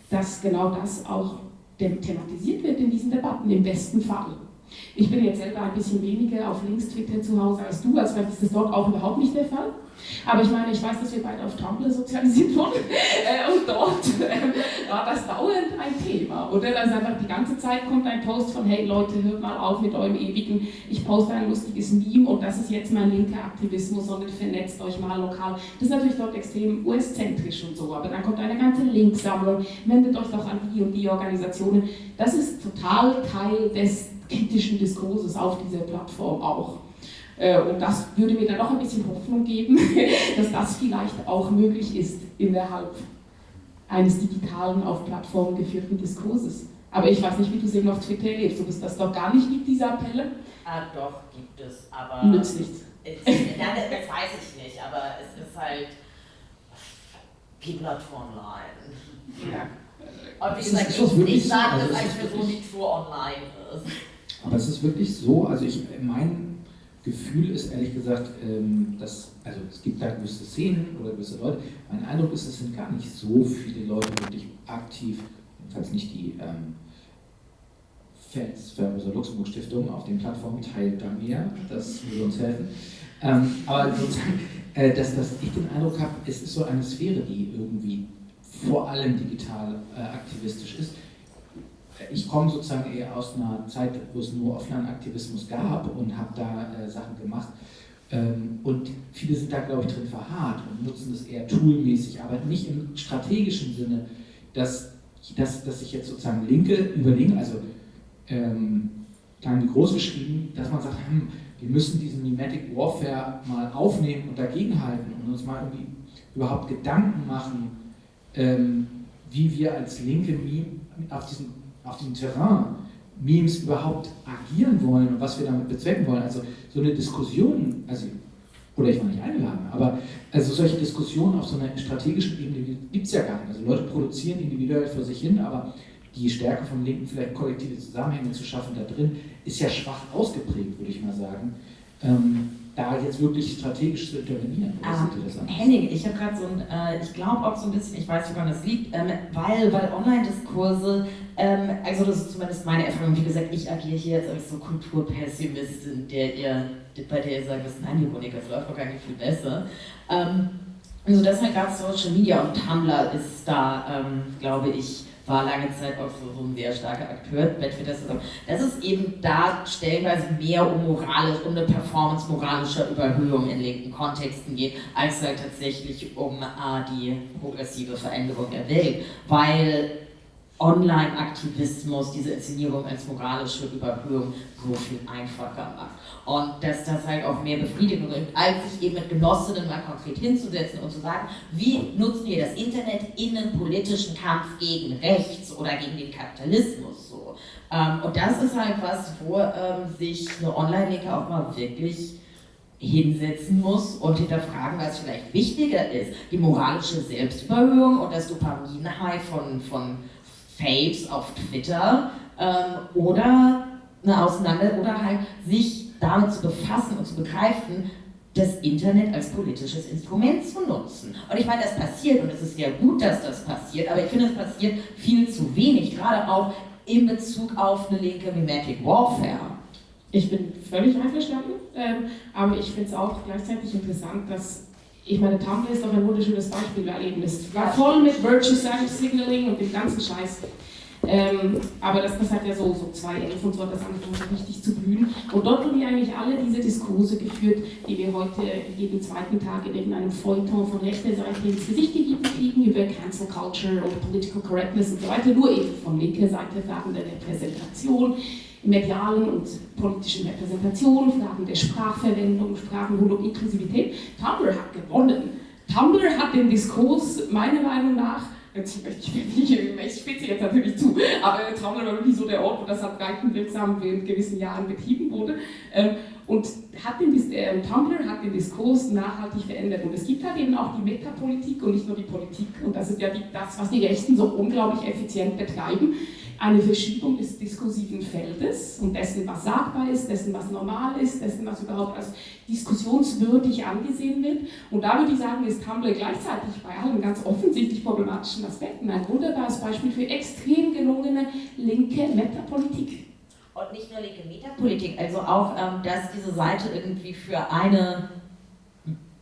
dass genau das auch thematisiert wird in diesen Debatten, im besten Fall. Ich bin jetzt selber ein bisschen weniger auf Links Twitter zu Hause als du, als vielleicht ist das dort auch überhaupt nicht der Fall. Aber ich meine, ich weiß, dass wir beide auf Tumblr sozialisiert wurden äh, und dort äh, war das dauernd ein Thema. Oder dass einfach die ganze Zeit kommt ein Post von, hey Leute, hört mal auf mit eurem ewigen, ich poste ein lustiges Meme und das ist jetzt mein linker Aktivismus, sondern vernetzt euch mal lokal. Das ist natürlich dort extrem US-zentrisch und so, aber dann kommt eine ganze Linksammlung, wendet euch doch an die und die Organisationen. Das ist total Teil des kritischen Diskurses auf dieser Plattform auch. Äh, und das würde mir dann noch ein bisschen Hoffnung geben, *laughs* dass das vielleicht auch möglich ist innerhalb eines digitalen, auf Plattformen geführten Diskurses. Aber ich weiß nicht, wie du es eben auf Twitter erlebst, ob es das doch gar nicht gibt, diese Appelle? Ah, doch, gibt es, aber... Nützt nichts. *laughs* Ja, das weiß ich nicht, aber es ist halt People are too online. Ja. Und wie gesagt, ich, ich sage also das als Person, die too online ist. Aber es ist wirklich so, also ich, mein Gefühl ist ehrlich gesagt, ähm, dass, also es gibt da gewisse Szenen oder gewisse Leute, mein Eindruck ist, es sind gar nicht so viele Leute wirklich aktiv, jedenfalls nicht die ähm, Fans für Rosa Luxemburg Stiftung auf den Plattformen. Teilt da mehr, das würde uns helfen. Ähm, aber sozusagen, äh, dass, dass ich den Eindruck habe, es ist so eine Sphäre, die irgendwie vor allem digital äh, aktivistisch ist ich komme sozusagen eher aus einer Zeit, wo es nur Offline-Aktivismus gab und habe da äh, Sachen gemacht. Ähm, und viele sind da, glaube ich, drin verharrt und nutzen das eher toolmäßig, aber nicht im strategischen Sinne, dass, dass, dass ich jetzt sozusagen linke überlegen, also ähm, klein groß geschrieben, dass man sagt, hm, wir müssen diesen Mimetic Warfare mal aufnehmen und dagegenhalten und uns mal irgendwie überhaupt Gedanken machen, ähm, wie wir als Linke auf diesen auf dem Terrain Memes überhaupt agieren wollen und was wir damit bezwecken wollen. Also so eine Diskussion, also, oder ich war nicht eingeladen, aber also solche Diskussionen auf so einer strategischen Ebene gibt es ja gar nicht. Also Leute produzieren individuell vor sich hin, aber die Stärke von Linken, vielleicht kollektive Zusammenhänge zu schaffen da drin, ist ja schwach ausgeprägt, würde ich mal sagen. Ähm, da jetzt wirklich strategisch zu intervenieren? Ah, Henning, ich habe gerade so ein, äh, ich glaube auch so ein bisschen, ich weiß, woran das liegt, ähm, weil, weil Online-Diskurse, ähm, also das ist zumindest meine Erfahrung, wie gesagt, ich agiere hier jetzt als so Kulturpessimistin, der ihr, bei der ihr sagt, das ist nein, Monika, es läuft doch gar nicht viel besser. Ähm, also deshalb gerade Social Media und Tumblr ist da, ähm, glaube ich, war lange Zeit auch so, ein sehr starker Akteur. Das ist eben da stellenweise mehr um moralisch, um eine Performance moralischer Überhöhung in linken Kontexten geht, als halt tatsächlich um äh, die progressive Veränderung der Welt. Weil Online-Aktivismus diese Inszenierung als moralische Überhöhung so viel einfacher macht. Und dass das halt auch mehr Befriedigung bringt, als sich eben mit Genossinnen mal konkret hinzusetzen und zu sagen, wie nutzen wir das Internet in einem politischen Kampf gegen rechts oder gegen den Kapitalismus so. Ähm, und das ist halt was, wo ähm, sich eine Online-Linke auch mal wirklich hinsetzen muss und hinterfragen, was vielleicht wichtiger ist. Die moralische Selbstüberhöhung und das Dopamin-High von, von Faves auf Twitter ähm, oder eine Auseinander oder halt sich damit zu befassen und zu begreifen, das Internet als politisches Instrument zu nutzen. Und ich meine, das passiert und es ist ja gut, dass das passiert, aber ich finde, es passiert viel zu wenig, gerade auch in Bezug auf eine linke Mimetic Warfare. Ich bin völlig einverstanden, ähm, aber ich finde es auch gleichzeitig interessant, dass ich meine, Tumblr ist doch ein wunderschönes Beispiel, weil eben es war voll mit Virtue Signaling und dem ganzen Scheiß. Ähm, aber das, das hat ja so, so 2011 und so hat das angefangen richtig zu blühen. Und dort wurden ja eigentlich alle diese Diskurse geführt, die wir heute jeden zweiten Tag in irgendeinem Feuilleton von rechter Seite ins Gesicht gegeben kriegen, über Cancel Culture und Political Correctness und so weiter, nur eben von linker Seite Fragen der Repräsentation, medialen und politischen Repräsentation, Fragen der Sprachverwendung, rund um Inklusivität. Tumblr hat gewonnen. Tumblr hat den Diskurs meiner Meinung nach möchte ich nicht, ich spitze jetzt natürlich zu, aber Tumblr war wirklich so der Ort, wo das halt wirksam in gewissen Jahren betrieben wurde. Ähm, Und hat den, äh, Tumblr hat den Diskurs nachhaltig verändert. Und es gibt halt eben auch die Metapolitik und nicht nur die Politik. Und das ist ja die, das, was die Rechten so unglaublich effizient betreiben. Eine Verschiebung des diskursiven Feldes und dessen, was sagbar ist, dessen, was normal ist, dessen, was überhaupt als diskussionswürdig angesehen wird. Und da würde ich sagen, ist Tumblr gleichzeitig bei allen ganz offensichtlich problematischen Aspekten ein wunderbares Beispiel für extrem gelungene linke Metapolitik. Und nicht nur linke Metapolitik, also auch, ähm, dass diese Seite irgendwie für eine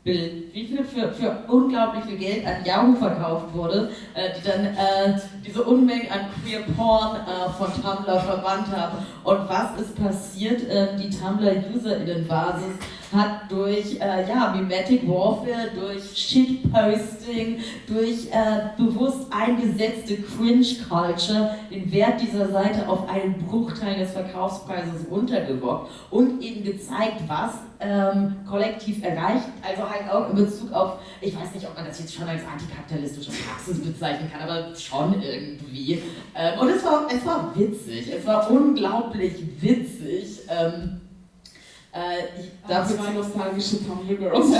Bild, wie viel für, für unglaublich viel Geld an Yahoo verkauft wurde, äh, die dann äh, diese Unmengen an Queer Porn äh, von Tumblr verbannt haben. Und was ist passiert? Ähm, die Tumblr-UserInnen-Basis hat durch äh, ja, Mimetic Warfare, durch Shitposting, durch äh, bewusst eingesetzte Cringe-Culture den Wert dieser Seite auf einen Bruchteil des Verkaufspreises runtergerockt und eben gezeigt, was ähm, kollektiv erreicht, also halt auch in Bezug auf, ich weiß nicht, ob man das jetzt schon als antikapitalistische Praxis bezeichnen kann, aber schon irgendwie. Ähm, und es war, es war witzig, es war unglaublich witzig. Ähm, äh, ich, dafür zwei nostalgische Tumblr Girls. *laughs* *laughs*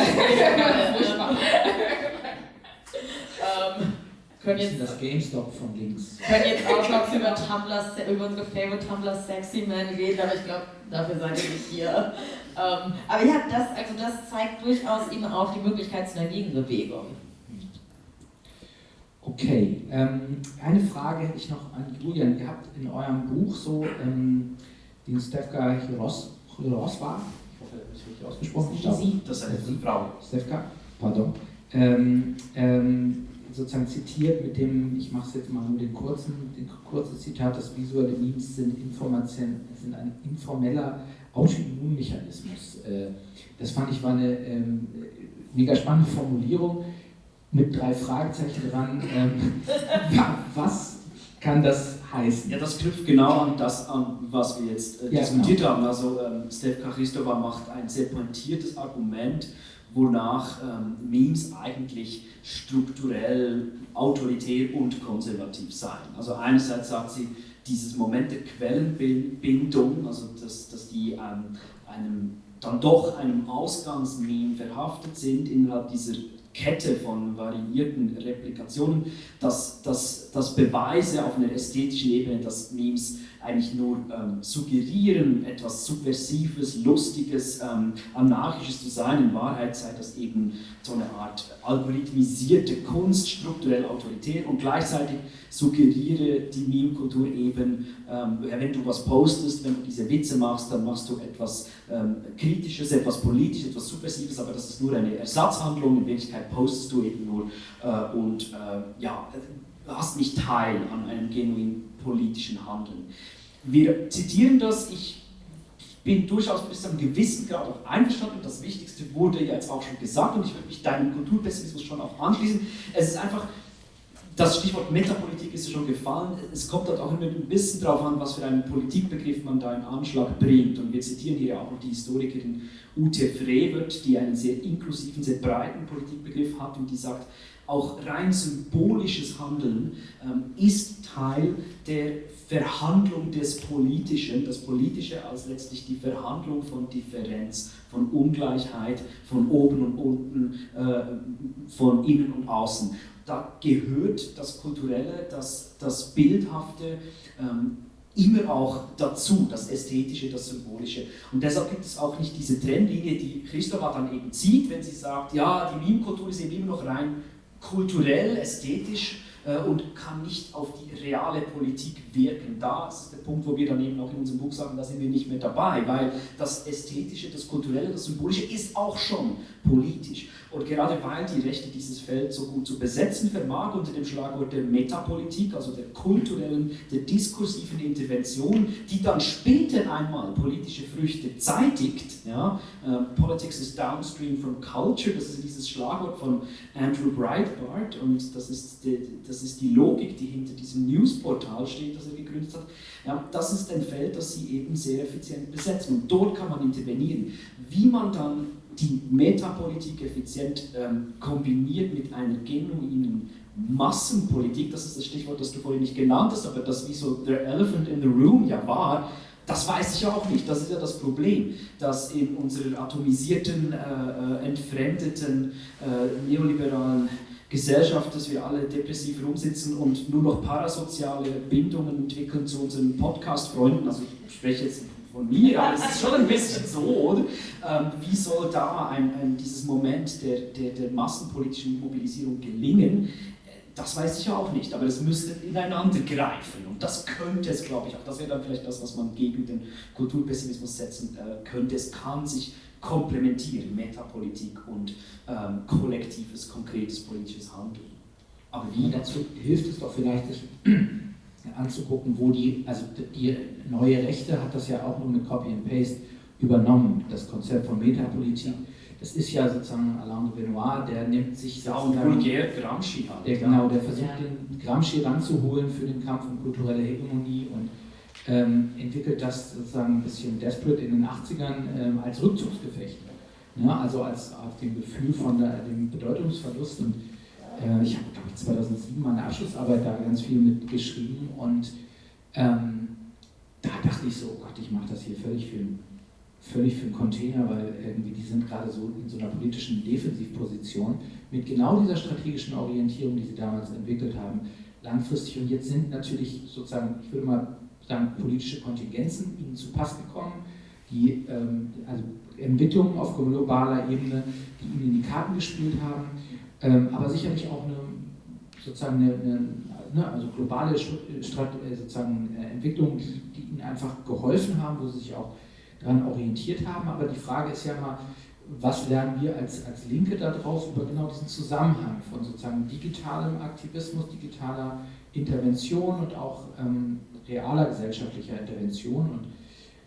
ähm, können jetzt, das GameStop von links. Können jetzt auch noch über, Tumblr, über unsere Favorite Tumblr Sexy Men reden, aber ich glaube, dafür seid ihr nicht hier. Ähm, aber ja, das, also das zeigt durchaus eben auch die Möglichkeit zu einer Gegenbewegung. Okay, ähm, eine Frage hätte ich noch an Julian. Ihr habt in eurem Buch so ähm, den Stefka Hiros Roswa, ich hoffe, das ist richtig ausgesprochen. Das ist eine Frau. Stefka, pardon. Ähm, ähm, sozusagen zitiert mit dem, ich mache es jetzt mal nur den kurzen, den kurzen Zitat, das visuelle Memes sind, sind ein informeller Autoimmunmechanismus. Äh, das fand ich war eine ähm, mega spannende Formulierung mit drei Fragezeichen dran. Ähm, *laughs* was kann das heißen? Ja, das knüpft genau an das an, was wir jetzt äh, ja, diskutiert genau. haben. Also ähm, Stefka Christova macht ein sehr pointiertes Argument, wonach ähm, Memes eigentlich strukturell autoritär und konservativ seien. Also einerseits sagt sie, dieses Moment der Quellenbindung, also dass, dass die ähm, einem, dann doch einem Ausgangsmeme verhaftet sind innerhalb dieser Kette von variierten Replikationen, dass, dass, dass Beweise auf einer ästhetischen Ebene, dass Memes eigentlich nur ähm, suggerieren, etwas Subversives, Lustiges, ähm, Anarchisches zu sein. In Wahrheit sei das eben so eine Art algorithmisierte Kunst, strukturell autoritär und gleichzeitig suggeriere die Meme-Kultur eben, ähm, wenn du was postest, wenn du diese Witze machst, dann machst du etwas ähm, Kritisches, etwas Politisches, etwas Subversives, aber das ist nur eine Ersatzhandlung, in Wirklichkeit postest du eben nur äh, und äh, ja, hast nicht teil an einem genuin politischen Handeln. Wir zitieren das, ich bin durchaus bis zu einem gewissen Grad auch einverstanden. Das Wichtigste wurde jetzt auch schon gesagt und ich würde mich deinem Kulturpessimismus schon auch anschließen. Es ist einfach, das Stichwort Metapolitik ist ja schon gefallen. Es kommt dort auch immer ein bisschen darauf an, was für einen Politikbegriff man da in Anschlag bringt. Und wir zitieren hier auch noch die Historikerin Ute Frevert, die einen sehr inklusiven, sehr breiten Politikbegriff hat und die sagt, auch rein symbolisches Handeln ähm, ist Teil der Verhandlung des Politischen, das Politische als letztlich die Verhandlung von Differenz, von Ungleichheit, von oben und unten, äh, von innen und außen. Da gehört das Kulturelle, das, das Bildhafte, ähm, immer auch dazu, das Ästhetische, das Symbolische. Und deshalb gibt es auch nicht diese Trennlinie, die Christopher dann eben zieht, wenn sie sagt, ja, die Meme-Kultur ist eben immer noch rein kulturell, ästhetisch und kann nicht auf die reale Politik wirken. Da ist der Punkt, wo wir dann eben auch in unserem Buch sagen, da sind wir nicht mehr dabei, weil das Ästhetische, das Kulturelle, das Symbolische ist auch schon politisch. Und gerade weil die Rechte dieses Feld so gut zu besetzen vermag unter dem Schlagwort der Metapolitik, also der kulturellen, der diskursiven Intervention, die dann später einmal politische Früchte zeitigt, ja, uh, Politics is downstream from culture, das ist dieses Schlagwort von Andrew Breitbart und das ist die, das ist die Logik, die hinter diesem Newsportal steht, das er gegründet hat. Ja, das ist ein Feld, das sie eben sehr effizient besetzen und dort kann man intervenieren. Wie man dann die Metapolitik effizient ähm, kombiniert mit einer genuinen Massenpolitik, das ist das Stichwort, das du vorhin nicht genannt hast, aber das wie so der Elephant in the Room ja war, das weiß ich auch nicht. Das ist ja das Problem, dass in unserer atomisierten, äh, äh, entfremdeten, äh, neoliberalen Gesellschaft, dass wir alle depressiv rumsitzen und nur noch parasoziale Bindungen entwickeln zu unseren Podcast-Freunden. Also ich spreche jetzt von mir, aber es ist schon ein bisschen so? Ähm, wie soll da ein, ein, dieses Moment der, der, der massenpolitischen Mobilisierung gelingen? Das weiß ich auch nicht, aber es müsste ineinander greifen und das könnte es, glaube ich, auch. Das wäre dann vielleicht das, was man gegen den Kulturpessimismus setzen äh, könnte. Es kann sich komplementieren, Metapolitik und ähm, kollektives, konkretes politisches Handeln. Aber wie? Dazu hilft es doch vielleicht, sich *clears throat* anzugucken, wo die, also die neue Rechte hat das ja auch nur mit Copy and Paste übernommen, das Konzept von Metapolitik das ist ja sozusagen Alain de Benoit, der nimmt sich und vulgär Gramsci halt. Der, genau, der versucht den Gramsci ranzuholen für den Kampf um kulturelle Hegemonie und ähm, entwickelt das sozusagen ein bisschen desperate in den 80ern ähm, als Rückzugsgefecht. Ja, also als auf dem Gefühl von der, dem Bedeutungsverlust. Und äh, ich habe, glaube ich, 2007 meine Abschlussarbeit da ganz viel mitgeschrieben und ähm, da dachte ich so, oh Gott, ich mache das hier völlig für völlig für den Container, weil irgendwie die sind gerade so in so einer politischen Defensivposition mit genau dieser strategischen Orientierung, die sie damals entwickelt haben, langfristig. Und jetzt sind natürlich sozusagen, ich würde mal sagen, politische Kontingenzen ihnen zu Pass gekommen, die ähm, also Entwicklungen auf globaler Ebene, die ihnen in die Karten gespielt haben, ähm, aber sicherlich auch eine sozusagen eine, eine ne, also globale Strat äh, sozusagen äh, Entwicklungen, die, die ihnen einfach geholfen haben, wo sie sich auch daran orientiert haben. Aber die Frage ist ja mal, was lernen wir als, als Linke daraus über genau diesen Zusammenhang von sozusagen digitalem Aktivismus, digitaler Intervention und auch ähm, realer gesellschaftlicher Intervention. Und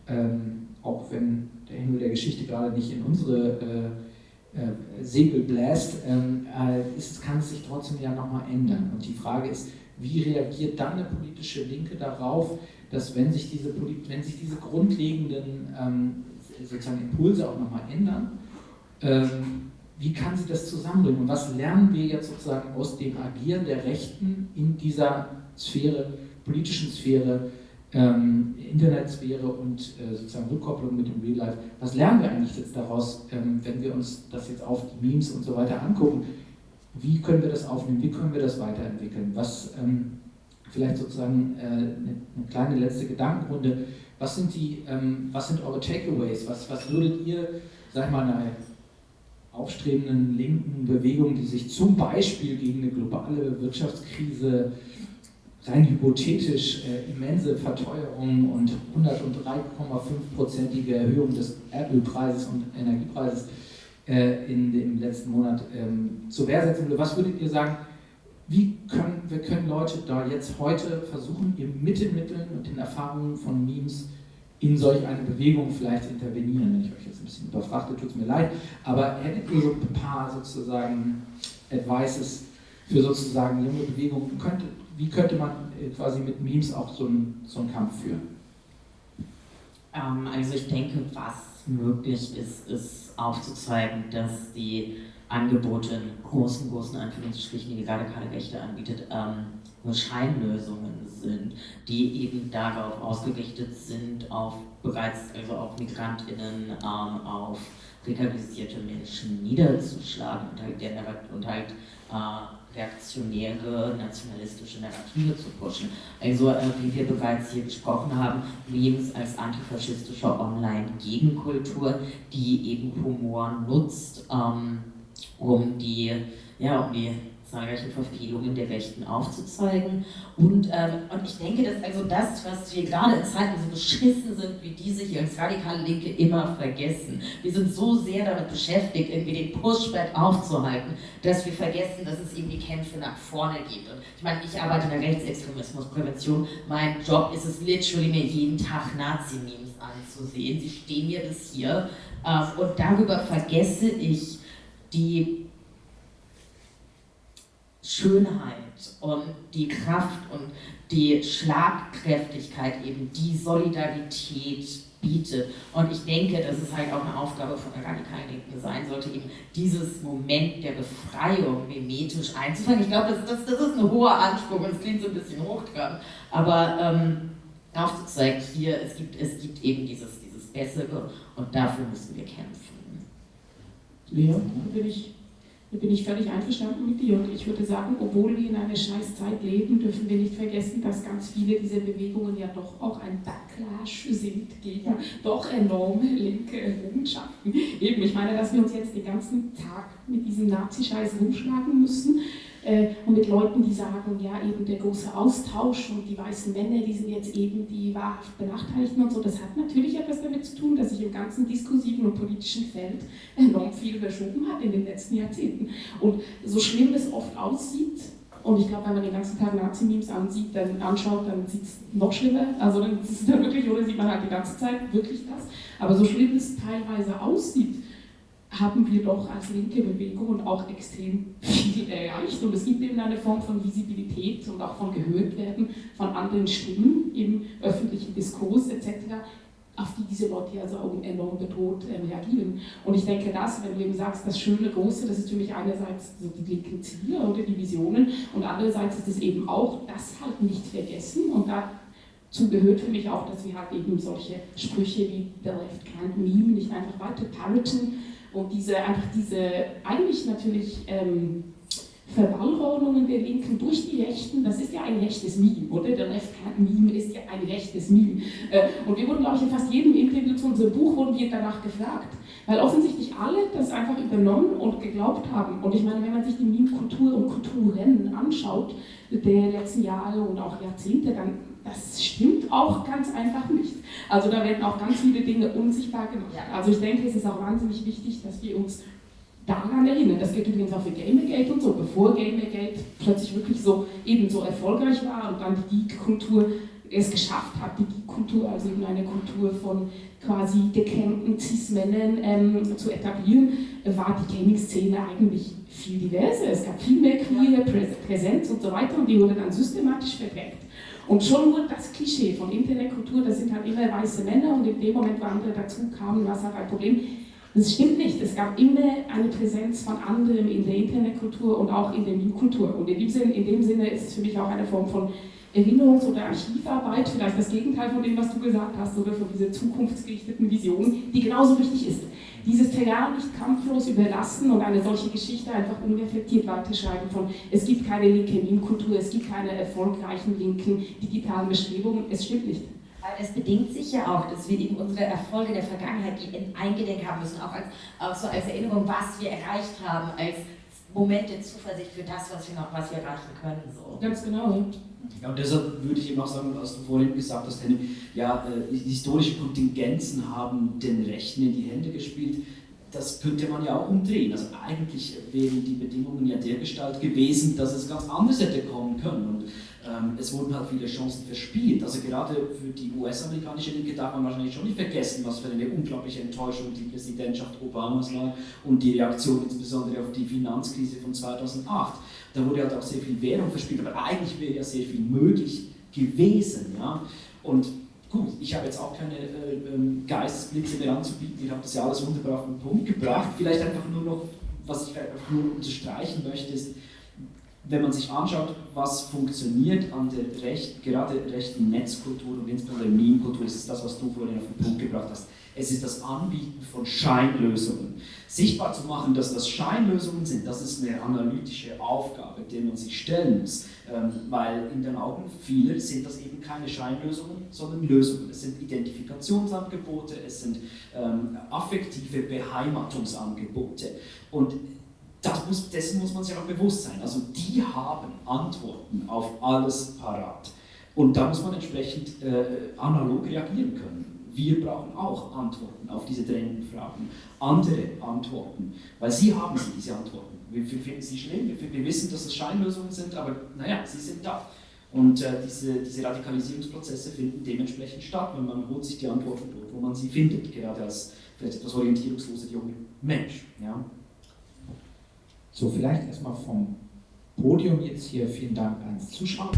ähm, auch wenn der Himmel der Geschichte gerade nicht in unsere äh, äh, Segel bläst, ähm, äh, ist, kann es sich trotzdem ja nochmal ändern. Und die Frage ist, wie reagiert dann eine politische Linke darauf, dass wenn sich diese, wenn sich diese grundlegenden ähm, sozusagen Impulse auch nochmal ändern, ähm, wie kann sie das zusammenbringen? Und was lernen wir jetzt sozusagen aus dem Agieren der Rechten in dieser Sphäre, politischen Sphäre, ähm, Internetsphäre und äh, sozusagen Rückkopplung mit dem Real Life? Was lernen wir eigentlich jetzt daraus, ähm, wenn wir uns das jetzt auf die Memes und so weiter angucken? Wie können wir das aufnehmen? Wie können wir das weiterentwickeln? Was, ähm, vielleicht sozusagen äh, eine, eine, kleine letzte Gedankenrunde. Was sind, die, ähm, was sind eure Takeaways? Was, was würdet ihr, sag ich mal, einer aufstrebenden linken Bewegung, die sich zum Beispiel gegen eine globale Wirtschaftskrise rein hypothetisch äh, immense Verteuerung und 103,5-prozentige Erhöhung des Erdölpreises und Energiepreises äh, in dem letzten Monat ähm, zur Wehr setzen würde. Was würdet ihr sagen, wie können, wir können Leute da jetzt heute versuchen, mit den Mitteln und den Erfahrungen von Memes in solch eine Bewegung vielleicht intervenieren. Wenn ich euch jetzt ein bisschen überfragte, tut es mir leid, aber hättet ihr so ein paar sozusagen Advices für sozusagen junge Bewegungen? Könnte, wie könnte man äh, quasi mit Memes auch so einen, so einen Kampf führen? Ähm, also ich denke, was möglich ist, ist aufzuzeigen, dass die Angebote in großen, großen Anführungsstrichen, die gerade keine Rechte anbietet, ähm, nur Scheinlösungen sind, die eben darauf ausgerichtet sind, auf bereits, also auf MigrantInnen, ähm, auf rekalisierte Menschen niederzuschlagen und halt, der, und halt äh, reaktionäre, nationalistische Narrative zu pushen. Also, äh, wie wir bereits hier gesprochen haben, Memes als antifaschistische Online-Gegenkultur, die eben Humor nutzt, ähm, um die, ja, um die zahlreichen Verfehlungen der Rechten aufzuzeigen. Und, ähm, und ich denke, dass also das, was wir gerade in Zeiten so beschissen sind, wie diese hier als radikale Linke immer vergessen. Wir sind so sehr damit beschäftigt, irgendwie den Pushback aufzuhalten, dass wir vergessen, dass es eben die Kämpfe nach vorne gibt. Und ich meine, ich arbeite in der Rechtsextremismusprävention. Mein Job ist es literally, mir jeden Tag Nazi-Memes anzusehen. Sie stehen mir bis hier. Ähm, und darüber vergesse ich, die Schönheit und die Kraft und die Schlagkräftigkeit, eben die Solidarität bietet. Und ich denke, dass es halt auch eine Aufgabe von der radikalen Linken sein sollte, eben dieses Moment der Befreiung mimetisch einzufangen. Ich glaube, das, das, das ist ein hoher Anspruch und es klingt so ein bisschen hochtrabend, aber ähm, aufzuzeigen, hier, es gibt, es gibt eben dieses, dieses Bessere und dafür müssen wir kämpfen. Da bin ich, da bin ich völlig einverstanden mit dir. Und ich würde sagen, obwohl wir in einer Scheißzeit leben, dürfen wir nicht vergessen, dass ganz viele dieser Bewegungen ja doch auch ein Backlash sind gegen doch enorme linke Errungenschaften. Eben, ich meine, dass wir uns jetzt den ganzen Tag mit diesem Nazi-Scheiß rumschlagen müssen und mit Leuten, die sagen, ja, eben der große Austausch und die weißen Männer, die sind jetzt eben die wahrhaft Benachteiligten und so, das hat natürlich etwas damit zu tun, dass sich im ganzen diskursiven und politischen Feld enorm viel verschoben hat in den letzten Jahrzehnten. Und so schlimm es oft aussieht, und ich glaube, wenn man den ganzen Tag Nazi-Memes ansieht, dann anschaut, dann sieht es noch schlimmer. Also dann ist es dann wirklich, oder sieht man halt die ganze Zeit wirklich das. Aber so schlimm es teilweise aussieht, haben wir doch als linke Bewegung auch extrem viel erreicht. Und es gibt eben eine Form von Visibilität und auch von Gehörtwerden von anderen Stimmen im öffentlichen Diskurs etc., auf die diese Leute also auch enorm bedroht äh, reagieren. Und ich denke, das, wenn du eben sagst, das schöne Große, das ist für mich einerseits so die linken Ziele oder die Visionen und andererseits ist es eben auch das halt nicht vergessen und dazu gehört für mich auch, dass wir halt eben solche Sprüche wie The Left Can't Meme nicht einfach weiter parroten, und diese, einfach diese eigentlich natürlich ähm, Verballhornungen der Linken durch die Rechten, das ist ja ein rechtes Meme, oder? Der Left-Hand-Meme ist ja ein rechtes Meme. Äh, und wir wurden, glaube ich, in fast jedem Interview zu unserem Buch wurden wir danach gefragt, weil offensichtlich alle das einfach übernommen und geglaubt haben. Und ich meine, wenn man sich die Meme-Kultur und Kulturen anschaut, der letzten Jahre und auch Jahrzehnte, dann das stimmt auch ganz einfach nicht. Also da werden auch ganz viele Dinge unsichtbar gemacht. Also ich denke, es ist auch wahnsinnig wichtig, dass wir uns daran erinnern. Das gilt übrigens auch für Gamergate und so. Bevor Gamergate plötzlich wirklich so eben so erfolgreich war und dann die Geek-Kultur es geschafft hat, die Geek-Kultur, also eben eine Kultur von quasi gekämmten Cis-Männern ähm, zu etablieren, war die Gaming-Szene eigentlich viel diverser. Es gab viel mehr queere Präsenz und so weiter und die wurde dann systematisch verdrängt. Und schon wurde das Klischee von Internetkultur, das sind halt immer weiße Männer und in dem Moment, wo andere dazu kamen, war es halt ein Problem. Das stimmt nicht. Es gab immer eine Präsenz von anderen in der Internetkultur und auch in der Meme-Kultur. Und in dem, Sinne, in dem Sinne ist es für mich auch eine Form von Erinnerungs- oder Archivarbeit, vielleicht das Gegenteil von dem, was du gesagt hast, oder von dieser zukunftsgerichteten Vision, die genauso wichtig ist dieses Terrain nicht kampflos überlassen und eine solche Geschichte einfach unreflektiert weiterschreiben von es gibt keine linke Meme-Kultur, es gibt keine erfolgreichen linken digitalen Bestrebungen, es stimmt nicht. Weil es bedingt sich ja auch, dass wir eben unsere Erfolge der Vergangenheit eingedenk haben müssen, auch als, auch so als Erinnerung, was wir erreicht haben, als Moment der Zuversicht für das, was wir noch was wir erreichen können. So. Ganz genau. Ja, und deshalb würde ich eben auch sagen, was du vorhin gesagt hast, Henning, ja, äh, historische Kontingenzen haben den Rechten in die Hände gespielt. Das könnte man ja auch umdrehen. Also eigentlich wären die Bedingungen ja dergestalt gewesen, dass es ganz anders hätte kommen können. Und ähm, es wurden halt viele Chancen verspielt. Also gerade für die US-amerikanische Linke darf man wahrscheinlich schon nicht vergessen, was für eine unglaubliche Enttäuschung die Präsidentschaft Obamas war und die Reaktion insbesondere auf die Finanzkrise von 2008. Da wurde halt auch sehr viel Währung verspielt, aber eigentlich wäre ja sehr viel möglich gewesen. Ja? Und gut, ich habe jetzt auch keine äh, ähm, Geistesblitze mehr anzubieten, ihr habt das ja alles wunderbar auf den Punkt gebracht. Vielleicht einfach nur noch, was ich einfach nur unterstreichen möchte, ist, wenn man sich anschaut, was funktioniert an der recht, gerade rechten Netzkultur und insbesondere Meme-Kultur, ist es das, was du vorhin auf den Punkt gebracht hast. Es ist das Anbieten von Scheinlösungen. Sichtbar zu machen, dass das Scheinlösungen sind, das ist eine analytische Aufgabe, der man sich stellen muss. Ähm, weil in den Augen vieler sind das eben keine Scheinlösungen, sondern Lösungen. Es sind Identifikationsangebote, es sind ähm, affektive Beheimatungsangebote. Und das muss, dessen muss man sich auch bewusst sein. Also die haben Antworten auf alles parat. Und da muss man entsprechend äh, analog reagieren können. Wir brauchen auch Antworten auf diese drängenden Fragen, andere Antworten, weil sie haben sie, diese Antworten. Wir, wir finden sie schlimm, wir, wir, wissen, dass es Scheinlösungen sind, aber naja, sie sind da. Und äh, diese, diese Radikalisierungsprozesse finden dementsprechend statt, wenn man holt sich die Antworten dort, wo man sie findet, gerade als vielleicht etwas orientierungslose junge Mensch. Ja. So, vielleicht erstmal vom Podium jetzt hier vielen Dank ans Zuschauen.